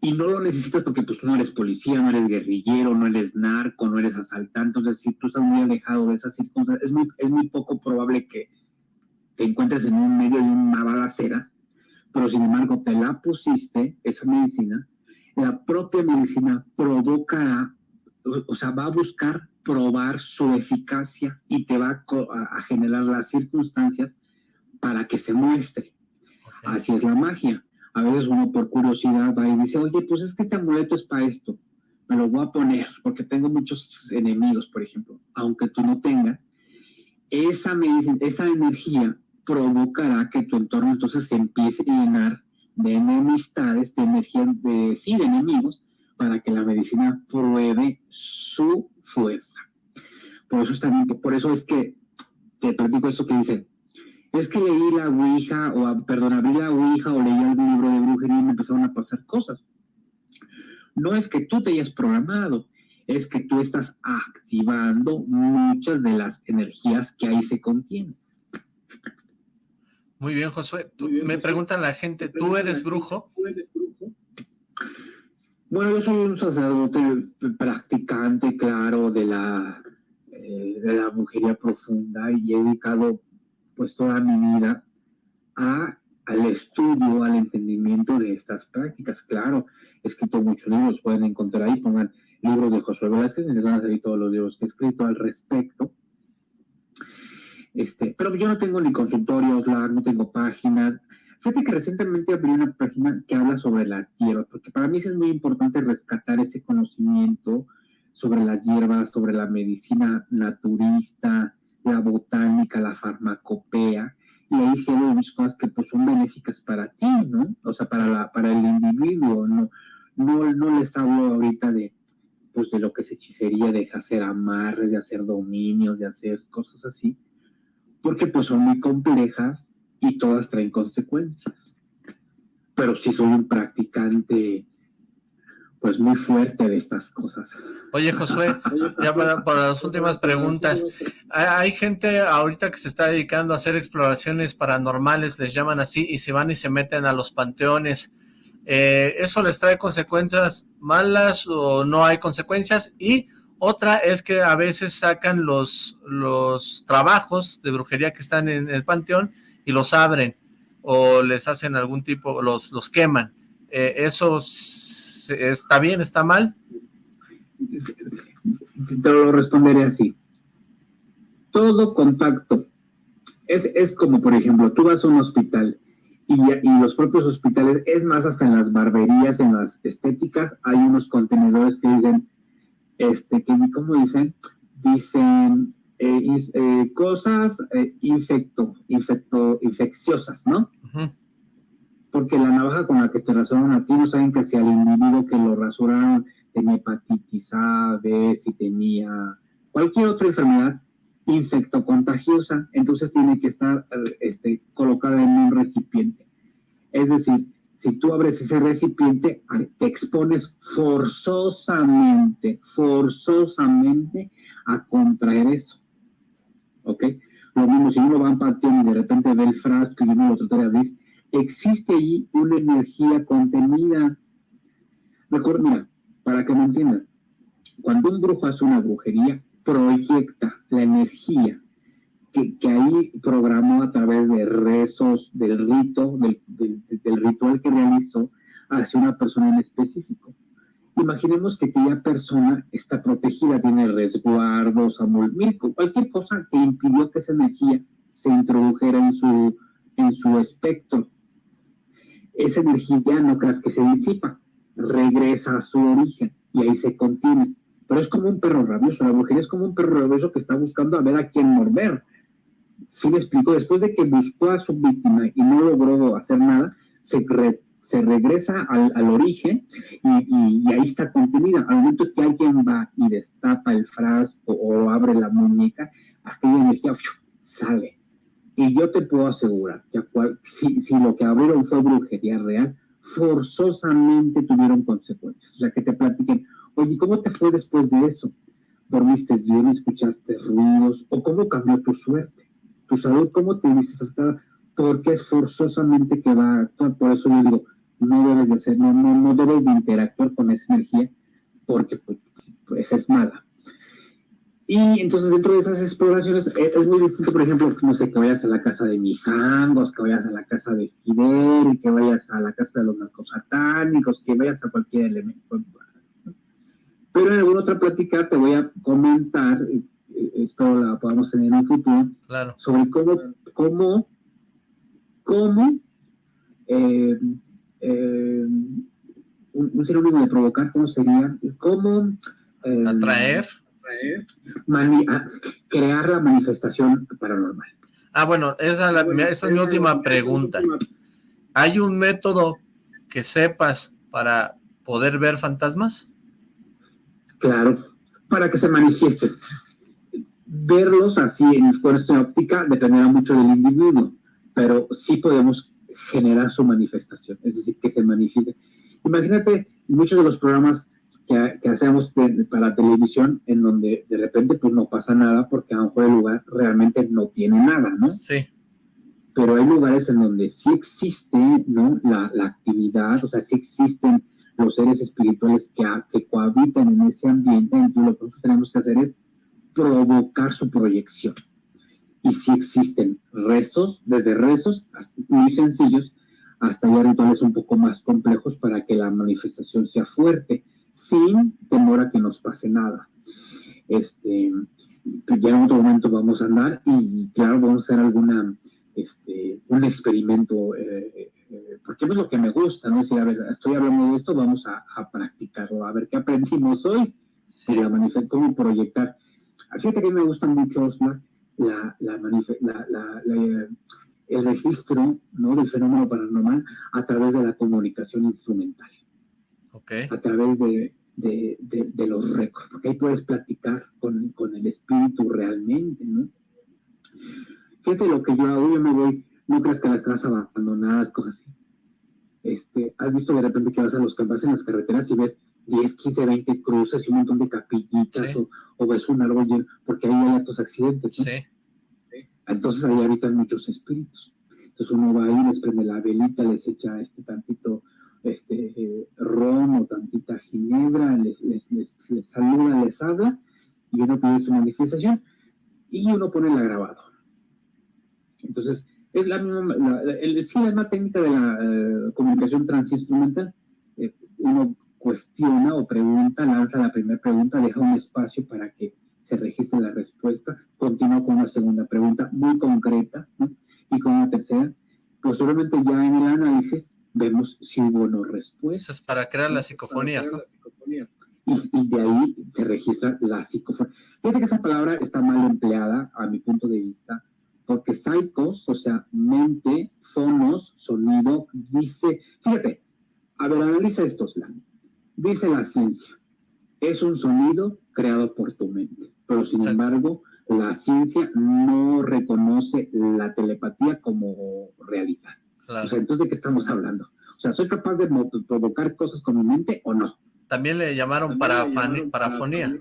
y no lo necesitas porque pues, tú no eres policía, no eres guerrillero, no eres narco, no eres asaltante, entonces si tú estás muy alejado de esas circunstancias, es muy, poco probable que te encuentres en un medio de una balacera, pero sin embargo te la pusiste, esa medicina, la propia medicina provocará, o sea, va a buscar probar su eficacia y te va a, generar las circunstancias para que se muestre. Así es la magia. A veces uno por curiosidad va y dice, oye, pues es que este amuleto es para esto, me lo voy a poner porque tengo muchos enemigos, por ejemplo, aunque tú no tengas, esa, esa energía provocará que tu entorno entonces se empiece a llenar de enemistades, de energía, de, sí, de enemigos, para que la medicina pruebe su fuerza. Por eso, está, por eso es que te platico esto que dicen, es que leí la Ouija, o perdón, abrí la Ouija o leí algún libro de brujería y me empezaron a pasar cosas. No es que tú te hayas programado, es que tú estás activando muchas de las energías que ahí se contienen. Muy bien, Josué. me preguntan la gente, ¿tú eres brujo? Bueno, yo soy un sacerdote practicante, claro, de la, eh, de la brujería profunda y he dedicado pues toda mi vida al estudio, al entendimiento de estas prácticas. Claro, he escrito muchos libros, pueden encontrar ahí, pongan libros de Josué Velázquez, les van a salir todos los libros que he escrito al respecto. Este, pero yo no tengo ni consultorios, no tengo páginas. Fíjate que recientemente abrí una página que habla sobre las hierbas, porque para mí es muy importante rescatar ese conocimiento sobre las hierbas, sobre la medicina naturista, la botánica, la farmacopea, y ahí hay muchas cosas que pues son benéficas para ti, ¿no? O sea, para, la, para el individuo, ¿no? No, no les hablo ahorita de, pues, de lo que es hechicería, de hacer amarres, de hacer dominios, de hacer cosas así, porque pues son muy complejas y todas traen consecuencias. Pero si soy un practicante pues muy fuerte de estas cosas. Oye Josué, ya para, las últimas preguntas, hay gente ahorita que se está dedicando a hacer exploraciones paranormales, les llaman así, y se van y se meten a los panteones. Eh, ¿Eso les trae consecuencias malas o no hay consecuencias? Y otra es que a veces sacan los, los trabajos de brujería que están en el panteón y los abren o les hacen algún tipo, los, los queman. Eh, ¿Eso está bien, está mal? Te lo responderé así. Todo contacto es, es como, por ejemplo, tú vas a un hospital y, y, los propios hospitales, es más, hasta en las barberías, en las estéticas, hay unos contenedores que dicen este, que, ¿cómo dicen? Dicen eh, eh, cosas eh, infecto, infecto, infecciosas, ¿no? Porque la navaja con la que te rasuran a ti no saben que si al individuo que lo rasuraron tenía hepatitis A, B, si tenía cualquier otra enfermedad infectocontagiosa, entonces tiene que estar este, colocada en un recipiente. Es decir, si tú abres ese recipiente, te expones forzosamente, forzosamente a contraer eso. ¿Ok? Lo mismo si uno va un panteón y de repente ve el frasco y uno lo trata de abrir, existe allí una energía contenida. Recuerda, mira, para que me entiendan, cuando un brujo hace una brujería, proyecta la energía que, ahí programó a través de rezos, del rito, del, ritual que realizó hacia una persona en específico. Imaginemos que aquella persona está protegida, tiene resguardos, amor, cualquier cosa que impidió que esa energía se introdujera en su, en su espectro. Esa energía no creas que se disipa, regresa a su origen y ahí se contiene. Pero es como un perro rabioso, la brujería es como un perro rabioso que está buscando a ver a quién morder si me explico, después de que buscó a su víctima y no logró hacer nada, se, se regresa al, al origen y, y, ahí está contenida. Al momento que alguien va y destapa el frasco o abre la muñeca, aquella energía sale. Y yo te puedo asegurar que si, si lo que abrieron fue brujería real, forzosamente tuvieron consecuencias. O sea, que te platiquen, oye, ¿cómo te fue después de eso? ¿Dormiste bien? ¿Escuchaste ruidos? ¿O cómo cambió tu suerte? tu salud, cómo te viste afectada, porque es forzosamente que va a actuar. Por eso yo digo, no debes de hacer, no, no, no debes de interactuar con esa energía, porque pues, pues es mala. Y entonces dentro de esas exploraciones eh, es, muy distinto, por ejemplo, no sé, que vayas a la casa de Mijangos, que vayas a la casa de Fidel, que vayas a la casa de los narcosatánicos, que vayas a cualquier elemento. Pero en alguna otra plática te voy a comentar espero la podamos tener en un futuro, claro. sobre cómo, cómo, cómo eh, eh, un, un, sinónimo de provocar, ¿cómo sería? ¿Cómo eh, atraer? crear la manifestación paranormal. Ah, bueno, esa, la, esa es mi última pregunta. ¿Hay un método que sepas para poder ver fantasmas? Claro, para que se manifiesten. Verlos así en cuestión óptica dependerá mucho del individuo, pero sí podemos generar su manifestación, es decir, que se manifieste. Imagínate muchos de los programas que, hacemos para televisión en donde de repente pues no pasa nada porque a lo mejor el lugar realmente no tiene nada, ¿no? Sí. Pero hay lugares en donde sí existe, ¿no? La, la actividad, o sea, sí existen los seres espirituales que, que cohabitan en ese ambiente, y lo que tenemos que hacer es provocar su proyección. Y si existen rezos, desde rezos muy sencillos hasta ya rituales un poco más complejos para que la manifestación sea fuerte, sin temor a que nos pase nada. Este, ya en otro momento vamos a andar y claro, vamos a hacer alguna, este, un experimento eh, eh, porque es lo que me gusta, ¿no? Decir, a ver, estoy hablando de esto, vamos a, practicarlo, a ver qué aprendimos hoy y la cómo proyectar. Fíjate que me gusta mucho, Osma, la, la, la, el registro ¿no? del fenómeno paranormal a través de la comunicación instrumental. Okay. A través de, de, de, los récords, porque ahí puedes platicar con, con, el espíritu realmente, ¿no? Fíjate lo que yo hago, yo me voy no creas que las casas abandonadas, cosas así. Este, has visto de repente que vas a los campas en las carreteras y ves 10, 15, 20 cruces y un montón de capillitas o, ves un árbol lleno, porque ahí hay altos accidentes. ¿no? Sí. Entonces ahí habitan muchos espíritus. Entonces uno va ahí, les prende la velita, les echa este tantito este, eh, ron o tantita ginebra, les, les, les, les, saluda, les habla y uno pide su manifestación y uno pone el grabado. Entonces, es la misma, la, el, sí, la misma técnica de la eh, comunicación transinstrumental. Eh, uno cuestiona o pregunta, lanza la primera pregunta, deja un espacio para que se registre la respuesta, continúa con una segunda pregunta muy concreta, y con una tercera. Posteriormente ya en el análisis vemos si hubo o no respuesta. Eso es para crear las psicofonías, ¿no? Y, y, de ahí se registra la psicofonía. Fíjate que esa palabra está mal empleada, a mi punto de vista, porque psicos, o sea, mente, fonos, sonido, dice, fíjate, a ver, analiza esto, Slan. Dice la ciencia, es un sonido creado por tu mente, pero sin embargo, la ciencia no reconoce la telepatía como realidad. O sea, entonces, ¿de qué estamos hablando? O sea, ¿soy capaz de provocar cosas con mi mente o no? También le llamaron, parafonía.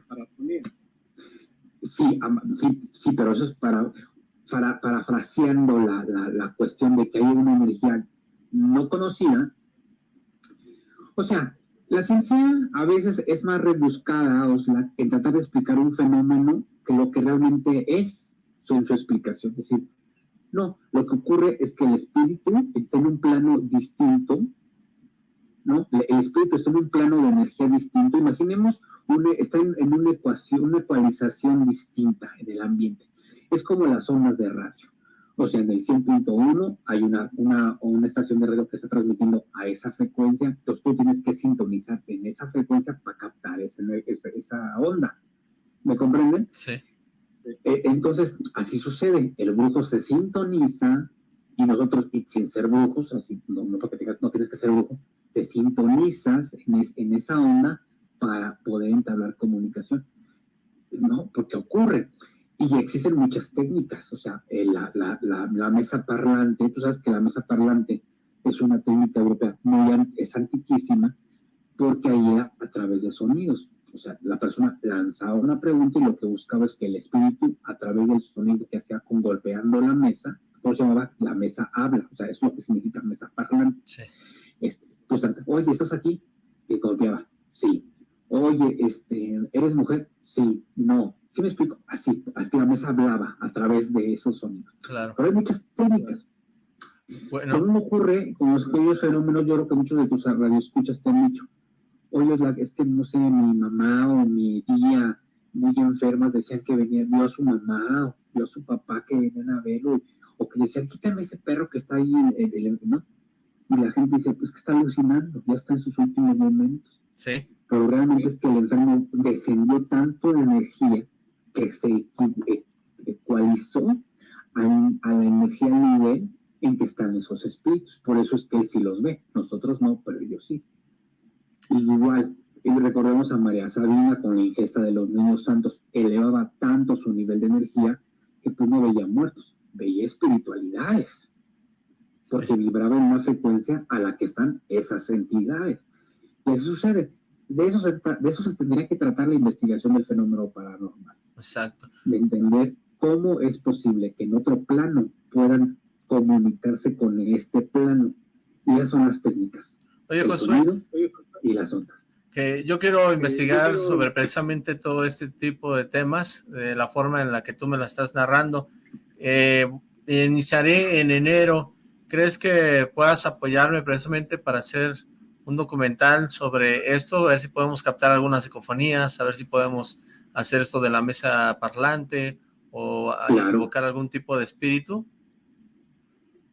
Sí, sí, sí, pero eso es para para, parafraseando la, la, cuestión de que hay una energía no conocida, o sea, la ciencia a veces es más rebuscada en tratar de explicar un fenómeno que lo que realmente es su, su explicación. Es decir, no, lo que ocurre es que el espíritu está en un plano distinto, ¿no? El espíritu está en un plano de energía distinto. Imaginemos, está en, en, una ecuación, una ecualización distinta en el ambiente es como las ondas de radio. O sea, en el 100.1 hay una, una, una estación de radio que está transmitiendo a esa frecuencia, entonces tú tienes que sintonizar en esa frecuencia para captar esa, esa onda. ¿Me comprenden? Sí. E, entonces, así sucede. El brujo se sintoniza y nosotros, sin ser brujos, así, no, no, no tienes que ser brujo, te sintonizas en, en esa onda para poder entablar comunicación. No, porque ocurre. Y existen muchas técnicas, o sea, eh, la, la, la, mesa parlante, tú sabes que la mesa parlante es una técnica europea muy es antiquísima porque ahí era a través de sonidos. O sea, la persona lanzaba una pregunta y lo que buscaba es que el espíritu, a través del sonido que hacía con golpeando la mesa, por llamaba la mesa habla, o sea, eso es lo que significa mesa parlante. Sí. Este, pues, oye, ¿estás aquí? Y golpeaba, sí. Oye, este, ¿eres mujer? Sí, no. ¿Sí me explico? Así, así la mesa hablaba a través de esos sonidos. Claro. Pero hay muchas técnicas. Bueno. ¿Cómo ocurre con los fenómenos? Yo creo que muchos de tus radioescuchas te han dicho, oye, es que no sé, mi mamá o mi tía muy enfermas decían que venía, vio a su mamá o vio a su papá que venían a verlo, o que decían, quítame ese perro que está ahí, ¿no? Y la gente dice, pues que está alucinando, ya está en sus últimos momentos. Sí. Pero realmente es que el enfermo descendió tanto de energía que se ecualizó a, a la energía nivel en que están esos espíritus. Por eso es que él sí los ve, nosotros no, pero ellos sí. igual, y recordemos a María Sabina con la ingesta de los niños santos, elevaba tanto su nivel de energía que pues no veía muertos, veía espiritualidades, porque vibraba en una frecuencia a la que están esas entidades. Y eso sucede. De eso, se, de eso se tendría que tratar la investigación del fenómeno paranormal. Exacto. De entender cómo es posible que en otro plano puedan comunicarse con este plano. Y esas son las técnicas. Oye, Josué. Y las ondas que yo quiero investigar sobre precisamente todo este tipo de temas, de la forma en la que tú me la estás narrando. Eh, iniciaré en enero. ¿Crees que puedas apoyarme precisamente para hacer un documental sobre esto? A ver si podemos captar algunas psicofonías, a ver si podemos hacer esto de la mesa parlante o invocar algún tipo de espíritu.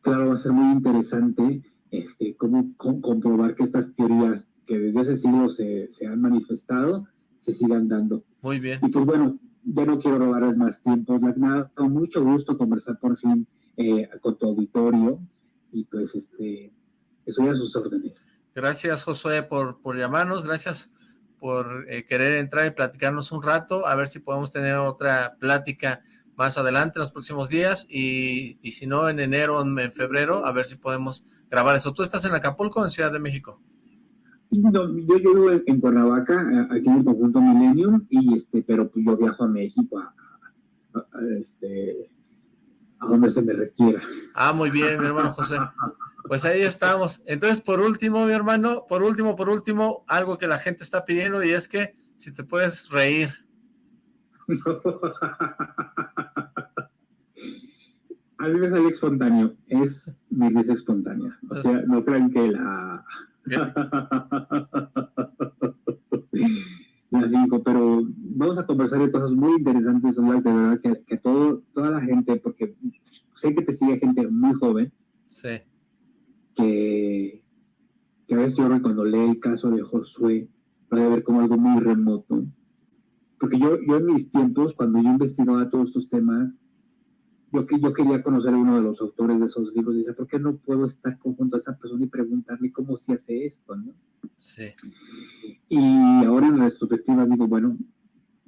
Claro, va a ser muy interesante este, cómo comprobar que estas teorías que desde ese siglo se, se han manifestado, se sigan dando. Muy bien. Y pues bueno, ya no quiero robarles más tiempo. Me ha dado mucho gusto conversar por fin eh, con tu auditorio y pues este, estoy a sus órdenes. Gracias Josué por, por llamarnos, gracias por eh, querer entrar y platicarnos un rato, a ver si podemos tener otra plática más adelante en los próximos días y, y si no en enero o en febrero, a ver si podemos grabar eso. ¿Tú estás en Acapulco o en Ciudad de México? yo, yo vivo en, Cuernavaca, aquí en el conjunto Millennium, y este, pero pues yo viajo a México a, este, a donde se me requiera. Ah, muy bien, mi hermano José. Pues ahí estamos. Entonces, por último, mi hermano, por último, por último, algo que la gente está pidiendo y es que si te puedes reír. A mí me sale espontáneo, es mi risa espontánea. O sea, no crean que la pero vamos a conversar de cosas muy interesantes, de verdad, que, todo, toda la gente, porque sé que te sigue gente muy joven, sí. Que, que a veces yo cuando lee el caso de Josué, puede ver como algo muy remoto. Porque yo, yo en mis tiempos, cuando yo investigaba todos estos temas, yo, yo quería conocer a uno de los autores de esos libros y dice, ¿por qué no puedo estar junto a esa persona y preguntarle cómo se hace esto? ¿no? Sí. Y ahora en la retrospectiva digo, bueno,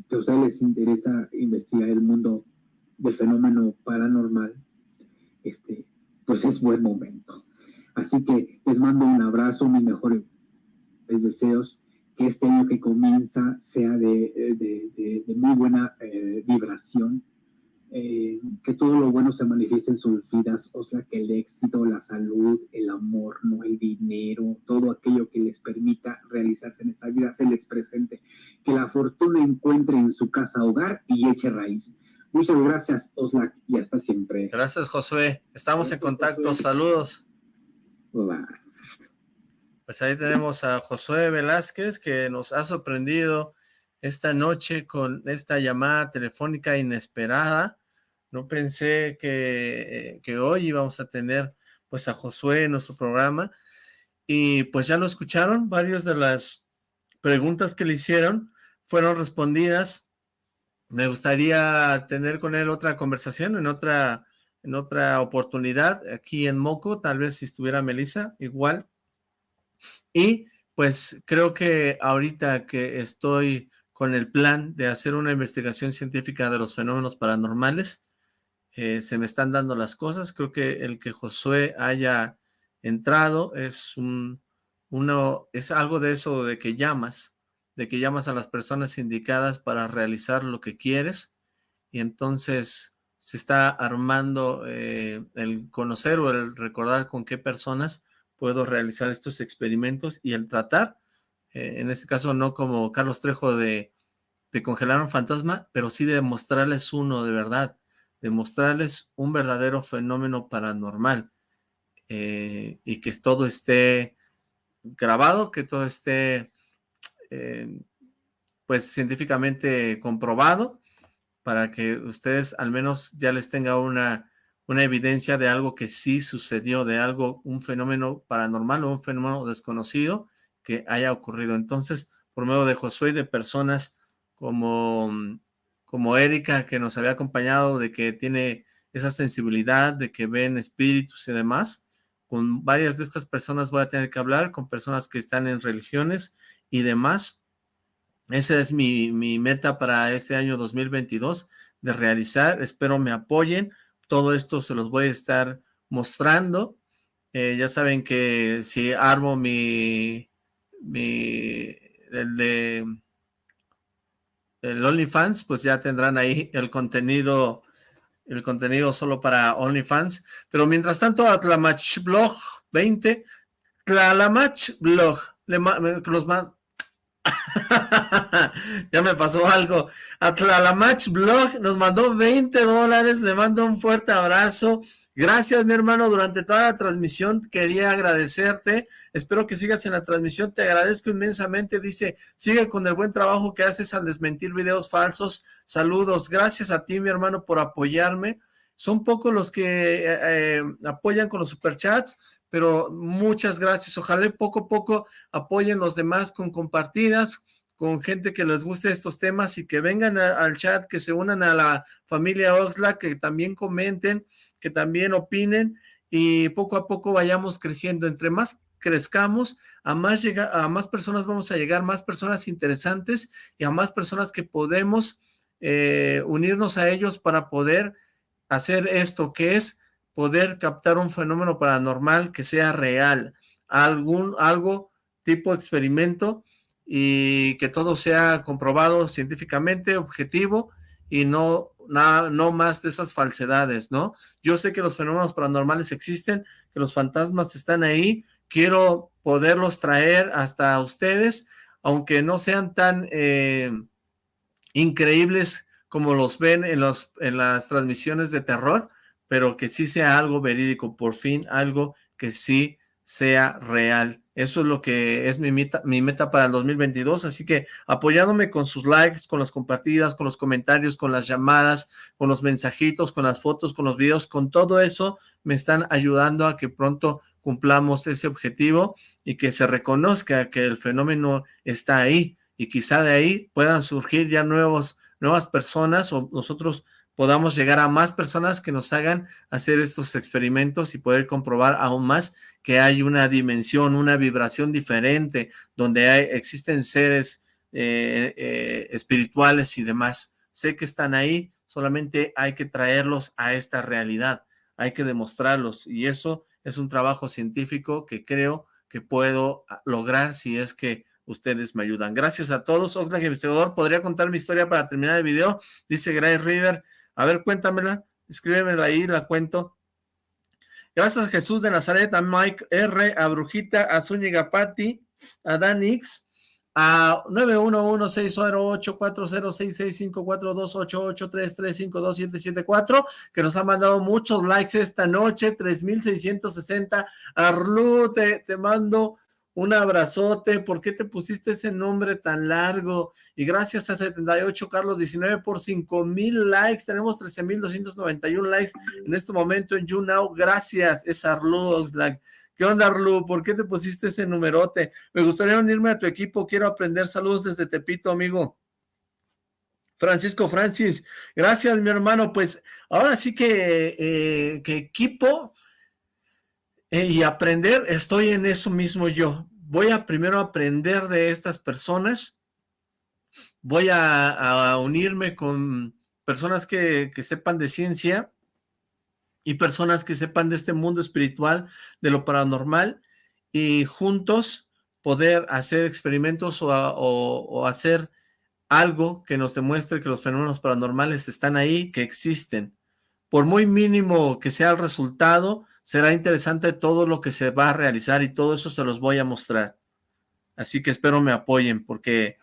si a ustedes les interesa investigar el mundo del fenómeno paranormal, este, pues es buen momento. Así que les mando un abrazo, mis mejores deseos, que este año que comienza sea de, de, de, muy buena eh, vibración, eh, que todo lo bueno se manifieste en sus vidas, o sea, que el éxito, la salud, el amor, no el dinero, todo aquello que les permita realizarse en esta vida se les presente, que la fortuna encuentre en su casa hogar y eche raíz. Muchas gracias, Oslak, y hasta siempre. Gracias, Josué. Estamos en contacto. Saludos. Pues ahí tenemos a Josué Velázquez, que nos ha sorprendido esta noche con esta llamada telefónica inesperada. No pensé que, que, hoy íbamos a tener pues a Josué en nuestro programa. Y pues ya lo escucharon, varias de las preguntas que le hicieron fueron respondidas. Me gustaría tener con él otra conversación en otra, en otra oportunidad aquí en Moco, tal vez si estuviera Melissa, igual. Y pues creo que ahorita que estoy con el plan de hacer una investigación científica de los fenómenos paranormales, eh, se me están dando las cosas. Creo que el que Josué haya entrado es un, uno, es algo de eso de que llamas, de que llamas a las personas indicadas para realizar lo que quieres y entonces se está armando eh, el conocer o el recordar con qué personas puedo realizar estos experimentos y el tratar, eh, en este caso no como Carlos Trejo de, de congelar un fantasma, pero sí de mostrarles uno de verdad, demostrarles un verdadero fenómeno paranormal eh, y que todo esté grabado, que todo esté pues científicamente comprobado para que ustedes al menos ya les tenga una, una evidencia de algo que sí sucedió, de algo, un fenómeno paranormal o un fenómeno desconocido que haya ocurrido. Entonces, por medio de Josué y de personas como como Erika que nos había acompañado, de que tiene esa sensibilidad, de que ven espíritus y demás, con varias de estas personas voy a tener que hablar, con personas que están en religiones y demás. Esa es mi, mi meta para este año 2022 de realizar. Espero me apoyen. Todo esto se los voy a estar mostrando. Eh, ya saben que si armo mi, mi, el de el OnlyFans, pues ya tendrán ahí el contenido, el contenido solo para OnlyFans. Pero mientras tanto, Atlamach Blog 20, Tlalamach Blog, los ya me pasó algo. Atlalamach Blog nos mandó 20 dólares, le mando un fuerte abrazo. Gracias, mi hermano, durante toda la transmisión quería agradecerte. Espero que sigas en la transmisión. Te agradezco inmensamente. Dice, sigue con el buen trabajo que haces al desmentir videos falsos. Saludos. Gracias a ti, mi hermano, por apoyarme. Son pocos los que eh, eh, apoyan con los superchats, pero muchas gracias. Ojalá poco a poco apoyen los demás con compartidas, con gente que les guste estos temas y que vengan al chat, que se unan a la familia Oxlack, que también comenten que también opinen y poco a poco vayamos creciendo. Entre más crezcamos, a más, llega, a más personas vamos a llegar, más personas interesantes y a más personas que podemos eh, unirnos a ellos para poder hacer esto, que es poder captar un fenómeno paranormal que sea real, algún, algo tipo experimento y que todo sea comprobado científicamente, objetivo y no, nada, no más de esas falsedades, ¿no? Yo sé que los fenómenos paranormales existen, que los fantasmas están ahí, quiero poderlos traer hasta ustedes, aunque no sean tan eh, increíbles como los ven en, los, en las transmisiones de terror, pero que sí sea algo verídico, por fin algo que sí sea real. Eso es lo que es mi meta, mi meta para el 2022, así que apoyándome con sus likes, con las compartidas, con los comentarios, con las llamadas, con los mensajitos, con las fotos, con los videos, con todo eso me están ayudando a que pronto cumplamos ese objetivo y que se reconozca que el fenómeno está ahí y quizá de ahí puedan surgir ya nuevos, nuevas personas o nosotros podamos llegar a más personas que nos hagan hacer estos experimentos y poder comprobar aún más que hay una dimensión, una vibración diferente, donde hay, existen seres eh, eh, espirituales y demás. Sé que están ahí, solamente hay que traerlos a esta realidad, hay que demostrarlos, y eso es un trabajo científico que creo que puedo ah, lograr si es que ustedes me ayudan. Gracias a todos. Oxlack Investigador, ¿podría contar mi historia para terminar el video? Dice Grace River. A ver, cuéntamela, escríbemela ahí, la cuento. Gracias Jesús de Nazaret, a Mike R, a Brujita, a Zúñiga Patti, a Danix, a 911-608-4066542883352774, que nos ha mandado muchos likes esta noche, 3660. Arlu, te, te mando un abrazote, ¿por qué te pusiste ese nombre tan largo? Y gracias a 78 Carlos 19 por 5 mil likes, tenemos 13 mil 291 likes en este momento en YouNow, gracias, es Arlu Oxlack. ¿Qué onda, Arlu? ¿Por qué te pusiste ese numerote? Me gustaría unirme a tu equipo, quiero aprender saludos desde Tepito, amigo. Francisco Francis, gracias, mi hermano. Pues ahora sí que, eh, que equipo, eh, y aprender, estoy en eso mismo yo. Voy a primero aprender de estas personas, voy a, unirme con personas que, que, sepan de ciencia y personas que sepan de este mundo espiritual, de lo paranormal, y juntos poder hacer experimentos o, o hacer algo que nos demuestre que los fenómenos paranormales están ahí, que existen. Por muy mínimo que sea el resultado, será interesante todo lo que se va a realizar y todo eso se los voy a mostrar. Así que espero me apoyen porque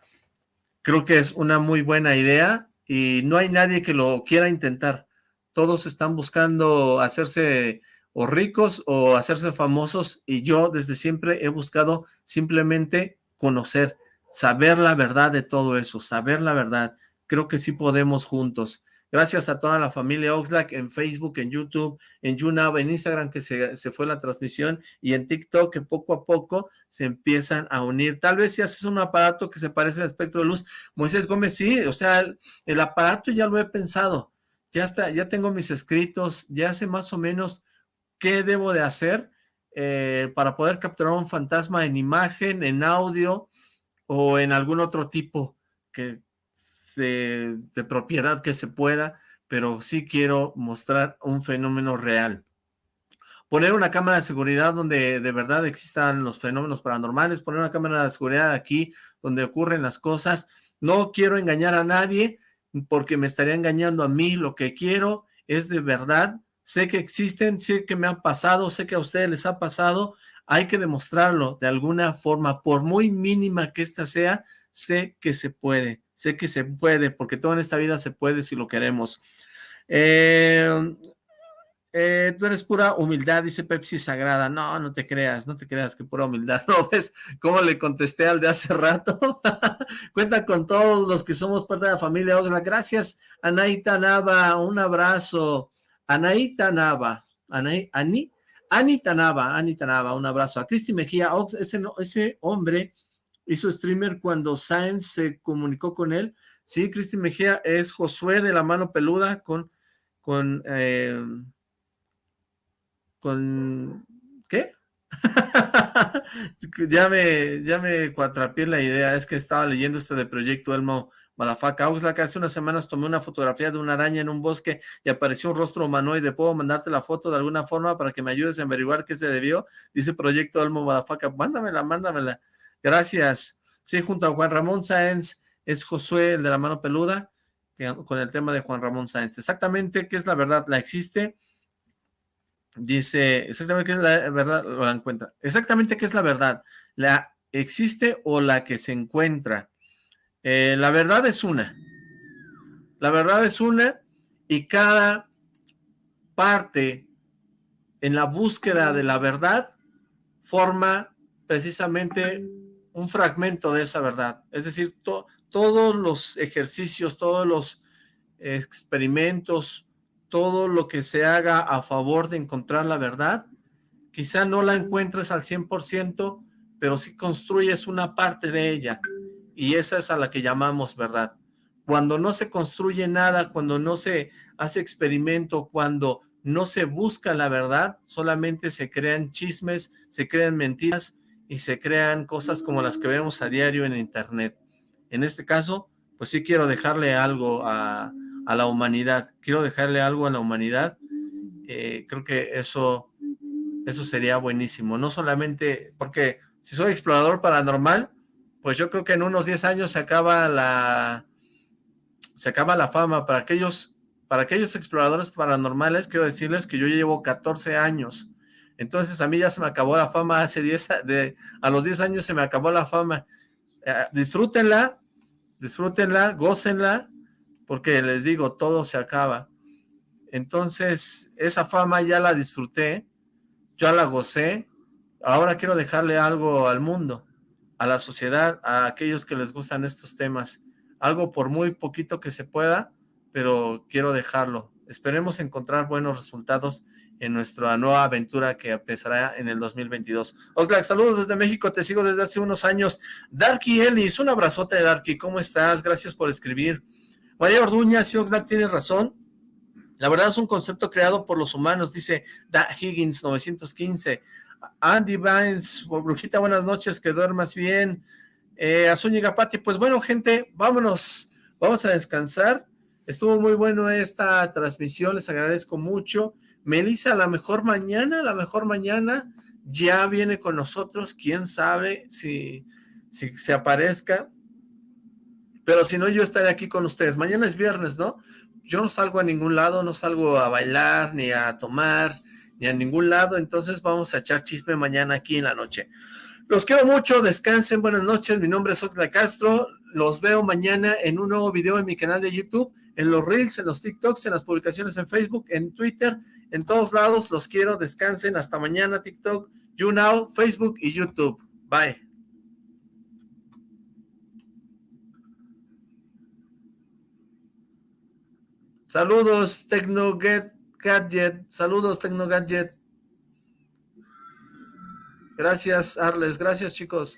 creo que es una muy buena idea y no hay nadie que lo quiera intentar. Todos están buscando hacerse o ricos o hacerse famosos y yo desde siempre he buscado simplemente conocer, saber la verdad de todo eso, saber la verdad. Creo que sí podemos juntos. Gracias a toda la familia Oxlack en Facebook, en YouTube, en YouNow, en Instagram que se, fue la transmisión y en TikTok que poco a poco se empiezan a unir. Tal vez si haces un aparato que se parece al espectro de luz, Moisés Gómez, sí, o sea, el, el aparato ya lo he pensado, ya está, ya tengo mis escritos, ya sé más o menos qué debo de hacer eh, para poder capturar un fantasma en imagen, en audio o en algún otro tipo que de, propiedad que se pueda, pero sí quiero mostrar un fenómeno real poner una cámara de seguridad donde de verdad existan los fenómenos paranormales, poner una cámara de seguridad aquí donde ocurren las cosas. No quiero engañar a nadie porque me estaría engañando a mí. Lo que quiero es de verdad. Sé que existen, sé que me han pasado, sé que a ustedes les ha pasado. Hay que demostrarlo de alguna forma, por muy mínima que ésta sea, sé que se puede. Sé que se puede, porque todo en esta vida se puede si lo queremos. Eh, eh, tú eres pura humildad, dice Pepsi Sagrada. No, no te creas, no te creas que pura humildad. ¿No ves cómo le contesté al de hace rato? Cuenta con todos los que somos parte de la familia Oxlack. Gracias, Anaita Nava. Un abrazo. Anaita Nava. Ani, Anita Nava, Anita Nava, un abrazo. A Cristi Mejía, Ox, ese, ese hombre hizo streamer cuando Sáenz se comunicó con él. Sí, Cristi Mejía es Josué de la mano peluda con, con eh, con... ¿Qué? ya me, ya me cuatrapié la idea, es que estaba leyendo este de Proyecto Elmo Malafaca. Oxlack, hace unas semanas tomé una fotografía de una araña en un bosque y apareció un rostro humanoide. ¿Puedo mandarte la foto de alguna forma para que me ayudes a averiguar qué se debió? Dice Proyecto Elmo Malafaca. Mándamela, mándamela. Gracias. Sí, junto a Juan Ramón Sáenz es Josué, el de la mano peluda, con el tema de Juan Ramón Sáenz. Exactamente, ¿qué es la verdad? ¿La existe? Dice, exactamente qué es la verdad, o la encuentra. Exactamente qué es la verdad. ¿La existe o la que se encuentra? Eh, la verdad es una. La verdad es una y cada parte en la búsqueda de la verdad forma precisamente un fragmento de esa verdad. Es decir, todos los ejercicios, todos los experimentos, todo lo que se haga a favor de encontrar la verdad, quizá no la encuentres al 100%, pero sí construyes una parte de ella, y esa es a la que llamamos verdad. Cuando no se construye nada, cuando no se hace experimento, cuando no se busca la verdad, solamente se crean chismes, se crean mentiras y se crean cosas como las que vemos a diario en internet. En este caso, pues sí quiero dejarle algo a, a la humanidad. Quiero dejarle algo a la humanidad. Eh, creo que eso, eso sería buenísimo. No solamente, porque si soy explorador paranormal, pues yo creo que en unos 10 años se acaba la, se acaba la fama. Para aquellos, para aquellos exploradores paranormales, quiero decirles que yo llevo 14 años. Entonces a mí ya se me acabó la fama hace 10, de, a los 10 años se me acabó la fama. Eh, disfrútenla, disfrútenla, gócenla, porque les digo, todo se acaba. Entonces, esa fama ya la disfruté, ya la gocé, ahora quiero dejarle algo al mundo, a la sociedad, a aquellos que les gustan estos temas, algo por muy poquito que se pueda, pero quiero dejarlo. Esperemos encontrar buenos resultados en nuestra nueva aventura que empezará en el 2022. Oxlack, saludos desde México, te sigo desde hace unos años. Darky Ellis, un abrazote Darky, ¿cómo estás? Gracias por escribir. María Orduña, si Oxlack tiene razón. La verdad es un concepto creado por los humanos, dice Da Higgins 915. Andy Vines, Brujita, buenas noches, que duermas bien. Eh, Azúñiga Pati, pues bueno, gente, vámonos, vamos a descansar. Estuvo muy bueno esta transmisión, les agradezco mucho. Melissa, la mejor mañana, la mejor mañana ya viene con nosotros, quién sabe si, si se aparezca. Pero si no, yo estaré aquí con ustedes. Mañana es viernes, ¿no? Yo no salgo a ningún lado, no salgo a bailar, ni a tomar, ni a ningún lado. Entonces vamos a echar chisme mañana aquí en la noche. Los quiero mucho, descansen, buenas noches. Mi nombre es Oxla Castro. Los veo mañana en un nuevo video en mi canal de YouTube, en los Reels, en los TikToks, en las publicaciones en Facebook, en Twitter, en todos lados. Los quiero, descansen. Hasta mañana, TikTok, YouNow, Facebook y YouTube. Bye. Saludos, Tecno Gadget. Saludos, Tecno Gadget. Gracias, Arles. Gracias, chicos.